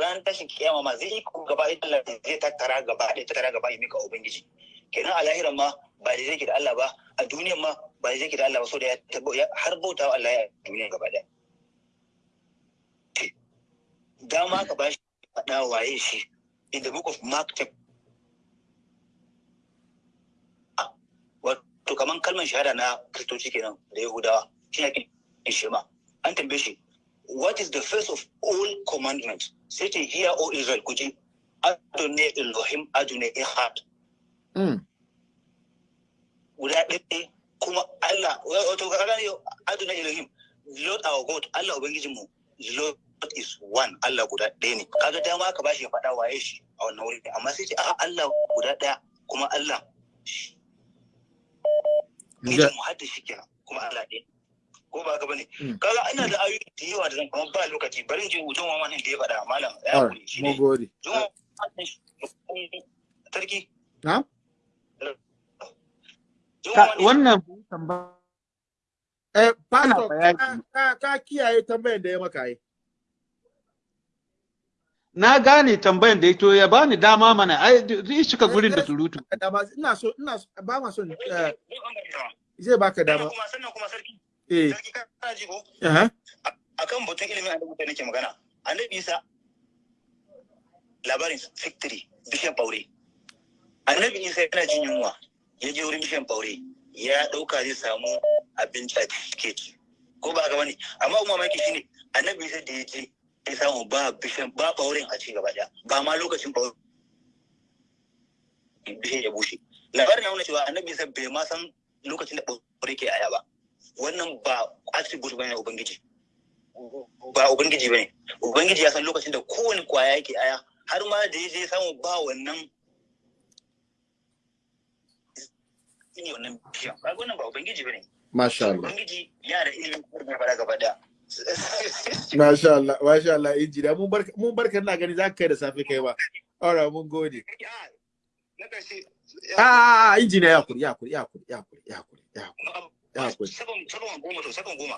ran tashin kiyama ma zai yi gaba ɗaya Allah zai tattara gaba ɗaya tattara gaba ya mika ubangiji. Kenan a lahiran ma ba da zai da Allah ba a duniyan ma ba da zai da Allah ba so da ya har bauta wa Allah ya duniya gaba ɗaya. Dama ka ba shi faɗa waye shi in the book of Mark chapter wato kaman kalmar shahada na kristoci kenan da yahudawa shi ne ake shema an tambaye shi what is the first of all commandments sai ce hear o israel ku ji. Adonai elohim adonai ehad. Mm. guda ɗaya kuma Allah wato ka gane adonai elohim lord our god Allah ubangijin mu lord is one Allah guda ɗaya ne. Kaga dama aka bashi ya faɗa waye shi a wannan wuri amma sai ce a Allah guda ɗaya kuma Allah Mu hadda shi kenan kuma Allah ɗaya ko ba haka ba ne Mm. kaga ina da ayoyi da yawa da zan kuma ba lokaci bari in je hutun wa da ya faɗa malam ya haƙuri shi ne gode. Sarki Na? Ka- wannan tambaya Eh, pastor, bayani. ka, ka, ka kiyaye tambayan da ya maka yi. Na gane tambayan da ya to ya bani dama mana. Ai zai shiga gurin da surutu. Dama, ina so, ina so, ba ma son, eh, zai baka dama. kuma sannan kuma sarki. Eh, sarki kana ji ko? Akan batun ilimin annabi da nake magana. Annabi isa labarin victory bishan ɓaure. Annabi isa yana jin yunwa. Ya je wurin bishan ɓaure. Ya ɗauka zai samu abinci a cike ci ko ba ga wani amma kuma mamaki shine annabi isa da ya je ya samu ba bishan ba ɓauren a ci gaba ɗaya. Ba ma lokacin ɓaure bishan ya bushe. Labarin ya nuna cewa annabi isa bai ma san lokacin da ɓaure ke aya ba. Wannan ba attribute ba ne na ubangiji. Ba ubangiji ba ne. Ubangiji ya san lokacin da kowane ƙwaya yake aya har ma da ya je samu ba wannan ne wannan bishiyan ba wannan ba ubangiji ba ne. Masha Allah. ubangiji yana da ilimin kuma da fara gaba da Masha Allah, masha Allah, injiniya. Mun barka, ina gani za ka kai da safe kai ba. Right, mun gode. na ƙarshe Ah, ah, injiniya ya kuri, ya kuri, ya kuri, ya kuri, ya kuri, ya kuri.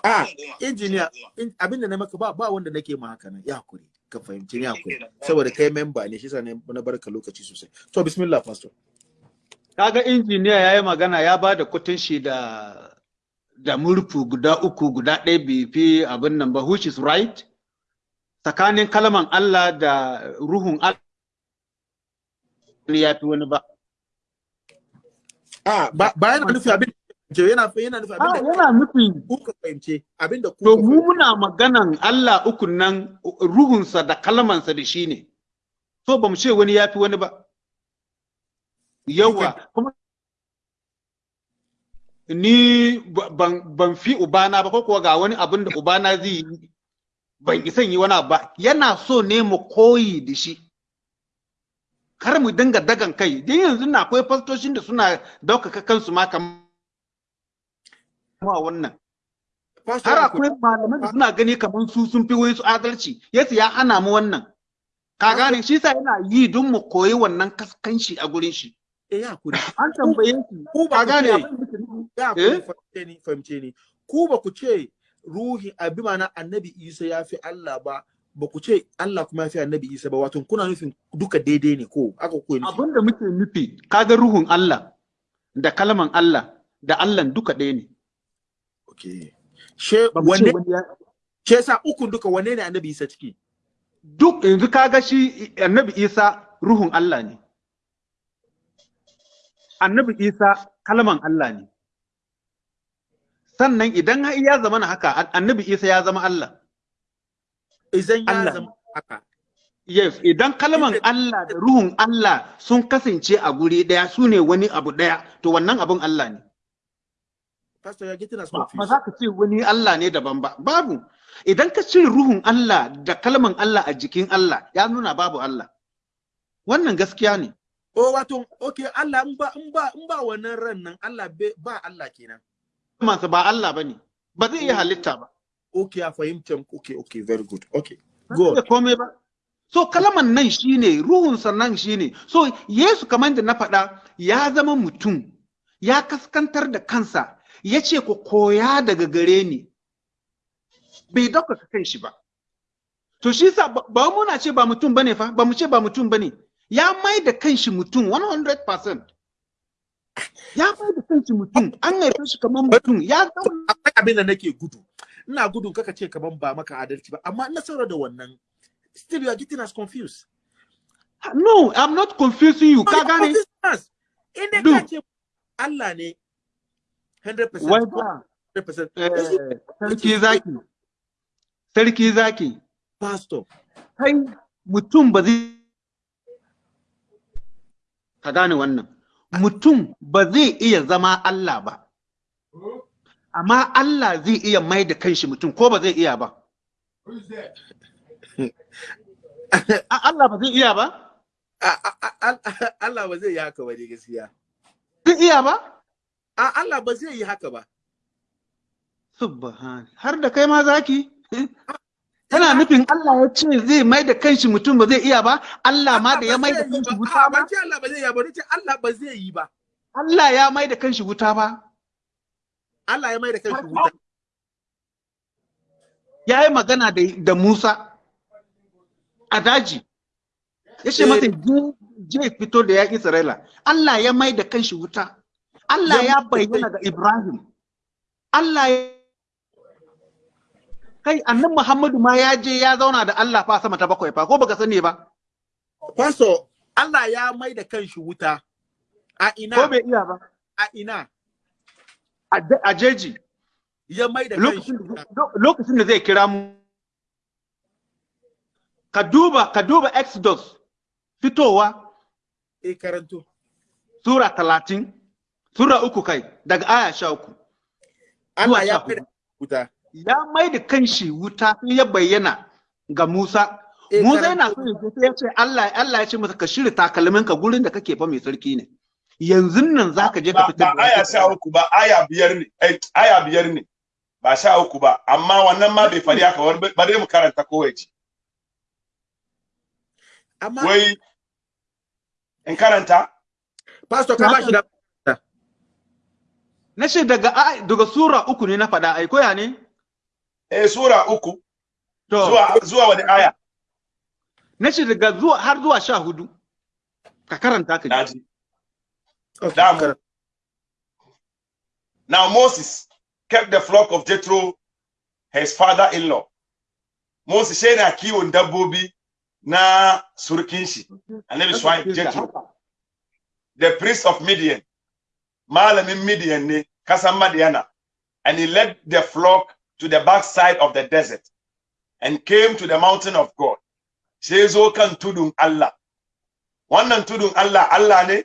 Ah, injiniya, abin da na maka ba wanda nake ma haka nan. Ya kuri, ka fahimci ya kuri. Saboda kai memba ne, shi ne na barka lokaci sosai. To bismillah pastor. kaga injiniya ya yi magana ya ba da kutun shi da da murfu guda uku guda ɗaya bai fi abin nan ba which is right? Tsakanin kalman Allah da ruhun Allah ya fi wani ba. Ah, ba ba yana nufi abin da yana yana nufi abin Ah, da yana nufin ku ka fahimce, abin da ku to ka mu fahimce. muna maganan Allah ukun nan ruhunsa da kalmansa da shi ne. So ba mu ce wani ya fi wani ba. Yawa kuma ni ba- ban fi ubana ba ko kuwa ga wani abin da ubana zai yi ban isan yi wani ba. Yana so ne mu koyi da shi. Kar mu dinga dagan kai. Dan yanzu na akwai fastoshin da suna ɗaukaka kansu ma kamar wannan. Har akwai malaman da suna gani kamar su sun fi wani su adalci. Yesu ya hana mu wannan. Ka gane? Shi sa yana yi don mu koyi wannan kaskanci a gurin shi. Eh, ya kuri. an tambaye shi. Ku ba ka gane? abin da? Ya Eh? kuri fahimce ni, fahimce ni. Ku ba ku ce ruhi abi mana annabi Isa ya fi Allah ba, ba ku ce Allah kuma ya fi annabi Isa ba, wato kuna nufin duka daidai ne ko aka ku abin da muke nufi kaga ruhun Allah da kalman Allah da Allah duka ɗaya ne Okay. She wanne she yasa ukun duka wanne ne annabi Isa ciki? duk yanzu kaga shi annabi Isa ruhun Allah ne annabi Isa kalman Allah ne sannan idan ya zama na haka annabi Isa ya zama Allah. Idan ya zama haka. Yes, idan kalman Allah da ruhun Allah sun kasance a guri ɗaya su ne wani abu ɗaya, to wannan abun Allah ne. pastor you're getting us ba confused. za ka ce wani Allah ne daban ba. Babu. Idan ka cire ruhun Allah da kalman Allah a jikin Allah ya nuna babu Allah. Wannan gaskiya ne. Oh wato okay Allah in ba in ba in ba wannan ran nan Allah ba Allah kenan. Mansa ba Allah ba ne. Ba zai iya halitta ba. Okay a fahimta okay okay very good. Okay Ba go iya komai ba. So kalman nan shine ruhun sannan shine. So Yesu kamar da na faɗa ya zama mutum ya kaskantar da kansa ya ce ku koya daga gare ni. Bai ɗaukaka kan shi ba. To shi sa ba ba muna ce ba mutum ba ne fa ba mu ce ba mutum ba ne. Ya mai da kanshi mutum 100% ya mai da kanshi mutum an haife shi kamar mutum ya zauna. Akwai abin da nake gudu. Ina gudun kaka ce kaman ba maka adalci ba amma na saurara da wannan still you are getting us confused. No i'm not confusing you ka gane? in dai Do. ka ce Allah ne 100% wai ba. 100% eh, sarki zaki. Sarki zaki. Pastor. Kai mutum ba zai ka gane wannan. Mutum ba zai iya zama Allah ba. Amma Allah zai iya mai da kanshi mutum ko ba zai iya ba? A- Allah ba zai iya ba? Allah ba zai yi haka ba ne gaskiya. Zai iya ba? Allah ba zai yi haka ba. Subhan har da kai ma zaki? Kana nufin Allah ya ce zai mai da kanshi mutum ba zai iya ba? Allah ma da ya mai da kanshi wuta ba? Ce Allah ba zai yi ba nace Allah ba zai yi ba. Allah ya mai da kanshi wuta ba? Allah ya mai da kanshi wuta. Ya yi magana da, da Musa a daji. Ya ce masa je fito da yaƙi Isra'ila. Allah ya mai da kanshi wuta. Allah Ya ya bayyana ga Ibrahim. Allah ya kai annan Muhammadu ma ya je ya zauna da Allah fa sama ta bakwai fa ko baka sani ba? Pastor Allah ya mai da kanshi wuta. A ina? Ko bai iya ba? A ina? A je- a jeji. Ya mai da kanshi lokacin da zai kira mu ka duba ka duba Exodus fitowa. Eh karanto. Sura talatin sura uku kai daga aya sha uku. Allah zuwa ya huɗu. wuta. Ya mai da kanshi wuta sai ya bayyana ga Musa. Eh, Musa yana so ya sai ya ce Allah Allah ya ce masa ka shirya takalmin ka gurin da kake fa mai sarki ne. Yanzu nan zaka je ka ba fitar ba aya sha uku ba aya biyar ne. Eh, aya biyar ne. Ba sha uku ba amma wannan ma bai fari haka bari mu karanta kowai ce amma wai in karanta? Pastor ka ba shi da na ce daga daga sura uku ne na faɗa ai koya ne? Eh sura uku to zuwa zuwa wani aya na ce daga zuwa har zuwa sha hudu ka karanta ka ji Damu. Now Moses kept the flock of Jethro, his father-in-law. Moses shi yana kiwon dabbobi na surukin shi, annabi Shuaib Jethro, the priest of Midian. Malamin Midian ne, kasan Madiana. And he led the flock to the backside of the desert and came to the mountain of God. Sai zo kan tudun Allah. Wannan tudun Allah, Allah ne?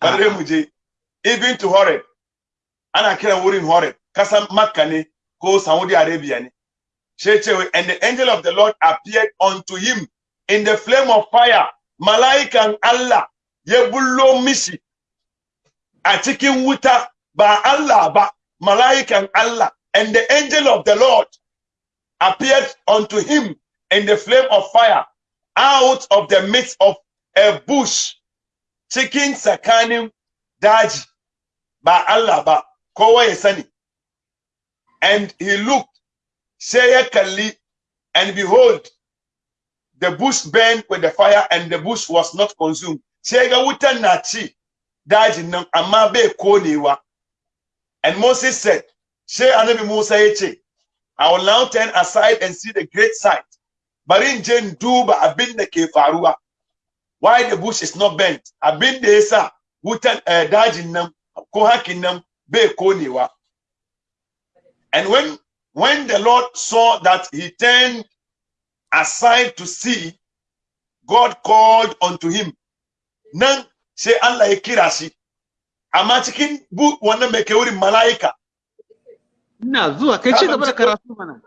Bare mu je. Even to Horeb. ana kiran wurin Horeb kasan Makka ne ko Saudi Arabia ne sai ce and the angel of the Lord appeared unto him in the flame of fire mala'ikan Allah ya bullo mishi a cikin wuta ba Allah ba mala'ikan Allah and the angel of the Lord appeared unto him in the flame of fire out of the midst of a bush. Cikin tsakanin daji ba Allah ba kowa ya sani and he looked sai kalli and behold the bush burned with the fire and the bush was not consumed. Sai ga wutan na ci dajin nan amma bai konewa and Moses said sai annabi Musa ya I will now turn aside and see the great sight. Bari in je in duba abin da ke why the bush is not burnt abin da yasa wutan eh, dajin nan ko hakin nan and when when the lord saw that he turned aside to see god called unto him nan sai Allah ya kira shi amma cikin wannan mai mala'ika ina zuwa. Kai ci gaba da karatu mana.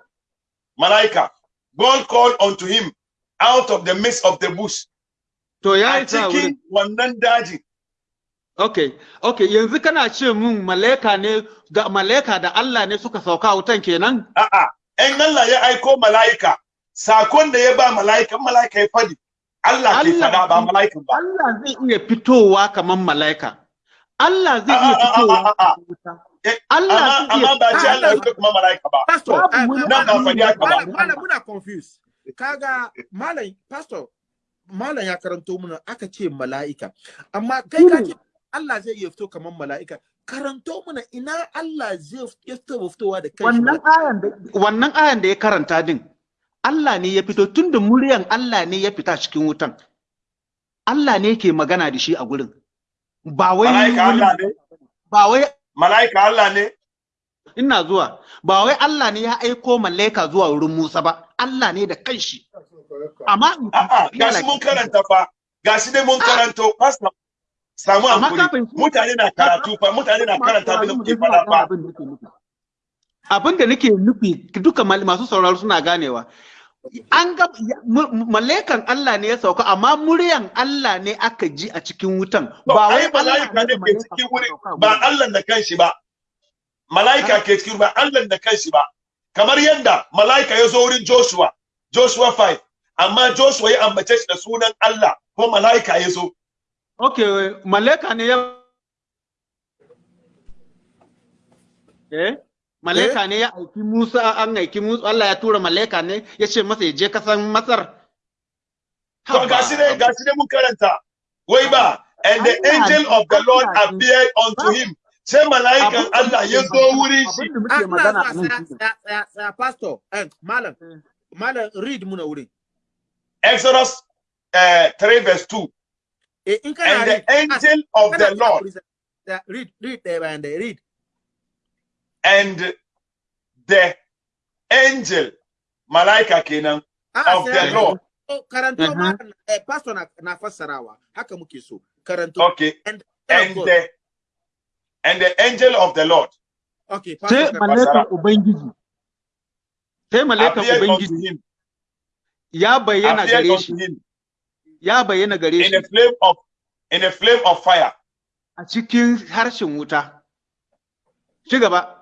Mala'ika God called unto him out of the midst of the bush. To ya a isa wurin cikin wannan daji. Okay okay yanzu kana ce mun malaika ne ga malaika da Allah ne suka sauka wutan kenan? A'a in Allah ya aiko mala'ika saƙon da ya ba mala'ika mala'ika ya faɗi Allah ke fada ba mala'ikan ba. Allah zai iya fitowa kaman malaika. Allah zai iya fitowa Eh, Allah amma zai iya amma ba ce Ah, Allah ya fito kuma mala'ika ba. Pastor nan ba malam faɗi haka ba. malam malam muna confused. Kaga malam pastor malam ya karanto muna aka ce mala'ika. Amma kai ka ce Allah zai iya fito kamar mala'ika. Karanto muna ina Allah zai ya fito fitowa da kai wannan ayan da wannan ayan da ya karanta din Allah ne ya fito tunda muryan Allah ne ya fita cikin wutan. Allah ne ke magana da shi a gurin. Ba wai ba wai mala'ika Allah ne? Ina zuwa. Ba wai Allah ne ya aiko malaika zuwa wurin Musa ba. Allah ne da kanshi. Amma gashi mun karanta fa. Gashi dai mun karanto. Pastor samu hankuri shi- mutane na karatu fa. Mutane na karanta abin da muke fada fa. Abin da nake nufi. Duka masu sauraro suna ganewa. An ga mala'ikan Allah ne ya sauka amma muryan Allah ne aka ji a cikin wutan ba ai wai mala'ika ne ke cikin wurin ba. Allah da kanshi ba mala'ika ke cikin ba Allah da kanshi ba kamar yadda mala'ika ya zo wurin Joshua Joshua 5 amma Joshua ya ambace shi da sunan Allah ko mala'ika ya zo Okay, mala'ika ne ya Eh? Mala'ika ne ya aiki Musa an aiki Musa Allah ya tura mala'ika ne ya ce masa ya je kasan Masar. to gashi ne gashi ne mun karanta. Wai ba and the angel of the Lord appeared unto him. Sai mala'ikan Allah muke ya zo wurin shi. pastor eh, malam Eh. malam read muna wurin. Exodus uh, 3 verse 2 eh in kana and the angel of the Lord. Read read ɗaya bayan ɗaya read and the angel malaika kenan Ah, of the. Lord. Oh, karanto Mhm. ma eh, pastor na, fassarawa. Haka muke so. Karanto okay. and, and the and the angel of the Lord. Okay pastor mala'ikan Ubangiji. Sai mala'ikan Ubangiji. ya bayyana gare shi, ya bayyana gare in shi. a flame of in a flame of fire. A cikin harshen wuta. Ci gaba.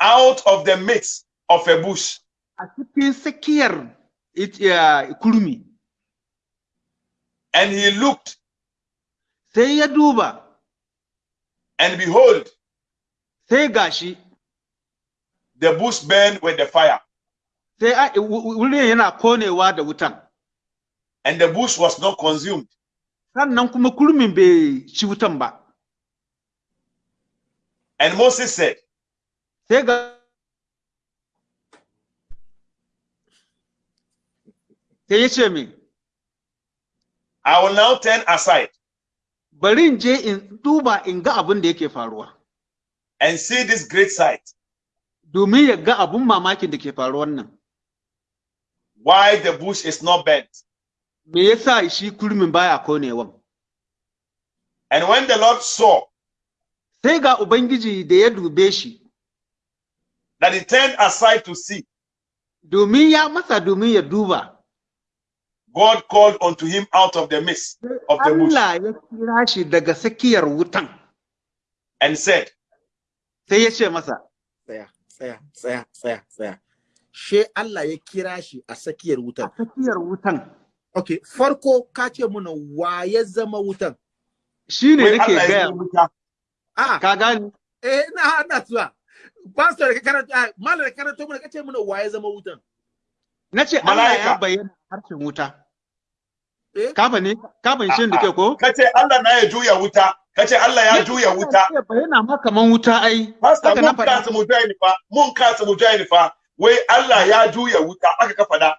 Out of the midst of a bush A cikin tsakiyar it- uh, ya, kurmi. and he looked Sai ya duba, and behold sai gashi, the bush burned with the fire sai a- ah, wu- wu- wurin yana konewa da wutan. and the bush was not consumed Sannan kuma kurmin bai ci wutan ba. and Moses said Sai ga sai ya ce min, I will now turn aside bari in je in duba in ga abin da yake faruwa. and see this great sight Domin ya ga abin mamakin da ke faruwan nan. why the bush is not burnt Me yasa shi kurmin baya konewan? and when the Lord saw Sai ga Ubangiji da ya dube shi, that he turned aside to see domin ya masa domin ya duba. God called unto him out of the midst of the bush Allah ya kira shi daga tsakiyar wutan. and said Sai ya ce masa, tsaya tsaya tsaya tsaya tsaya she Allah ya kira shi a tsakiyar a wutan tsakiyar wutan. okay farko ka ce muna wa ya zama wutan Shi ne nake Allah gaya ah ka gani? eh na na tuwa pastor ka karanta ah, malam ka karanta muna ka ce muna wa ya zama wutan? Na ce Allah ya bayyana harshen wuta. Eh? Ka ne? Ka fahimci da ke ko? kace Allah na ya juya wuta. Kace Allah ya juya wuta. Ya bayyana ma kaman wuta ai. pastor Haka na mun kasa mu join fa. Mun kasa mu join fa. Wai Allah ya juya wuta. Aka ka fada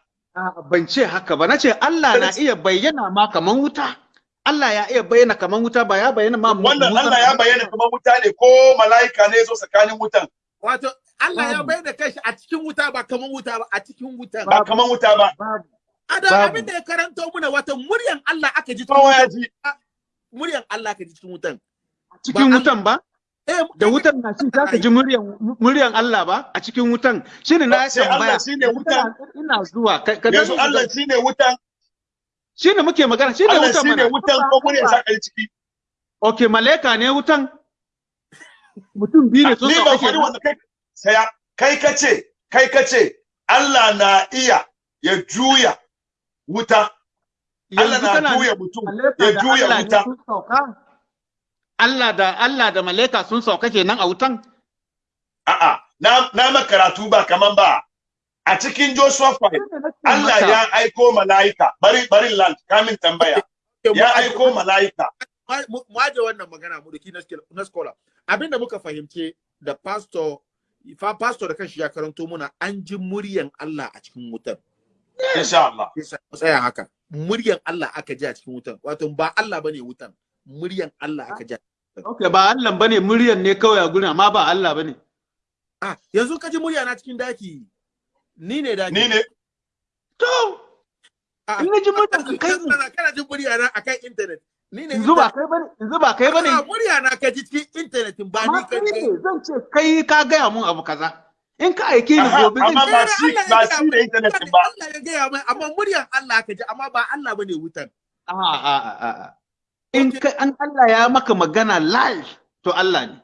Ban ce haka ba, na ce Allah na iya bayyana ma kaman wuta. Allah ya iya bayyana kaman wuta ba ya bayyana ma wannan Allah ya kaman bayyana kamar wuta ne ko mala'ika ne zo tsakanin wutan? Wato Allah ya Babu. bayyana kanshi a cikin wuta ba kaman wuta ba a cikin wutan ba kamar wuta ba. Babu. ada babu. abin da ya karanto muna wato muryan Allah aka ji cikin wutan. ji. Muryan Allah aka ji cikin wutan. Cikin wutan ba? Eh da wutan na shi za ka ji muryan muryan Allah ba a cikin wutan? Shine na tambaya Allah shine wutan. ina zuwa ka yanzu Allah shine wutan. Shine muke magana shine Allah wutan shine mana. wutan ko mun sa kai ciki? Okay malaika ne wutan? Mutum biyu ne sun ba faɗi wanda kai saya kai kace kai kace Allah na iya ya juya wuta. Allah na juya mutum ya da juya wuta. Allah da Allah da malaika sun sauka kenan a wutan? A'a na na makaratu ba kaman ba. A cikin Joshua 5 Allah ya aiko mala'ika. Bari bari land kamin tambaya. Ya aiko mala'ika. mu aje wannan magana mu na skill- na scholar. Abin da muka fahimce da pastor fa pastor da kanshi ya karanto muna an ji muryan Allah a cikin wutan insha Allah. Tsaya haka. Muryan Allah aka ji a cikin wutan wato ba Allah ba ne wutan muryan Allah aka ji Okay, ba Allah ba ne muryan ne kawai a gurin amma ba Allah ba ne. Ah yanzu ka ji murya na cikin daki. Ni ne daki. Ni ne. To! Ah, in ji muryan ka kai kana jin murya na akan internet yanzu ba kai ba ne yanzu ba kai ba ne. Murya na ka ji cikin internet ba ni ka kai ne zan ce kai ka gaya mun abu kaza. In ka aike ni gobe zan ba shi ba shi da internet din ba. Allah ya gaya mai amma muryan Allah ka ji amma ba Allah ba ne wutan. A a a a a. in kai an Allah ya maka magana live to Allah ne.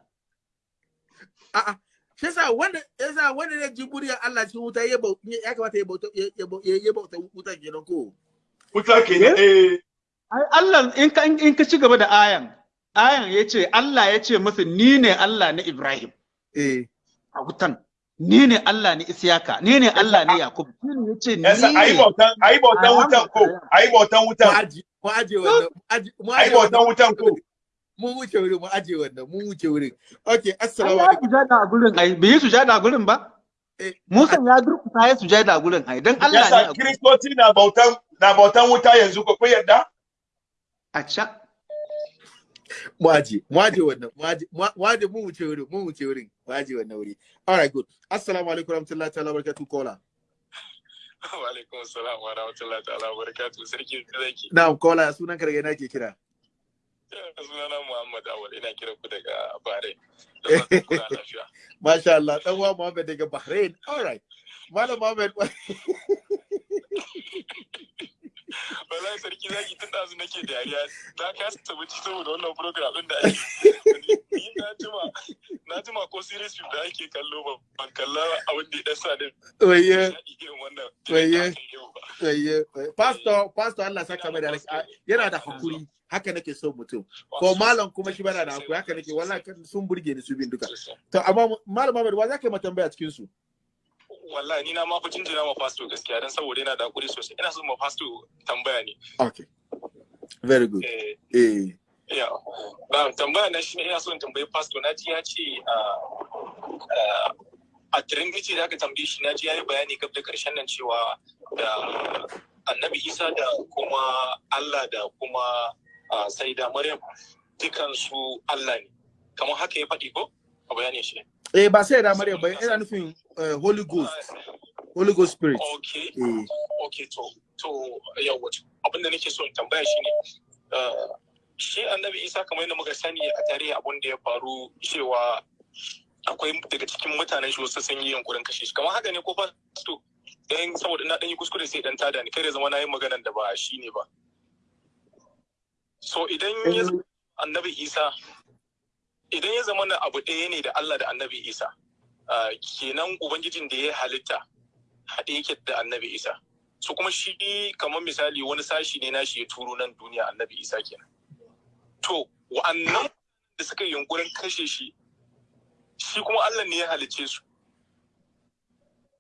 A'a. Shi yasa wanda yasa wanda ya ji muryan Allah cikin wuta ya kamata ya bauta ya ya bau- ya bauta wutan kenan ko? Wuta kenan eh? ai Allah in ka in ka ci gaba da ayan ayan ya ce Allah ya ce masa ni ne Allah na Ibrahim. Eh. A wutan ni ne Allah ne Isiyaka ni ne Allah ne Yakub shi ne ya ce ni yasa ayi ne bautan ayi bautan wutan ko ayi bautan mu wutan mu aje wannan mu aje mu bautan wutan ko. Mun wuce wurin mu aje wannan mun wuce wurin. Okay assalamu ya alaikum. sujada a gurin ai bai yi sujada a gurin ba? Eh. Musa ya durkusa ya sujada a gurin ai dan Allah ne a yasa gurin. Kristoci na bautan na bautan wuta yanzu ko yarda? A ca mu aje mu aje wannan mu aje mu wuce wurin mun wuce wurin mu aje wannan wuri all right good assalamu alaikum warahmatullahi ta'ala barakatuh kola Wa alaikum salam wa rahmatullahi ta'ala wa barakatuh. Sarki zaki. na'am kola sunan ka daga ina ke kira Sunana Muhammad Awal ina kira ku daga Bahrain. Masha Allah, ɗan uwa Muhammad daga Bahrain. All right. Malam Muhammad, Wallahi sarki zaki tun ɗazu nake dariya. Na kasa tabbaci saboda wannan program ɗin da ake. Ni na jima na jima ko series film da ake kallo ba ban kalla abin da ya ɗan sa da waye, nishaɗi irin wannan. Waye. yau ba. waye, waye. Pastor, Pastor Allah saka mai da yana da haƙuri. Haka nake so mutum. Ko malam kuma shi bana da haƙuri. Haka nake wallahi sun burge ni su bin duka. To amma malam Muhammad wa zaka yi tambaya cikin su? Wallahi ni na ma fi jinjina ma fasto gaskiya dan saboda yana da haƙuri sosai. Ina son ma fasto tambaya ne. Okay. Very good. eh. Eh. ya. Ba tambaya na shine ina son tambayi fasto na ji ya ce a a trinity da aka tambaye shi. Na ji ya yi bayani gab da ƙarshen nan cewa da annabi isa da kuma allah da kuma ah, sai da maryam dukansu allah ne. Kamar haka ya faɗi ko? A bayanin shi Eh ba sai da Maryam ba. Yana nufin eh, Holy Ghost, Holy Ghost Spirit. okay. Eh. ok to to yawa abin da nake so in tambaya shine uh, shi annabi isa kamar yadda muka sani a tarihi abin da ya faru cewa akwai daga cikin mutanen shi wasu sun yi yunkurin kashe shi. Kamar haka ne ko fa to dan saboda na dan yi kuskure sai dan tada ni da zama na yi maganan da ba shi ne ba. So idan ya annabi isa idan ya zama na abu ɗaya ne da Allah da annabi isa uh, kenan ubangijin da ya halitta haɗe yake da annabi isa. Su kuma shi kamar misali wani sashi ne nashi ya turo nan duniya annabi isa kenan. To wa'annan da suka yunkurin kashe shi shi kuma allah ne ya halicce su.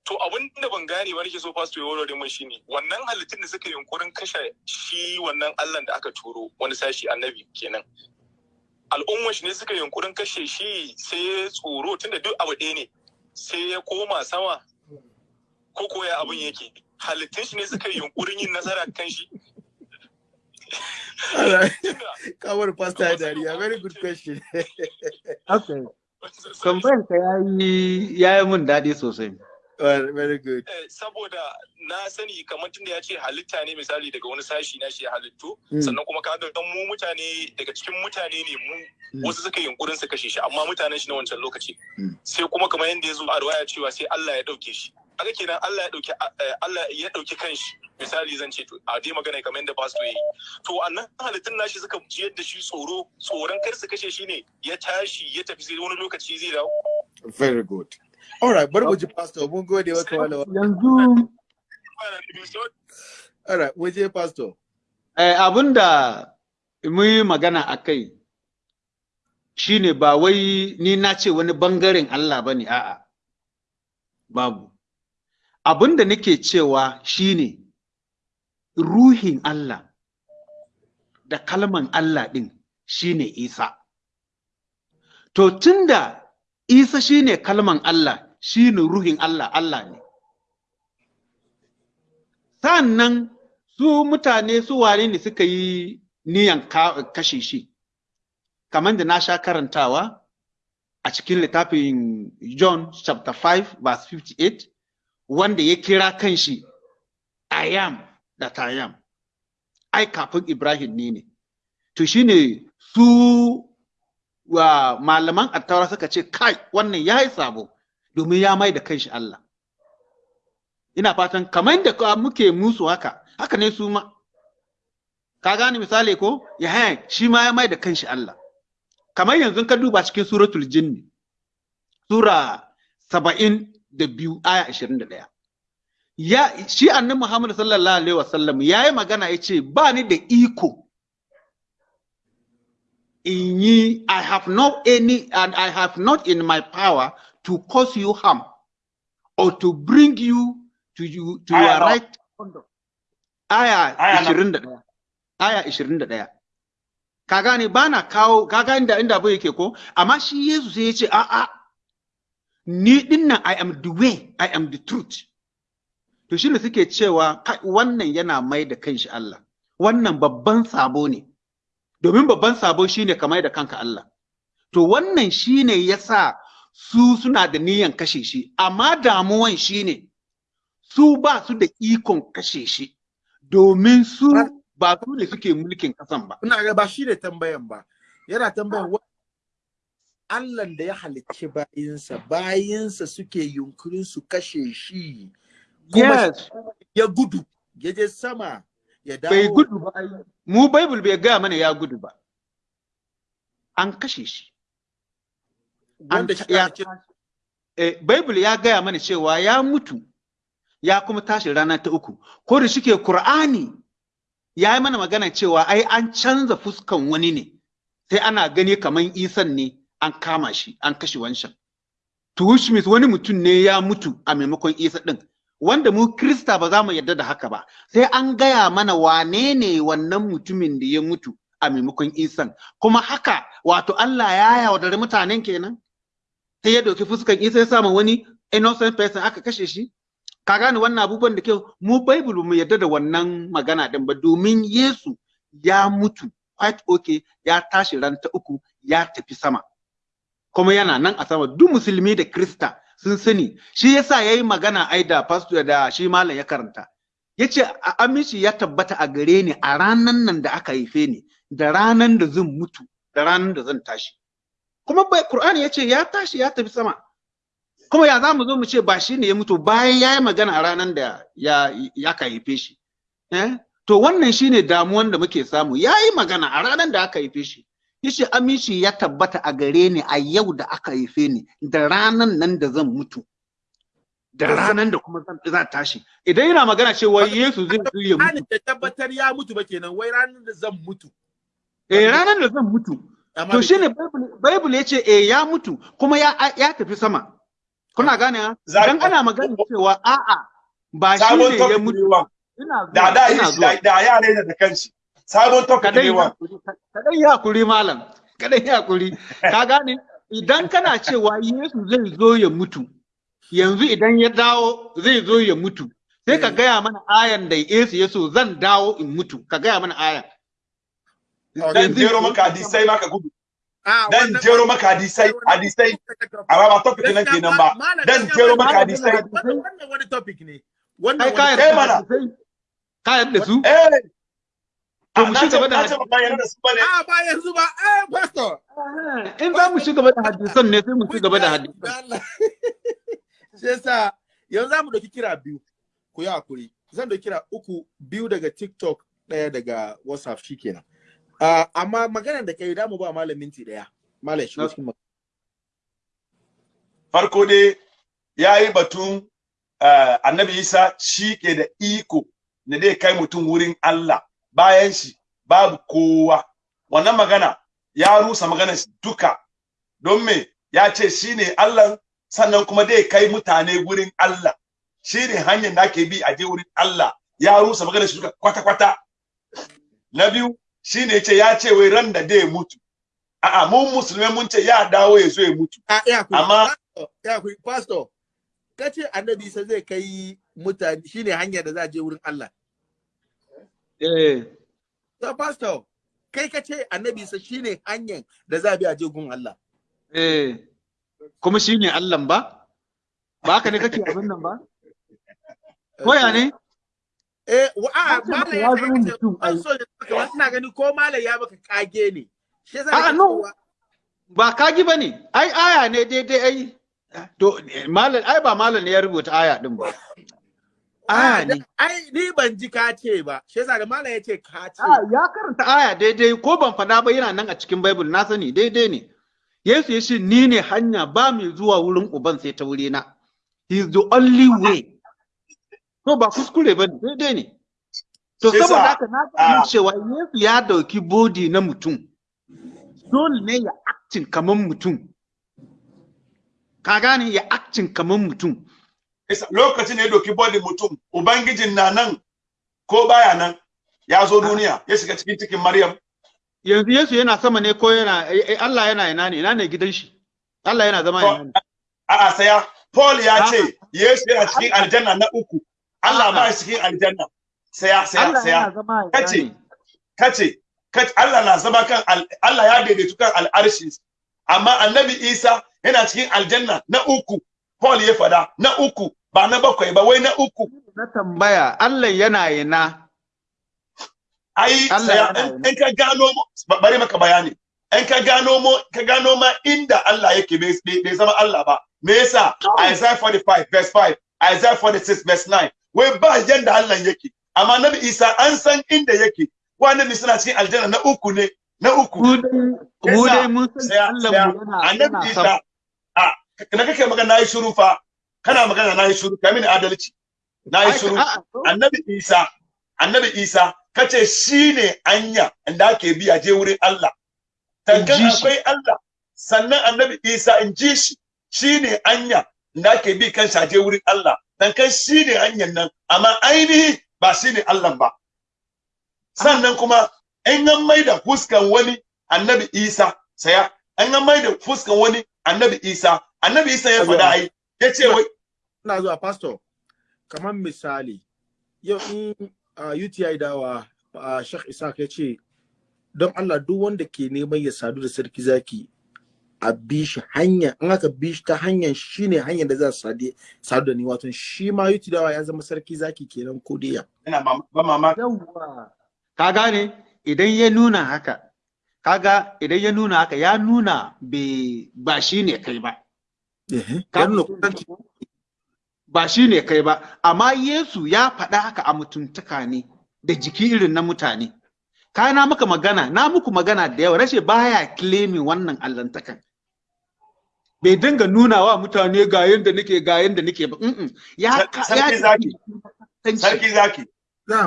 To abin da ban gane ba nake so fasto ya warware mun shine wannan halittun da suka yunkurin kashe shi wannan allah da aka turo wani sashi annabi kenan al'ummar shi ne suka yunkurin kashe shi sai ya tsoro tunda duk abu ɗaya ne. Sai ya koma sama ko koya abin yake. Halittun shi ne suka yunkurin yin nasara kan shi. Kawar Pastor ya dariya. Very good question. okay. Tambayan ka yayi yayi mun daɗi sosai. Very good. Eh, saboda na sani kamar tunda ya ce halitta ne misali daga wani sashi na shi halittu Mm. sannan kuma kaga dan mu mutane daga cikin mutane ne mu Mm. wasu suka yunkurin su kashe shi amma mutanen shi na wancan lokaci Mm. sai kuma kamar yadda ya zo a riwaya cewa sai Allah ya ɗauke shi haka kenan Allah ya ɗauki eh, Allah ya ɗauki kanshi misali zan ce to a dai magana kamar yadda pastor yayi to annan halittun nashi suka jiyar da shi tsoro tsoron kar su kashe shi ne ya tashi ya tafi sai wani lokaci zai dawo Very good. Alright, bari mu ji pastor. Mun gode maka malama. yanzu Alright, mu je pastor. eh, yi magana a kai shi ne ba wai ni na ce wani ɓangaren Allah ba ne, a'a, babu. Abin da nake cewa shi ne ruhin Allah da kalman Allah ɗin shi ne Isa. To, tunda Isa shi ne kalman Allah, shi ne ruhin Allah, Allah ne. Sa'an su mutane su wane ne suka yi niyan ka- kashe shi? Kamar da na sha karantawa a cikin littafin John chapter 5 verse 58 wanda ya kira kanshi I am that I am. Ai kafin Ibrahim ne ne. To shine su wa malaman attaura suka ce kai wannan ya yi sabo. Domin ya mai da kanshi Allah. Ina fatan kamar da muke musu haka haka ne su ma. Ka gane misali ko? Ya shi ma ya mai da kanshi Allah. Kamar yanzu ka duba cikin suratul jinni sura saba'in da biyu aya ashirin da ɗaya. Ya shi annabi Muhammad sallallahu alaihi wasallam ya yi magana ya ce ba ni da iko in yi I have not any and I have not in my power to cause you harm or to bring you to you to your right conduct. Aya Aya nawa? 21. Aya 21. Ka gane ba na kawo ka gane da inda abu yake ko amma shi Yesu sai ya ce a'a ni ɗin nan I am the way I am the truth to shine suke cewa wannan yana mai da kanshi Allah wannan babban sabo ne domin babban sabo shine ka mai da kanka Allah. To wannan shine yasa su suna da niyan kashe shi amma damuwan shine su ba su da ikon kashe shi. Domin su ba su ne suke mulkin kasan ba. Ina ga ba shi ne tambayan ba. Yana tambayan Allah da ya halicci bayinsa, bayinsa suke yunkurin su kashe shi. Kuma yes. ya gudu, ya je sama, ya dawo. bai gudu ba mu bible bai gaya mana ya gudu ba. An kashe shi. Wanda ya eh, Bible ya gaya mana cewa ya mutu ya kuma tashi rana ta uku. Ko da shike Qur'ani ya yi mana magana cewa ai an canza fuskan wani ne sai ana gani kaman isan ne an kama shi an kashe wancan. To which means wani mutum ne ya mutu a maimakon isa din wanda mu krista ba za mu yarda da haka ba. Sai an gaya mana wane ne wannan mutumin da ya mutu a maimakon isan. Kuma haka wato Allah ya yaudari mutanen kenan? Sai ya ɗauki fuskan isa ya sama wani innocent person aka kashe shi? Ka gane wannan abubuwan da kyau? Mu bible mu yarda da wannan magana din ba. Domin yesu ya mutu quite okay ya tashi ran ta uku ya tafi sama. Kuma yana nan a sama. Duk musulmi da krista sun sani. Shi yasa yayi magana ai da pastor da shi malam ya karanta. Yace aminci ya tabbata a gare ni a ranan nan da aka haife ni da ranan da zan mutu da ranan da zan tashi. Kuma bai qur'ani ya ce ya tashi ya tafi sama. Kuma ya za mu zo mu ce ba shi ne ya mutu bayan ya yi magana a ranar da ya ya ka haife shi. Eh? to wannan shine damuwan da muke samu. Ya yi magana a ranar da aka haife shi. Ya ce aminci ya tabbata a gare ni a yau da aka haife ni da ranar nan da zan mutu. Da ranar da kuma zan za tashi. Idan yana magana cewa Yesu zai zo ya mutu. da tabbatar ya mutu ba kenan wai ranar da zan mutu. eh ranar da zan mutu. To shine Bible Bible ya ce eh ya mutu. Kuma ya ya tafi sama. Kuna gane ha? Idan ana magana cewa a'a ba shi ne ya mutu da da da- da ya ne da kanshi. Sabon topic ne ya wa? haƙuri kadai ya haƙuri malam. Kadai ya haƙuri ka gane? Idan kana cewa Yesu zai zo ya mutu yanzu idan ya dawo zai zo ya mutu sai ka Eh. gaya mana ayan da Yesu ya so zan dawo in mutu. Ka gaya mana ayan. Dan jero maka hadisai maka gudu. Ah, dan jero maka hadisai hadisai. amma ba topic nan kenan ba. dan jero maka hadisai. Wannan wannan wani topic ne. Wannan kai wani Eh, yarda mana. hadisai ka yarda da su? Eh To mu gaba da ba ne a ba yanzu ba. Eh pastor. In za mu da hadisan ne sai mu da hadisan. Allah. shi yasa yanzu za mu ɗauki kira biyu. Ku yi haƙuri zan ɗauki kira uku biyu daga tiktok ɗaya daga whatsapp shikenan uh, amma maganar da kai da mu ba malam minti ɗaya. Malam shi cikin farko dai ya yi batun eh, annabi isa shi ke da iko na dai kai mutum wurin Allah. Bayan shi babu kowa. Wannan magana ya rusa maganar shi duka. Don me? Ya ce shi ne Allah sannan kuma dai kai mutane wurin Allah. Shi ne hanyar da ake bi a je wurin Allah. Ya rusa maganar shi duka kwata-kwata. Na biyu shi ne ce ya ce wai ran da dai mutu. A'a mun musulmai mun ce ya dawo ya zo ya mutu. A ya ku Amma- ya ku pastor kace annabi isa zai kai mutane shine hanyar da za a je wurin Allah. Eh. To pastor kai kace annabi isa shine hanyar da za a bi a je gun Allah. Eh. Kuma shine Allah ba? Ba haka ne kake abin nan ba? Koya ne? Eh, wa a ce maka ya ya zama ce mutum, ai. so ya ina gani ko malam ya maka kage ne. Shi yasa A'a, nake no. ba kagi ba ne ai aya ne daidai ai. To malam ai ba malam ne ya rubuta aya din ba. Aya ne. Ai ni ban ji ka ce ba. Shi yasa da malam ya ce ka ce. ya karanta aya daidai ko ban faɗa ba yana nan a cikin bible. Na sani daidai ne. Yesu ya ce ni ne hanya ba mai zuwa wurin uban sai ta wurina. He is the only way. To ba kuskure ba daidai ne. To saboda haka na gano cewa Yesu ya ɗauki body na mutum. Dole ne ya acting kamar mutum. Ka gane? Ya acting kamar mutum. Lokacin da ya doki body mutum ubangijin na nan ko baya nan ya zo duniya ya shiga cikin cikin maryam. Yanzu Yesu yana sama ne ko yana eh, Allah yana ina ne? Ina ne gidan shi? Allah yana zama ina ne? A'a saya. Paul ya Ah. ce yesu yana cikin aljanna na uku. Allah Ah. ba shi cikin aljanna. Saya saya saya. kace kace kace allah na zama kan al- allah ya daidaitu kan al'arshi. Amma annabi isa yana cikin aljanna na uku. Paul ya fada na uku ba na bakwai ba wai na uku. Na tambaya Allah yana ina? Ai yana in- yana. ka gano bari maka bayani. In ka gano mu ka gano ma inda Allah yake bai zama Allah ba. Me yasa? Isaiah 45 verse 5 Isaiah 46 verse 9 wai ba yanda Allah yake. Amma Nabi Isa an san inda yake. Wani suna cikin aljanna na uku ne na uku. Mu dai mun san Allah mu yana annabi yana Isa na kake magana? Nayi shiru fa. Kana magana na yi shiru. Kai mini adalci. Nayi shiru. annabi isa annabi isa kace shine anya da ake bi a je wurin Allah. Tankan akwai Allah. Sannan annabi isa in ji shi. Shine anya da ake bi kan a je wurin Allah. Tankan shine anyan nan amma ainihi ba shine Allah ba. Sannan kuma in an maida fuskan wani annabi isa saya. An an maida fuskan wani annabi isa annabi isa ya faɗa ai ya ce wai Ina zuwa pastor. Kamar misali yau in uh, UTI dawa uh, Sheikh Isaac ya ce don Allah duk wanda ke neman ya sadu da sarki zaki a bi shi hanya in aka bi shi ta hanyar shine hanyar da za su sadu sadu da ni wato shi ma UTI dawa ya zama sarki zaki kenan ko dai ya. ina ba mamaki yawwa ka gane idan ya nuna haka kaga idan ya nuna haka ya nuna bai ba shi ne kai ba ba shi ne kai ba amma Yesu ya faɗa haka a mutuntaka ne da jiki irin na mutane ka na maka magana na muku magana da yawa rashe baya claiming wannan allantakan bai dinga nuna wa mutane ga yanda nake ga yanda nake ba mm-mm. ya sarki ya zaki. Sarki sarki zaki.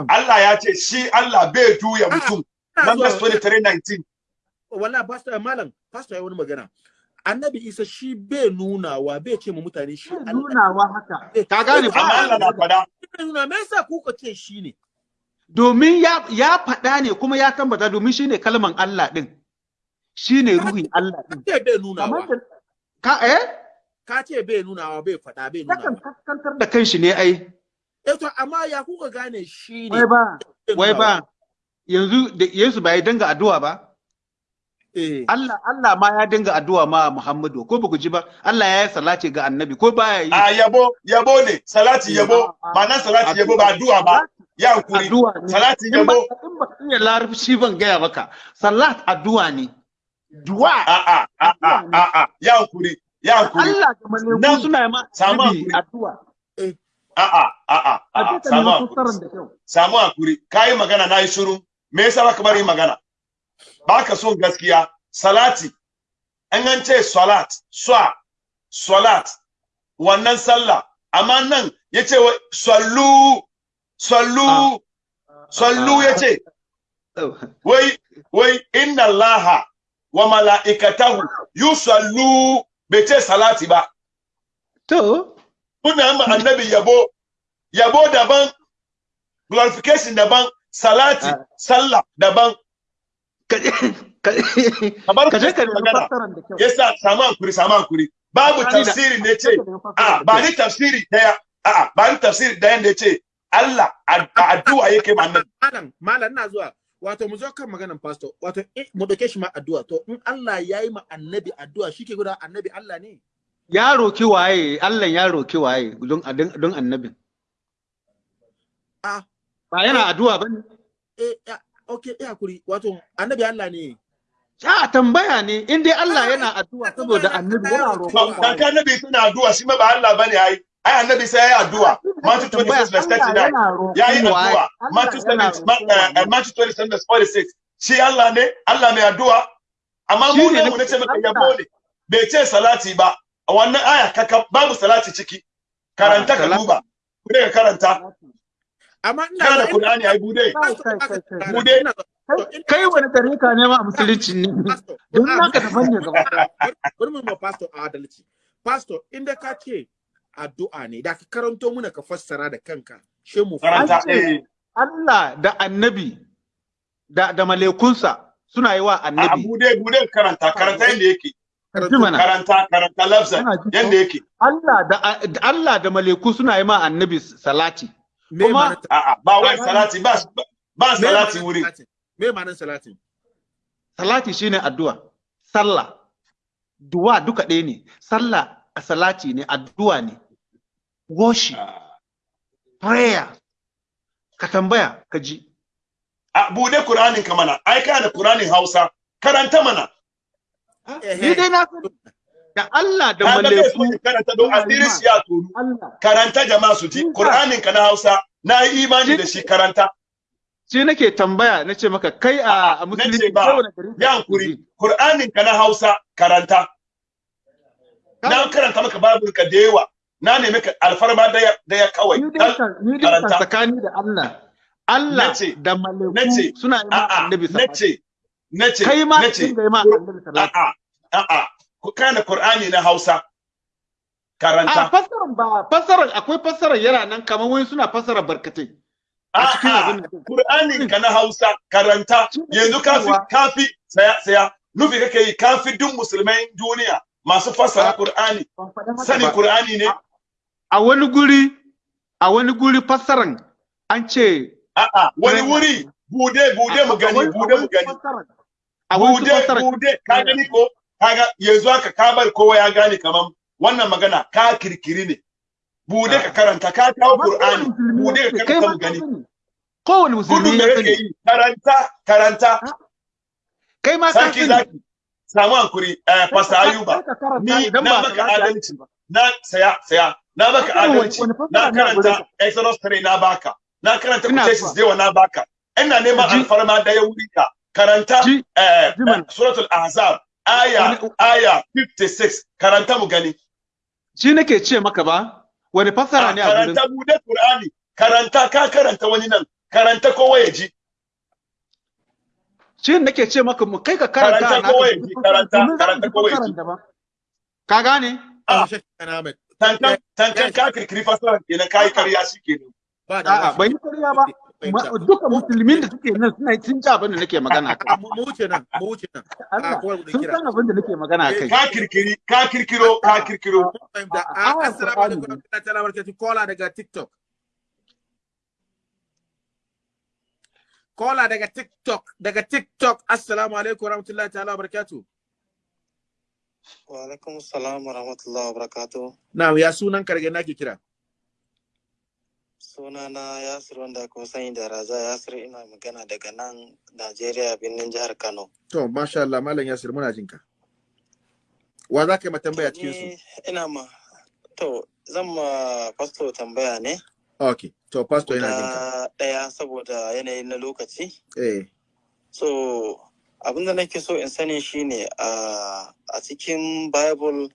Allah ya ce shi Allah bai juya mutum. Numbers zuwa- 23:19. wala pastor malam pastor ya wani magana annabi isa shi bai nunawa bai ce ma mutane shi Allah. nunawa haka. Ka gane Amma Allah na fada. nuna me yasa kuka ce shi ne? Domin ya ya faɗa ne kuma ya tambata domin shine kalman Allah din shine ruhin Allah din ce bai kamar nunawa da ka eh? Ka ce bai nunawa bai faɗa bai nunawa. kaskantar da kanshi ne ai. Eh to amma ya kuka gane shi ne? Wai ba. Wai ba. yanzu da Yesu bai danga addu'a ba? eh Allah Allah ma ya dinga addu'a ma Muhammadu. Ko ba ku ji ba? Allah ya yi salati ga annabi ko baya yi? A yabo yabo ne. Salati yabo. ma'anar salati yabo ba addu'a ba. Ya ne. Salati ba yabo. in ba ka iya larabci ban gaya maka. Salat addu'a ne. Du'a. A a a a a a ya hankuri ya hankuri Allah da malaiku Nan, suna yi ma addu'a. A a a a ka samu haƙuri. fassarar da kyau. Samu haƙuri. Kayi magana na yi shiru. Me yasa baka bari magana? Baka son gaskiya. Salati. An an ce salat swa salat. Wannan sallah. Amma nan ya ce wai sallu sallu sallu ya ce wai wai inna allaha wa mala'ikatahu yusallu. Bai ce salati ba. To. Kuna ma annabi yabo yabo daban glorification daban salati Ah. sallah daban. Kamar ka je ka magana. fassarar da kyau. Yasa samu hankuri samu hankuri. Babu tafsiri ne ce a da ba ni tafsiri ɗaya. A ba ni tafsiri ɗaya da ce Allah a a addu'a yake ma malam malam na zuwa. Wato mu zo kan maganan pastor. Wato eh, mu ɗauke shi ma addu'a. To in Allah ya yi ma annabi addu'a shi ke guda annabi Allah ne? Ya roki waye? Allah ya roki waye don don annabin? Ah. Ba yana addu'a ba ne eh okay ya haƙuri. Wato annabi Allah ne. A tambaya ne. In dai Allah yana addu'a saboda annabi yana roƙon waye kan annabi suna addu'a shi ma ba Allah ba ne ai. Ai annabi sai ya yi addu'a. Matthew 26 verse 39 ya yi addu'a. Matthew 7 Ma- eh, eh, Matthew 27 verse 46 shi Allah ne Allah mai addu'a. Amma mu ne mu nace maka yabo ne. Bai ce salati ba. Wannan aya kaka babu salati ciki. Karanta Ah, ka duba. Ku ka karanta. Amma ina da Qur'ani ai buɗe. Bude. Kai wani tarika ne ma a musulunci ne? Don naka daban ne gaba bari- mu ma pastor adalci. Pastor inda ka ce addu'a ne da ka karanto muna ka fassara da kanka she mu eh. Allah da annabi da da malaikunsa suna yi wa a annabi. buɗe buɗe karanta karanta yake. Karanta. Karanta yake. Allah da da Allah da malaiku suna yi ma annabi salati. Kuma- a'a ba wai salati ba ba me salati ma'anar wuri. salatin? me ma'anar salatin salati shine addu'a. Sallah duwa duka ɗaya ne. Sallah a salati ne addu'a ne. Worship. Prayer. Ka tambaya ka ji. A buɗe Qur'anin ka mana. Ai kana da Qur'anin Hausa. Karanta mana. Ni dai na sani. Da Allah da ga malaiku. ya karanta don asirin shi ya karanta jama'a su ji. Qur'anin ka na Hausa na yi imani da shi karanta. shi nake tambaya na ce maka kai a musulunci wani gari ya hankuri Qur'anin ka na Hausa karanta. Na karanta maka babul ka da yawa. Na nemi ka alfarma ɗaya ɗaya kawai. Ni dai Dal- kan ni karanta. tsakani da Allah. Allah Nace, da malaiku nace, suna yi ma a'a annabi salati nace nace kai ma nace dinga yi ma annabi a'a a'a. ku kana Qur'ani na Hausa. A karanta fassarar ba fassarar akwai fassarar yana nan kamar wani suna fassara barkatai a cikin abin a'a Qur'anin ka na Hausa karanta. Yanzu kafi kafi saya saya nufi kake yi kafi duk musulmai duniya masu fassara Ah. Qur'ani. ba. Qur'ani ne? A wani guri a wani guri fassaran an ce a'a wani wuri buɗe buɗe mu gani buɗe mu gani. a wani buɗe buɗe ka gani ko? Kaga yanzu haka ka bar kowa ya gane kaman wannan magana ka kirkiri ne. Bude ka karanta ka kawo Qur'ani. buɗe ka karanta gani. kowane musulmi ya sani. karanta karanta. Kai ma ka sarki sani. zaki samu hankuri eh Pastor Ayuba. ni na ba maka salati ake adalci ba. na saya saya. Na maka wani- adalci. na karanta? Exodus 3 na baka. Na karanta Quotations yawa na baka. Ina neman alfarma da ya wuri ka karanta eh, eh, suratul ahzab. Aya aya 56 karanta mu gani. Shi nake ce maka ba? Wani fassara Ah, ne a gurin karanta buɗe Qur'ani. Karanta ka karanta wani nan. Karanta kowa ya ji. Shi nake ce maka mu kai ka karanta Karanta naka kawai, ji karanta, mu karanta ji kawai. fassaran daban. ka gane? Ah. Ahmed. tankan tankan ka kirkiri fasara kenan kai kariya shikenan ba da a'a ban yi karya ba. Duka musulmin da suke nan suna sun ji abin da nake magana A- kai. Mu wuce nan mu wuce nan. Sun san abin da nake magana kai. Ka kirkiri ka kirkiro ka kirkiro. Fahimta. A- a a- assalamu alaikum barakatuh kola daga tiktok. Kola daga TikTok daga TikTok. Assalamu alaikum warahmatullahi ta'ala barakatuh Wa alaikum salam wa rahmatullahi wa barakatuh. na ya sunan karge nake kira? Sunana Yasir wanda aka sani da Raza Yasir. Ina magana daga nan Najeriya birnin jihar Kano. to masha Allah malam Yasir muna jin ka. Wa za ka yi ma tambaya cikin su? Ina ma to zan ma pastor tambaya ne. Okay to pastor yana jin ka. guda ɗaya saboda yanayi na lokaci. eh. So abin da nake so in sani shine a a cikin Bible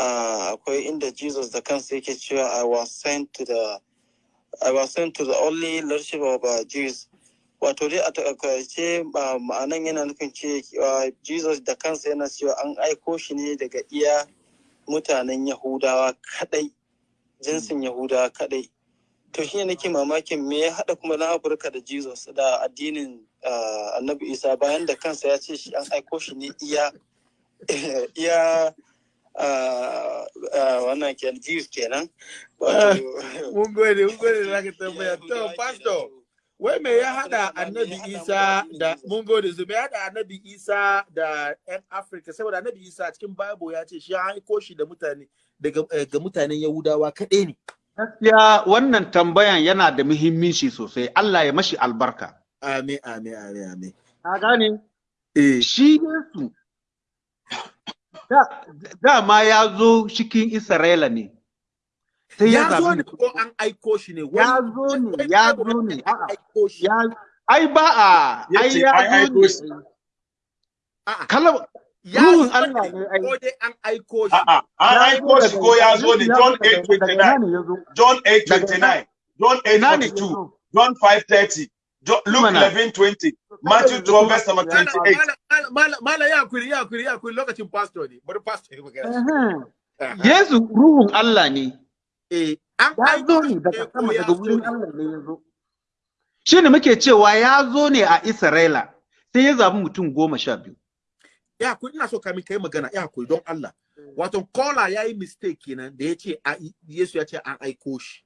uh, akwai inda Jesus da kansa yake cewa I was sent to the I was sent to the only lordship of uh, Jews. Wato dai a taƙaice ma'anan yana nufin ce uh, Jesus da kansa yana cewa an aiko shi ne daga iya mutanen Yahudawa kadai, jinsin Yahudawa kadai. To shi nake mamakin me ya haɗa kuma na Afirka da Jesus da addinin uh, Annabi Isa bayan da kansa ya ce shi an aiko shi ne iya wannan kenan Jews kenan. Mun gode mun gode da zaka tambaya to pastor wai me ya hada annabi isa da mun gode su me ya hada annabi isa da yan afirka saboda annabi isa cikin bible ya ce shi an aiko shi da mutane daga eh, ga mutanen yahudawa kaɗai ne Gaskiya wannan tambayan yana da muhimmanci sosai. Allah ya mashi albarka. amin amin amin amin Ka gane? eh Shi Yesu dama ya zo cikin Isra'ila ne. Sai ya zo ne ko an aiko shi ne? Ya zo ne, ya zo ne, ai ba a ai ya zo ne. a'a. Kalam ya ruhun zo Allah ne ai. ko dai an aiko shi? A'a, an aiko shi ko ya zo ne? John 8:29, John 8:29, John Ina ne 8:42, John 5:30, Jo- Luke Mana. 11:20, Matthew 12 verse number 28. Mala ya kuri ya kuri ya kuri lokacin pastor ne bari pastor ya magana. Yesu ruhun Allah ne. eh an Ya zo aiko shi ne daga sama ya daga wurin Allah ne ya zo. Shi ne muke cewa ya zo ne a Isra'ila sai ya zabi mutum goma sha biyu. ya kuri ina so kamin kai magana ya kuri don Allah wato kola ya yi mistake kenan da ya ce a- Yesu ya ce an aiko shi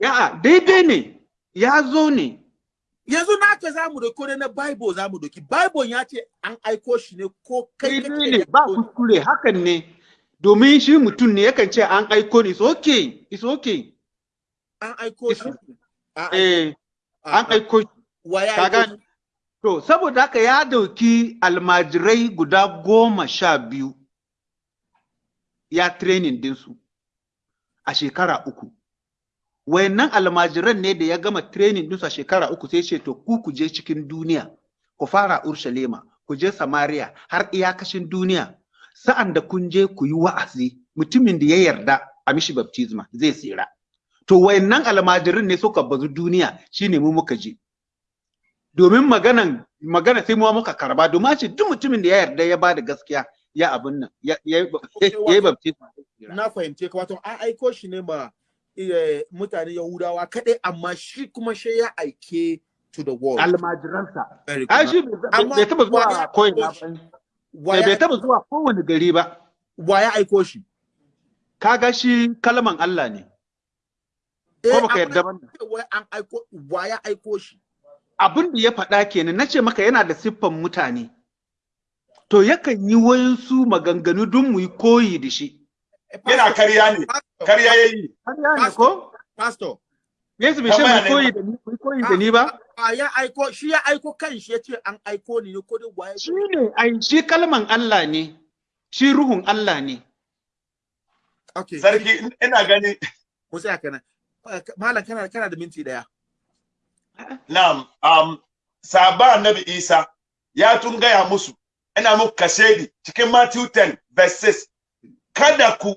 Ya'a daidai ne ya zo ne. Yanzu na ce za mu doki na bible za mu doki bible ya ce an aiko shi ne ko kai ne ba kuskure hakan ne. Domin shi mutum ne yakan ce an aiko ni. It's okay. It's okay. an aiko shi Eh, an aiko shi. wa ya Ka aiko gane? To, saboda haka ya ɗauki almajirai guda goma sha biyu ya training dinsu a shekara uku. Wayannan almajiran ne da ya gama training dinsu a shekara uku sai ce to ku ku je cikin duniya, ku fara Urshalima, ku je Samaria har iyakashin duniya. Sa'an da kun je ku yi wa'azi, mutumin da ya yarda a mishi baptisma zai tsira. To wayannan almajirin ne suka bazu duniya shine mu muka je. domin maganan magana sai mu muka karɓa domin ce duk mutumin da ya yarda ya ba da gaskiya ya abin nan ya yi baptism na fahimce ka wato an aiko shi ne ma mutane Yahudawa kadai amma shi kuma shi ya aike to the world. almajiransa ai shi bai taba zuwa koyi aiko shi? Wa bai taba zuwa kowane gari ba wa ya aiko shi? kaga shi kalman Allah ne Eh, ko baka amma yarda ba wai an aiko wa ya aiko shi? abin da ya faɗa kenan na ce maka yana da siffan mutane to yakan yi wayansu maganganu don mu yi koyi da shi Eh, Yana pastor, karya ne, pastor, karya ya yi. ne ko? Pastor, Yesu bai koyi ba. da ni koyi da ni ba? Ya aiko shi ya aiko kan shi ya ce an aiko ni ne ko dai wa ya shi ne ai shi kalman Allah ne. Shi ruhun Allah ne. Okay. Sarki ina gani. Tsaya kana. Malam kana kana da minti ɗaya. Na'am, um, sahaba annabi Isa ya tun gaya musu, ina muku kashedi cikin Matthew 10 verse 6, kada ku,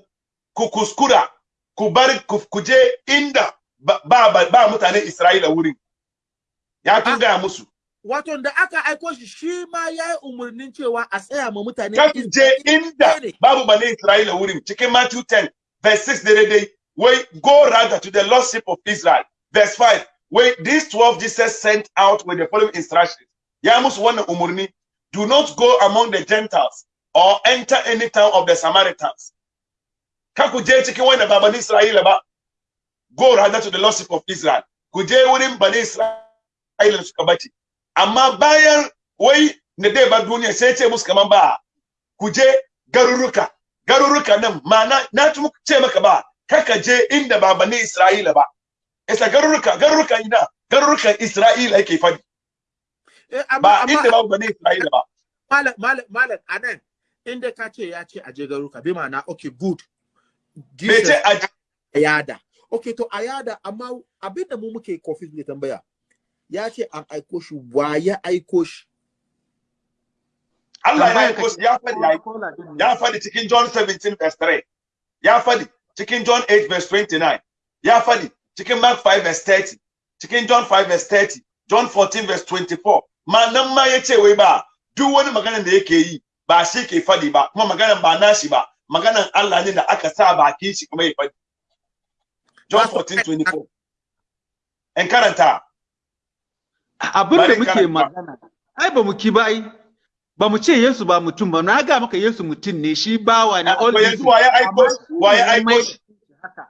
ku kuskura, ku bar ku, je inda ba, ba, ba, mutanen Isra'ila wurin. Ya tun Ah. gaya musu, Wato da aka aiko shi shi ma ya yi umarnin cewa a tsaya ma mutane. kan je inda babu bane Isra'ila wurin cikin Matthew 10 verse 6 daidai wai go rather to the lordship of Israel verse 5 wai these 12 Jesus sent out with the following instructions ya musu wannan umarni do not go among the Gentiles or enter any town of the Samaritans ka ku je cikin wanda ba ba ne Isra'ila ba. Go rather to the lordship of Israel. Ku je wurin ba ne Isra'ila da suka bace amma bayan wai na dai ba duniya sai ce musu kaman ba ku je garuruka. Garuruka nan ma'ana na muku ce maka ba kaka je inda ba bani Isra'ila ba. Isa garuruka garuruka ina garurukan Isra'ila yake faɗi. Eh, ba inda ba bani Isra'ila ba. Malam malam malam a nan inda ka ce ya ce aje garuka bi ma'ana okay good. Bai ce a a yada okay to a yada amma abin da mu muke kofi ne tambaya. Ya ce an aiko shi wa ya aiko shi? Allah ya aiko shi ya faɗi ya faɗi cikin John 17 verse 3 ya faɗi cikin John 8 verse 29 ya faɗi cikin Mark 5 verse 30 cikin John 5 verse 30 John 14 verse 24 ma nan ma ya ce wai ba duk wani maganar da yake yi ba shi ke faɗi ba kuma maganar ba nashi ba. Maganar Allah ne da aka sa baki shi kuma ya faɗi John 14 24 in karanta. Abin da muke magana ai ba mu ki ba ai. Ba mu ce Yesu ba mutum ba. Na ga maka Yesu mutum ne shi bawa ne Ah, all to yanzu this. wa ya aiko shi? Wa ne aiko shi?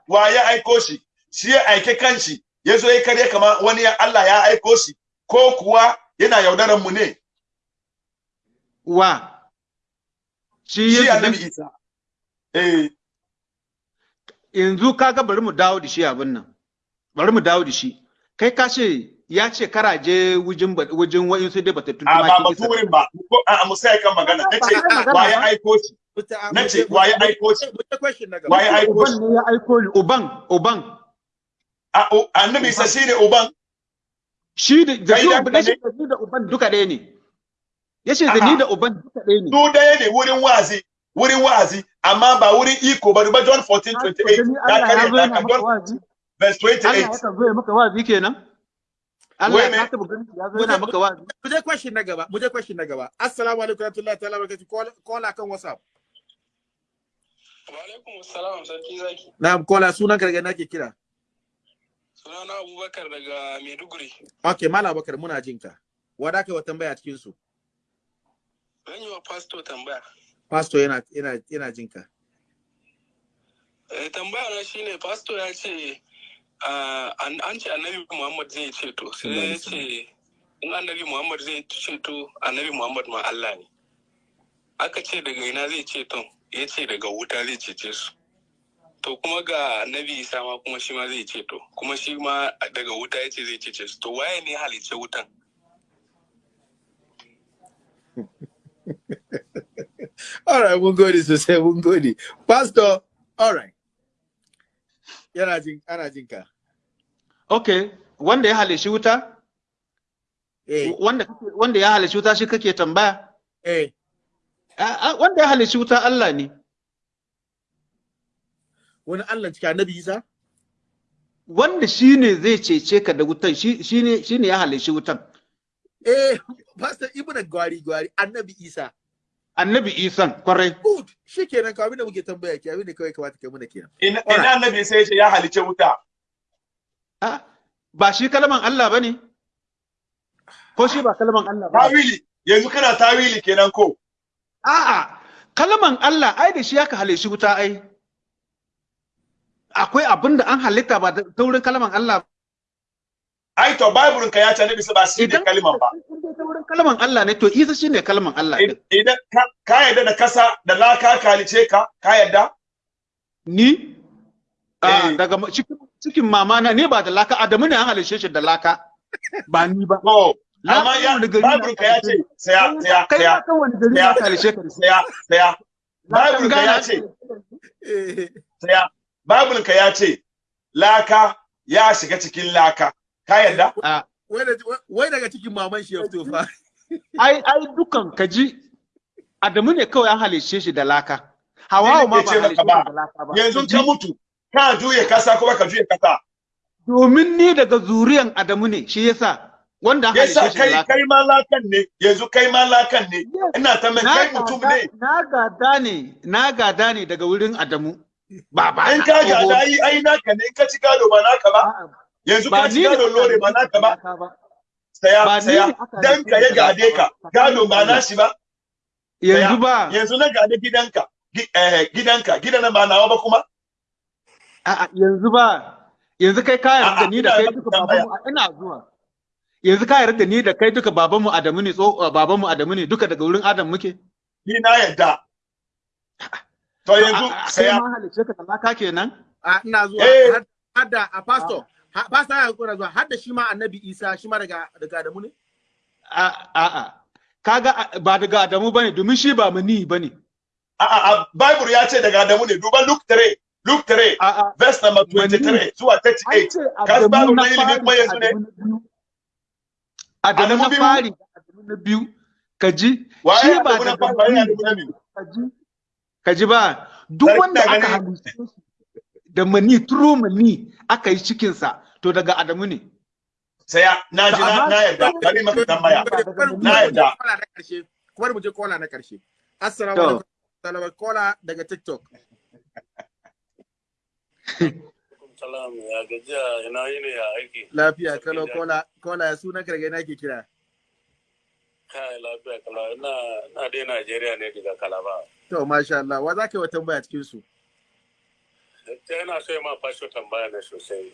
wa ya aiko shi? Shi ya aike kanshi. Ya zo ya karya kama wani ya Allah ya aiko shi. Ko kuwa yana yaudaran mu ne? Wa? Shi Yesu annabi Isa. Yanzu kaga bari mu dawo da shi abin nan. Bari mu dawo da shi. Kai ka ce ya ce karaje wujin ba- wujin wa'in sai dai batattun a ba tumaki batu wurin ba a mu sai kan magana. Nace Ba magana wa ya ba. aiko shi? Nace wa ya aiko shi? Wata question na gaba. wa ya aiko uban shi? ne ya aiko ni uban uban. A- annabi uban? Shi da da Kai shi da uban ka da shi ne? da uban duka ɗaya ne. Yace da ni da uban duka ɗaya ne. Su ɗaya ne wurin wa'azi wurin wa'azi amma ba wurin iko ba duba John 14 Ka 28 gani ya Allah ya kare maka John wazi verse Allah ya 28 zo maka wazi kenan Allah ya taba ganin ya zo yana maka wazi Mu je question na gaba. Mu je question na gaba. Assalamu alaikum warahmatullahi ta'ala barakatuh. Call call akan WhatsApp. Wa alaikum assalam sarki zaki. Na'am kola sunan ka daga nake kira. Sunana Abubakar daga Maiduguri. Okay, Malam Abubakar muna jin ka. Wada kai wa tambaya cikin su. Zan yi wa pastor tambaya. Pastor yana yana yana jin ka. Eh, tambaya na shine pastor ya ce an ce annabi Muhammad zai ceto sai ya ce in annabi Muhammad zai ceto annabi Muhammad ma Allah ne. Aka ce daga ina zai ceto ya ce daga wuta zai cece su. To kuma ga annabi Isa ma kuma shi ma zai ceto kuma shi ma daga wuta ya ce zai cece su. To waye ne halicce wutan? All right, mun gode sosai, mun gode. Pastor, all right. Yana jin ana jin ka. okay wanda ya halishi wuta Eh, wanda kake- wanda ya halishi wuta shi kake tambaya eh. A- wanda ya halishi wuta Allah ne Wani Allah cikin Annabi Isa? wanda shi ne zai cece ka da wutan shi ne ya halishi wutan Eh, Pastor Ibn Gwari Gwari, Annabi Isa. Annabi isan ƙwarai. Good. Shikenan ka abin da muke tambaya ke abin da kawai kamata kai muna kenan. ina annabi sai ya ce ya halice wuta. Ah, ba shi kalman Allah ba ne? Ko shi ba kalman Allah ba tawili. Yanzu kana tawili kenan ko? A'a kalman Allah ai da shi aka halishi wuta ai. Akwai abin da an halitta ba ta wurin kalman Allah ba. Ai to bible ka ya ce annabi sai ba shi ne idan kaliman ba. wurin kalman Allah ne to Isa shine kalman Allah idan ka yarda da kasa da laka ka halice ka ka yarda? Ni? Ah, Eh. daga cikin mama na ne ba da laka Adamu ne an halishe shi da laka. Ba ni ba. Laka amma ya ne bible ka ya ce saya saya kai saya kan wani gari ne Saya. halishe ka shi saya saya bible ka ya ce shi. Saya bible ka ya ce laka ya shiga cikin laka. Ka yarda Ah, wai da- wai daga cikin maman shi ya fito fa. ai ai dukan kaji Adamu ne kawai an halishe shi da laka. Hawawa ma Ni ba nake ce halishe maka shi ba. da laka ba. Yanzu ka mutu ka juye kasa kuma ka juye kasa? Domin ni daga zuriyan Adamu ne shi yasa wanda an halishe yasa shi da kai laka. kai ma lakan ne yanzu kai ma lakan ne. Ina ta mai kai mutum ne. na gada ne na gada ne daga wurin Adamu. Ba ba in ka ga da ai ai naka ne in ka ci gado ba naka ba. Yanzu ka ci ne gado lore ba naka ba. saya saya dan ka ya gade ka. Ba. gado ba nashi ba. Yanzu ba. Yanzu na gade gidanka. Gi- eh, gidanka. Gidan nan ba nawa ba kuma? A'a yanzu ba. Yanzu kai ka yarda ni da kai duka babanmu ina zuwa. Yanzu ka yarda da ni da kai duka babanmu Adamu ne tso babanmu Adamu ne duka daga wurin Adam muke? Ni na yadda to yanzu A- a- sai kai ma halice ka talaka kenan? A ina zuwa. Eh. har- har da a pastor. Ha- pastor ya kuna zuwa. Har da shi ma annabi Isa shi ma daga daga Adamu ne? A a a. Kaga a- ba daga Adamu ba ne domin shi ba mani ba ne. A a a. Bible ya ce daga Adamu ne. Duba Luke 3 Luke 3 a a. verse number Mani. 23 zuwa an 38 ce Ka Adamu Bible na ilimi kuma yanzu ne. Adamu na fari da Adamu na biyu. Ka ji? Waye shi ba Adamu na biyu? ka ji? Ka ji ba? Duk wanda aka shi da mani turo mani aka yi cikinsa. To daga Adamu ne. Saya na ji na yarda. bari maka tambaya. Na bari mu je yarda. kola na ƙarshe. Bari mu je kola na ƙarshe. Assalamu alaikum. Salama kola daga TikTok. Salam ya gajiya? Ina yi ne ya aiki. lafiya kalo kola kola ya suna karge na ke kira? Kai lafiya kala ina na dai Najeriya ne daga Kalaba. to masha Allah. Wa za ka yi wa tambaya cikin su yana so ma fasho tambaya ne sosai.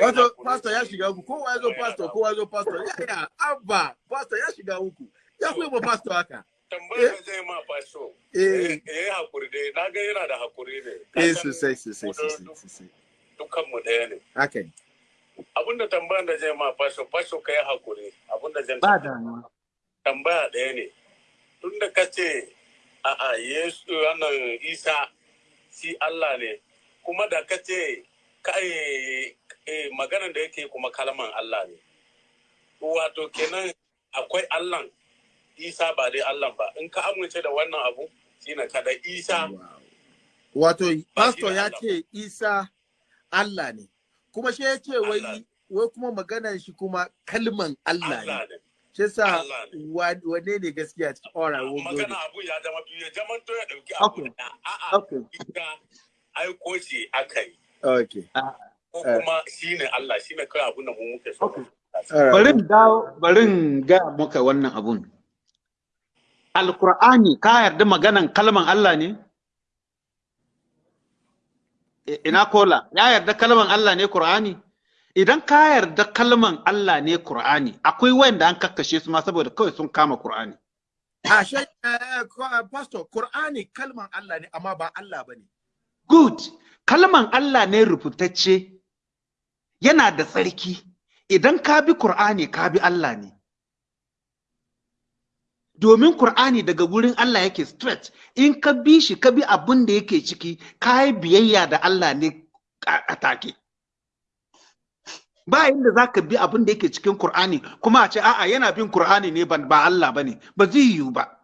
Wato, pastor ya shiga uku, kowa ya zo pastor, kowa ya zo pastor, ya ya, abba, pastor ya shiga uku, ya kuma ba pastor haka. Tambayar da zai ma fasho. Eh. Ya yi haƙuri dai, na ga yana da haƙuri ne. Eh, sosai, sosai, mu sosai, duk- sosai. Dukkanmu ɗaya ne. Haka. Abinda tambayar da zai ma fasho, fasho ka yi haƙuri. Abinda zan ba damuwa tambaya ɗaya ne. Tun da ka ce, a'a, Yesu, wannan Isa, shi Allah ne, kuma da ka ce, eh, maganan da yake kuma kalman Allah ne. Wato kenan akwai Allah, Isa ba dai Allah ba. In ka amince da wannan abu, shine kada Isa. Wato, pastor ya ce Isa Allah ne, kuma shi ya ce wai wai kuma maganar shi kuma kalman Allah ne. Shi sa wane ne. gaskiya? Cikin ora wo Magana abu ya zama biyu, ya zama to ya ɗauki abu da a'a, aiko shi aka yi. Okay. Ko Eh. kuma shine Allah, shine kawai abin da mu muke so. Okay. Alright. bari in dawo bari in ga maka wannan abun Alkur'ani ka yarda maganan kalman Allah ne I- ina kola ya yarda kalman Allah ne Qur'ani idan ka yarda kalman Allah ne Qur'ani akwai wanda an kakkashe su ma saboda kawai sun kama Qur'ani A shi, eh, ko- pastor, Qur'ani kalman Allah ne, amma ba Allah ba ne. Good. Kalman Allah ne rubutacce yana da tsarki. Idan ka bi Kur'ani ka bi Allah ne. Domin Kur'ani daga wurin Allah yake straight. In ka bi shi ka bi abin da yake ciki, ka yi biyayya da Allah ne a take. Ba inda za ka bi abin da yake cikin Kur'ani kuma a ce a'a yana bin Kur'ani ne ba Allah ba ne, ba zai yiwu ba.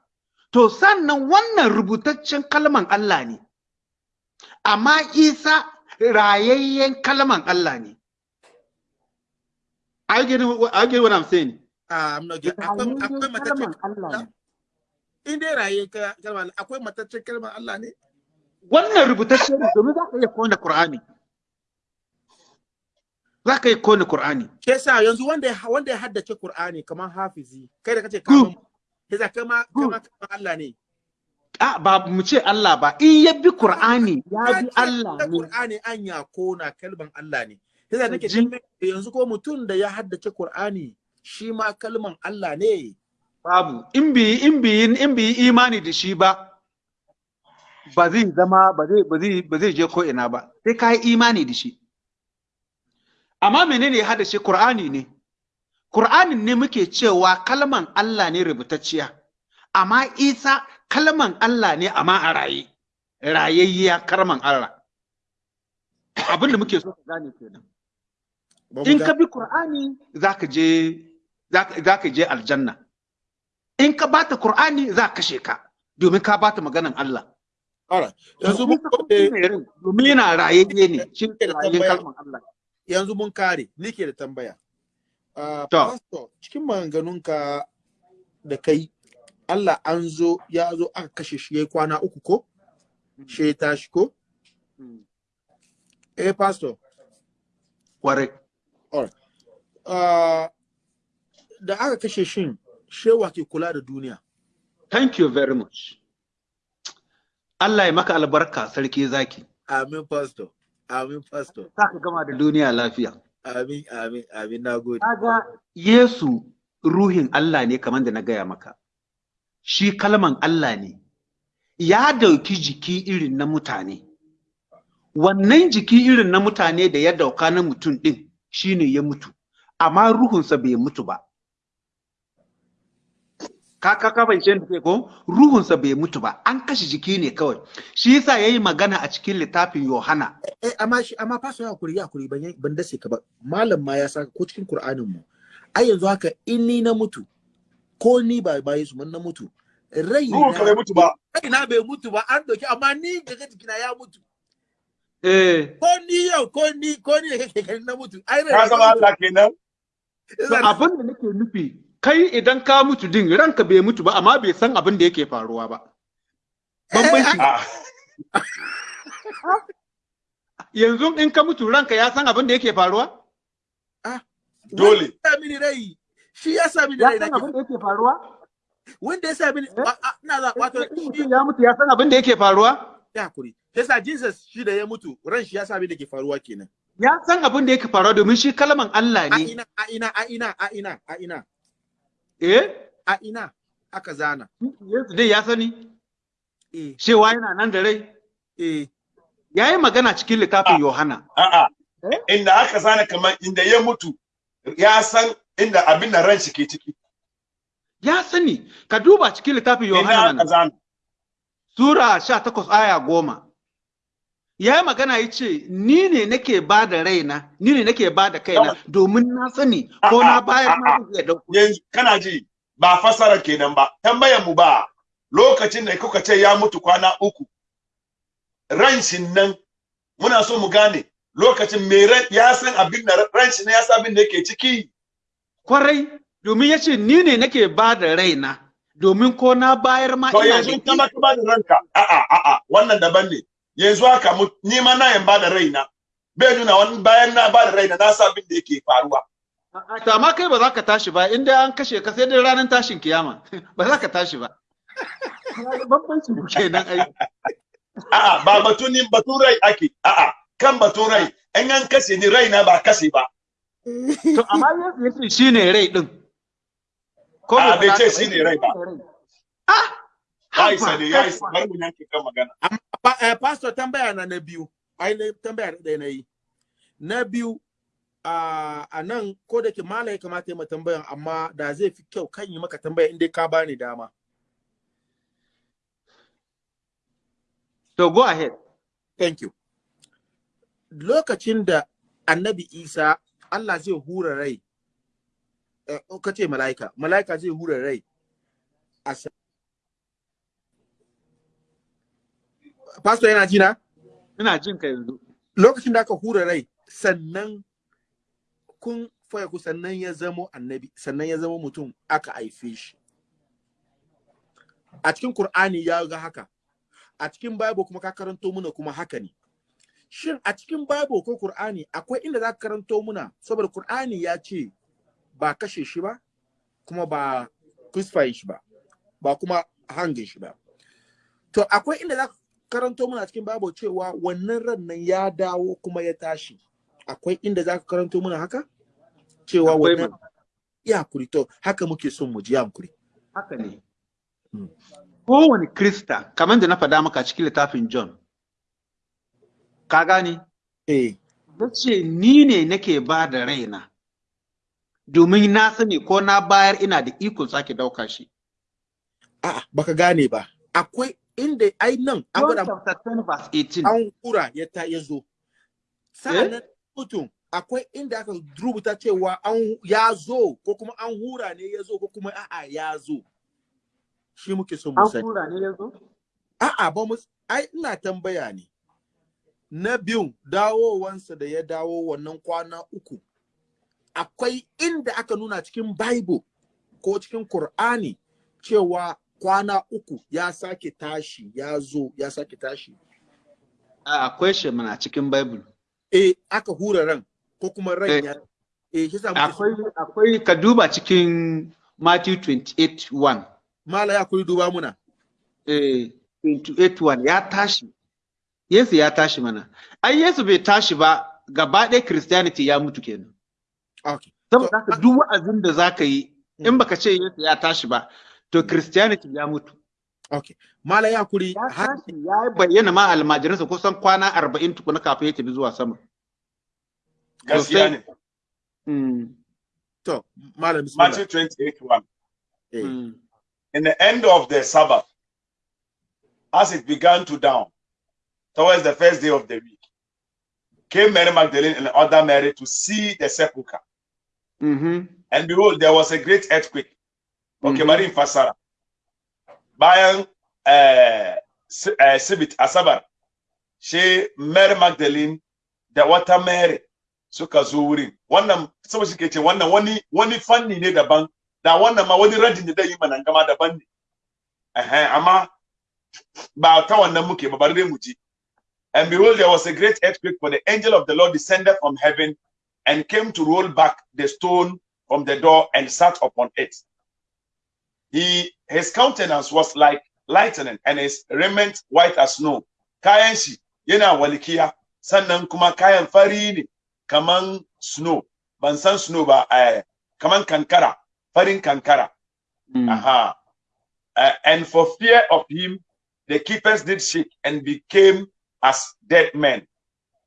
To sannan wannan rubutaccen kalman Allah ne. Amma isa rayayyen kalman Allah ne. I get, I get what I'm saying. Ah, I'm not getting- Akwai kalman Allah ne. in dai raye ka- kalmar Allah, akwai mataccen kalmar Allah ne? Wannan rubutacce ne domin za ka iya ƙone Qur'ani. Za ka iya ƙone Qur'ani. Ke sa yanzu wanda ya wanda ya haddace Qur'ani kamar Hafizi, kai da kace kamar Yasa kama kama kamar Allah ne. A ba mu ce Allah ba, in ya bi Qur'ani ya bi Allah ne. Qur'ani an ya kona kalman Allah ne. Yasa nake yanzu ko mutum da ya haddace Qur'ani shi ma kalman Allah ne. Babu, in bi in bi in bi imani da shi ba, ba zai zama ba zai ba zai ba zai je ko ina ba. Sai ka yi imani da shi. Amma menene ya hada shi Qur'ani ne? Qur'anin ne muke cewa kalman Allah ne rubutacciya. Amma Isa kalman Allah ne amma a raye. Rayayya kalman Allah. Abin da muke so ka gane kenan. In ka bi Qur'ani za ka je za ka- za ka je aljanna. In ka bata Qur'ani za ka kashe ka domin ka bata maganan Allah. Alright. Yanzu mun rai, domin yana rayayye ne shi kalman Allah. yanzu mun kare ni ke da tambaya Ah, To. pastor cikin maganganunka da kai Allah an zo ya zo aka kashe shi ya kwana uku ko? Shi ya tashi ko? Eh pastor. Kwarai. ah, da aka kashe shin shewa ke kula da duniya? Thank you very much. Allah ya maka albarka sarki zaki. amin pastor. Amin pastor. Za ka gama da duniya lafiya. amin amin amin. Nagode kaga Yesu ruhin Allah ne kamar da na gaya maka. Shi kalman Allah ne. Ya ɗauki jiki irin na mutane. Wannan jiki irin na mutane da ya ɗauka na mutum din shine ya mutu. Amma ruhunsa bai mutu ba. Ka ka ka ni ke ko? Ruhunsa bai mutu ba. An kashe jiki ne kawai. Shi yasa yayi magana a cikin littafin Yohana. Eh amma shi amma faso ya kuri ya kuri ban ban dace ka ba. Malam ma ya saka ko cikin Qur'anin mu. Ai yanzu haka in ni na mutu ko ni ba ba Yesu mun na mutu rai ruhun ka bai mutu ba. Rai na bai mutu ba an doki amma ni daga jikina ya mutu. Eh. Ko ni yau ko ni ko ni da kake na mutu ai rai ka zama Allah kenan? To abin da nake nufi kai idan ka mutu din ranka bai mutu ba amma bai san abin da yake faruwa ba. Bambanci. Ah, yanzu in ka mutu ranka ya san abin da yake faruwa? Dole. Wanda ya sa mini rai. Shi ya sa mini ya rai san nake abin da yake faruwa? Wanda ya sa mini Eh? ina za wato ya mutu ya san abin da yake faruwa? Ya haƙuri. Yasa Jesus shi da ya mutu ran shi ya sa abin da ke faruwa kenan. Ya san abin da yake faruwa domin shi kalman Allah a ne. ina a ina a ina a ina a ina. Eh? A ina aka zana. Yesu dai ya sani? Eh. Cewa yana nan da rai? Eh. Ya yi magana cikin littafin Yohana. A'a Eh? inda aka zana kamar inda ya mutu ya san inda abin da ran shi ke ciki. Ya sani ka duba cikin littafin Yohana Sura 18 aya goma. Ya yi magana ya ce, Ni ne nake ba da raina, ni ne nake ba da kaina, domin na sani ko na bayar ma zai iya ɗauko. yanzu kana ji ba fasara kenan ba. Tambayan mu ba lokacin da kuka ce ya mutu kwana uku ran shi nan muna so mu gane lokacin ran ya san abin da ran shi ne ya san abin da yake ciki? Kwarai, domin ya ce, Ni ne nake ba da raina, domin ko na bayar ma ina yanzu kama ka ba da ranka. A'a a'a wannan daban ne. Yanzu haka mu ni ma na yan ba da raina. Bai nuna wani bayan na ba da raina na san abin da yake faruwa. To amma kai ba za ka tashi ba, inda an kashe ka sai dai ranar tashin kiyama, ba za ka tashi ba. Bambancin ku kenan ai. a'a ba batunin batun rai ake. A'a kan batun rai. In an kashe ni raina ba kashe ba. To amma Yesu ya ce shi ne rai ɗin. Ko A, bai ce shi ne rai ba. Ah! ya isa ne ya isa haba. bari mu yanke kan magana Pa, eh, pastor tambaya na na biyu ai tambaya da na yi na biyu a nan ko da ke mala ya kamata ma tambayan amma da zai fi kyau kan yi maka tambaya inda ka bani dama To go ahead. thank you lokacin da annabi isa Allah zai hura rai eh, ka ce mala'ika mala'ika zai hura rai a pastor yana ji na Ina jin ka yanzu. lokacin da aka hura rai sannan kun faya ku sannan ya zamo annabi sannan ya zama mutum aka haife shi. A cikin Kur'ani ya ga haka. A cikin Bible kuma ka karanto muna kuma haka ne. Shin a cikin Bible ko Kur'ani akwai inda za ka karanto muna? Saboda Kur'ani ya ce ba kashe shi ba kuma ba crucify shi ba ba kuma hangin shi ba. To akwai inda za ka karanto muna cikin Bible cewa wannan ran nan ya dawo kuma ya tashi. Akwai inda za ka karanto muna haka? Cewa wannan ya hankuri to haka muke son mu ji ya hankuri Haka ne. Mm. Kowane Krista, kamar da na faɗa maka cikin littafin John, ka gane? eh. Ce, Ni ne nake ba da raina, domin na sani ko na bayar ina da ikon sake ɗauka shi. a'a baka gane ba akwai inda ai nan an John gwada chapter 10 verse 18. an hura ya ta ya zo sa'an nan mutum akwai inda aka rubuta cewa an ya zo ko kuma an hura ne ya zo ko kuma a'a ya zo shi muke son mu An sani tura ne yanzu? a'a ba mu ai ina tambaya ne na biyun dawowansa da ya dawo wannan kwana uku akwai inda aka nuna cikin Bible ko cikin Qur'ani cewa kwana uku ya sake tashi ya zo ya sake tashi A, Akwai shi mana cikin Bible. eh aka hura ran ko kuma ran Eh. ya eh shi Akwai, akwai ka duba cikin Matthew 28 1. mala ya kuri duba muna eh, 28 ya tashi Yesu ya tashi mana ai Yesu bai tashi ba gaba ɗaya Christianity ya mutu kenan. Saboda haka duk wa'azin da zaka yi in baka ce Yesu ya tashi ba to Christianity ya mutu. Okay. Malam ya kuri ya har tashi ya bayyana ma almajiransa kusan kwana arba'in tukuna kafin ya tafi zuwa sama. Gaskiya ne. Mm, to malam bismillah. Matthew 28 1 Eh, mm, in the end of the Sabbath, as it began to dawn, towards the first day of the week, came Mary Magdalene and other Mary to see the sepulchre. Mhm, And behold, there was a great earthquake. Okay, Mhm. Mary Fasara. Bayan eh, eh, Sibit Asabar, she Mary Magdalene da wata Mary suka zo wurin. Wannan saboda shi ke ce wannan wani wani fanni ne daban da wannan ma wani radin da yi mana gama daban ne. Ehe, amma ba ta wannan muke ba dai mu ji. And behold, there was a great earthquake, for the angel of the Lord descended from heaven and came to roll back the stone from the door and sat upon it. He his countenance was like lightning, and his raiment white as snow. Kayan shi yana walkiya, sannan kuma kayan fari ne kaman snow. Ban san snow ba, eh, kaman kankara, farin kankara. mm. Aha. Uh, and for fear of him, the keepers did shake and became as dead men.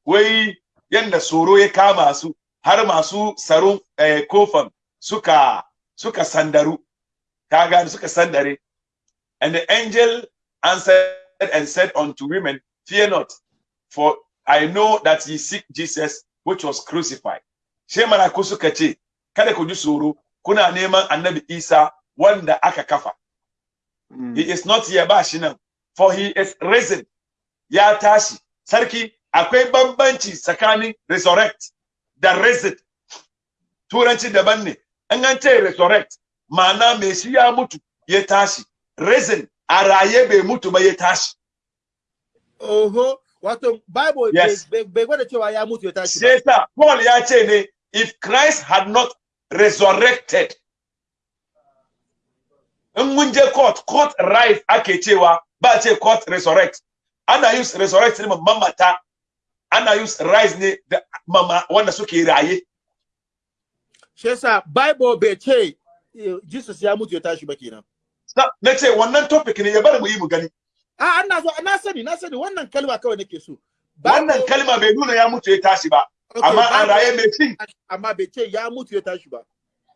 Wai yanda tsoro ya kama su har masu tsaron eh, kofan suka suka sandaru. Ka gane suka sandare. And the angel answered and said unto women, Fear not, for I know that ye seek Jesus which was crucified. She malaku suka ce, Kada ku ji tsoro, kuna neman annabi Isa wanda aka kafa. Mm. He is not here ba shi nan, for he is risen. Ya tashi. Sarki, akwai bambanci tsakanin resurrect da risen. Turanci daban ne. In an ce resurrect, ma'ana mai shi ya mutu ya tashi. Risen, a raye bai mutu ba ya tashi. Oho, wato Bible bai gwada cewa ya mutu ya tashi ba. Sai Paul ya ce ne, if Christ had not resurrected, in mun je court, court rise ake cewa ba ce court resurrect. Ana use resurrect ne ma mamata, ana use rise ne da mama wanda suke raye. Shi yasa Bible bai ce eh, Jesus ya mutu ya tashi ba kenan. Sa- Na ce wannan topic ne ya bari mu yi mu gani. A ana zo na sani na sani wannan kalma kawai nake so. Wannan kalma bai nuna ya mutu ya tashi ba, amma an raye mai cin. amma bai ce ya mutu ya tashi ba.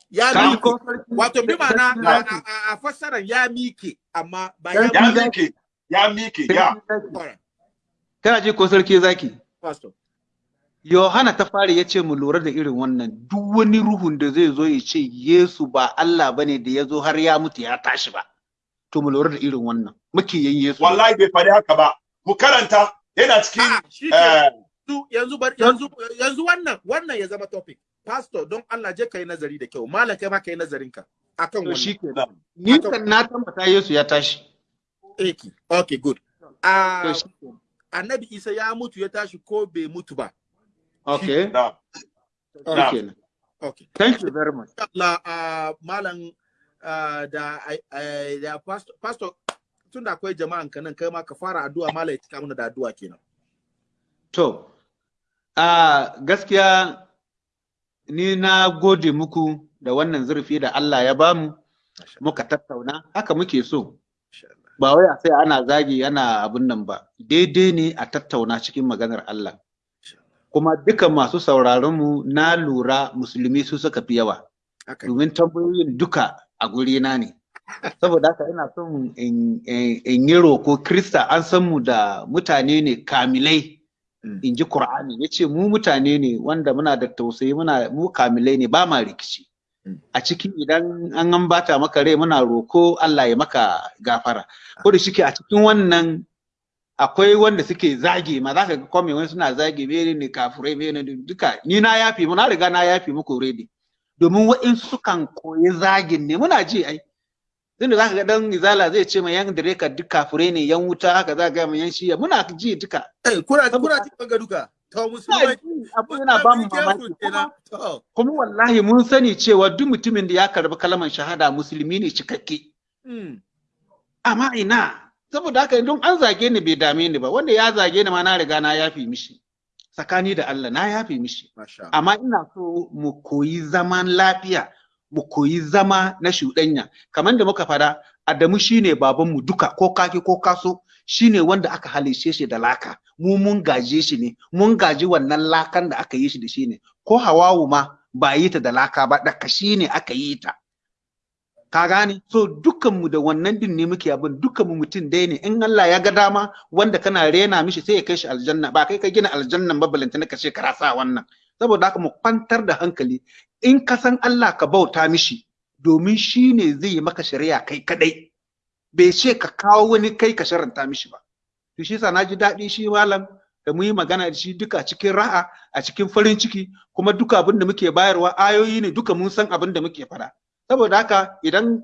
Ya sarki- Wato bi ma'ana a- fassarar ya mike amma ba ya Sarki Ya mike, ya Kana ji ko sarki zaki? Pastor. Yohana ta fari ya ce mu lura da irin wannan duk wani ruhun da zai zo ya ce Yesu ba Allah ba ne da ya zo har ya mutu ya tashi ba. To mu lura da irin wannan. Makiyin Yesu. Wallahi bai faɗi haka ba. Mu karanta yana cikin Ah, eh, yanzu yanzu bar yanzu wannan wannan ya zama topic pastor don Allah je kai nazari da kyau malam kai ma kai nazarin ka akan wannan shi ke. Ni kan na tabbata Yesu ya tashi. eki okay good ah ke. Annabi Isa ya mutu ya tashi ko bai mutu ba Okay. Shi kenan. okay Thank you very much. Allah ah malam ah, da ah, da pastor pastor tunda akwai jama'an ka nan kai ma ka fara addu'a malam ya cika mana da addu'a kenan To, a gaskiya ni na gode muku da wannan zurfi da Allah ya ba mu muka tattauna haka muke so. Ba wai a sai ana zagi ana abin nan ba, daidai ne a tattauna cikin maganar Allah. Kuma duka masu sauraronmu na lura musulmi su suka fi yawa, domin tambayoyin duka a gurina ne. Saboda haka ina son in yi roko Krista an san mu da mutane ne kamilai. Mm. in ji Qur'ani ya ce mu mutane ne wanda muna da tausayi muna mu kamilai ne ba ma rikici. A cikin idan an an bata maka rai muna roko Allah ya maka gafara. Ko da shike a cikin wannan akwai wanda suke zage ma. Za ka ga kome wani suna zage bere ne kafurai bere ne? Duka ni na yafi mu na riga na yafi muku already. Domin wa'insu sukan koyi zagin ne. Muna ji ai. Tunda za ka ga dan izala zai ce ma yan direka duk kafurai ne yan wuta haka za ka ga ma yan shiya muna ji duka. Eh kuna kuna cikin ga duka? Abu yana ba mu mamaki. kuma wallahi mun sani cewa duk mutumin da ya karɓi kalmar shahada musulmi ne cikakke. Mm. amma ina? Saboda haka don an zage ni bai dame ni ba. Wanda ya zage ni ma na riga na yafi mishi. Tsakani da Allah na yafe mishi. Amma ina so mu koyi zaman lafiya mu koyi zama na shuɗanya. Kamar da muka fada Adamu shine babanmu duka ko kaki ko kaso shine wanda aka halice shi da laka. Mu mun gaje shi ne. Mun gaji wannan lakan da aka yi shi da shi ne. Ko Hawawu ma ba yi ta da laka ba da kashi ne aka yi ta. Ka gane? So dukkanmu da wannan din ne muke abin. Dukkanmu mutum dai ne. In Allah ya ga dama wanda kana rena mishi sai ya kai shi aljanna. Ba kai ka gina aljannan ba balantana ka ce ka rasa wannan. Saboda haka mu kwantar da hankali. In ka san Allah ka bauta mishi domin shi ne zai yi maka shari'a kai kadai bai ce ka kawo wani kai ka sharanta mishi ba. To shi yasa na ji daɗi shi malam da mu yi magana da shi duka cikin ra'a a cikin farin ciki kuma duka abin da muke bayarwa ayoyi ne duka mun san abin da muke faɗa. Saboda haka idan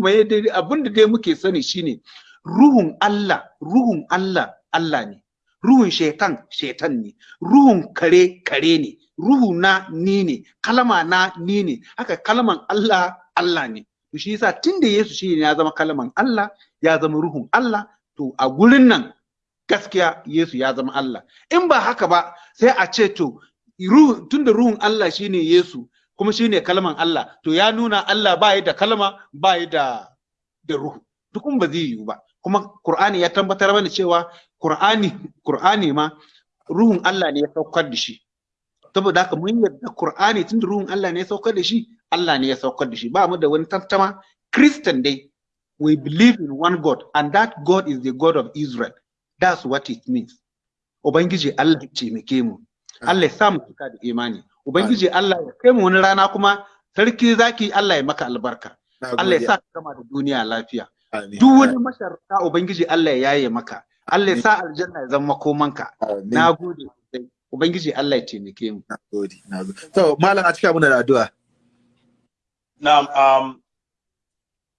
mai abin da dai muke sani shine ruhun Allah ruhun Allah Allah ne. Ruhun shaitan shaitan ne. Ruhun kare kare ne. Ruhu na ni ne. Kalma na ni ne. Haka kalman Allah Allah ne. To shi yasa tunda Yesu shi ya zama kalman Allah ya zama ruhun Allah to a gurin nan gaskiya Yesu ya zama Allah. In ba haka ba sai a ce to ruhu tunda ruhun Allah shine Yesu kuma shine kalman Allah to ya nuna Allah ba da kalma ba da da ruhu. Dukun ba zai yiwu ba. Kuma Qur'ani ya tabbatar mana cewa Qur'ani Qur'ani ma ruhun Allah ne ya saukar da shi. Saboda haka mun yarda Qur'ani tunda ruhun Allah ne ya saukar da shi Allah ne ya saukar da shi. Ba mu da wani tantama Christian dai we believe in one God and that God is the God of Israel. That's what it means. Ubangiji Allah ya taimake mu. Allah ya sa mu cika da imani. Ubangiji Allah ya kai mu wani rana kuma sarki zaki Allah ya maka albarka. Allah ya sa ka gama da duniya lafiya. Duk wani masharta ubangiji Allah ya yaye maka. Allah ya sa aljanna ya zama komanka na gode ubangiji Allah ya taimake mu. Na gode na gode. To malam a cika muna da addu'a. Na um,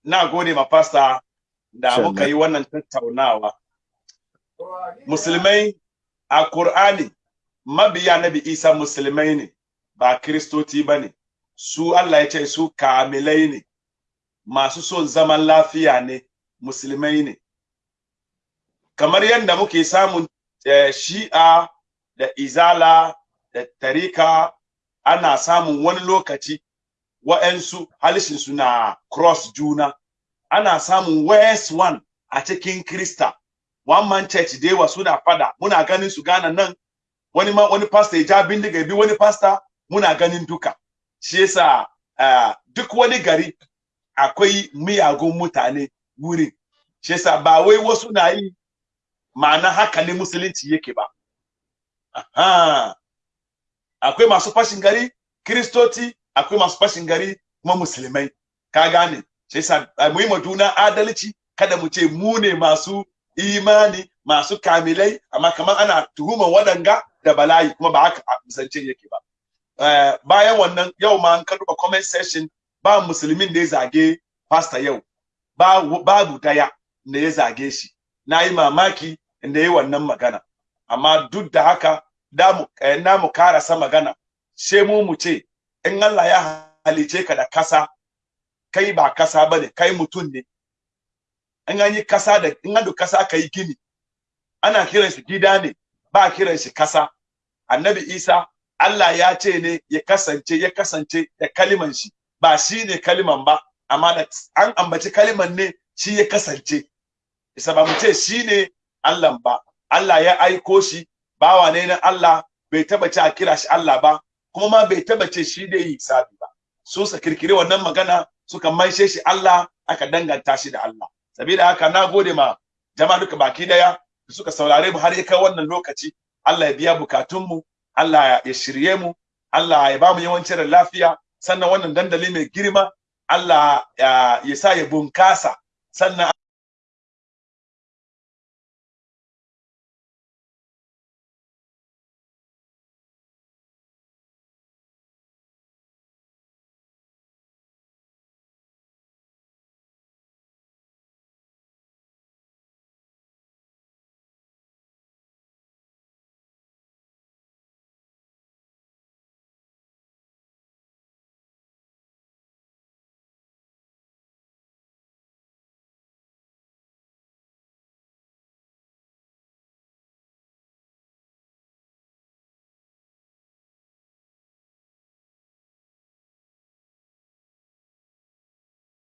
na gode ma pastor da muka yi wannan tattaunawa. Musulmai a Qur'ani mabiya nabi Isa musulmai ne ba kristoti ba ne. Su Allah ya ce su kamilai ne masu son zaman lafiya ne musulmai ne. Kamar yadda muke samun eh, shi'a da izala da tarika ana samun wani lokaci wa'yansu halishinsu na cross juna. Ana samun west one a cikin krista. One man church da yawa suna fada. Muna ganin su gana nan. Wani ma wani pastor ya ja bindiga bi wani pastor muna ganin duka. Shi yasa uh, duk wani gari akwai miyagun mutane wurin. Shi yasa ba wai wasu na yi ma'ana haka ne musulunci yake ba. Akwai masu fashin gari kristoti akwai masu fashin gari kuma musulmai. Ka gane? Shi yasa mu yi juna adalci kada mu ce mu ne masu imani masu kamilai amma kamar ana tuhuman waɗanga da bala'i kuma ba haka zance yake ba. Uh, bayan wannan yau ma an ka duba comment section ba musulmin da ya zage pastor yau. Babu ɗaya da ya zage shi. Na yi mamaki da ya wannan magana. Amma duk da haka da mu eh, na mu karasa magana. Sai mu mu ce in Allah ya halice ka da kasa kai ba kasa ba ne kai mutum ne. In an yi kasa da in an kasa kai gini ana kiran shi gida ne ba kiran shi kasa. Annabi Isa Allah ya ce ne ya kasance ya kasance da kaliman shi. Ba shi ne kaliman ba amma da an ambaci kaliman ne shi ya kasance. Isa ba mu ce shi ne Allah ba. Allah ya aiko shi bawa ne na Allah bai taba ce a kira shi Allah ba. Kuma ma bai taba ce shi da yi hisabi ba. Su sa kirkire wannan magana suka maishe shi Allah aka danganta shi da Allah. Sabida haka na gode ma jama'a duka baki ɗaya da suka saurare mu har ya kai wannan lokaci. Allah ya biya bukatunmu Allah ya shirye mu Allah ya ba mu yawancin lafiya. Sannan wannan dandali mai girma Allah ya sa ya bunkasa. Sannan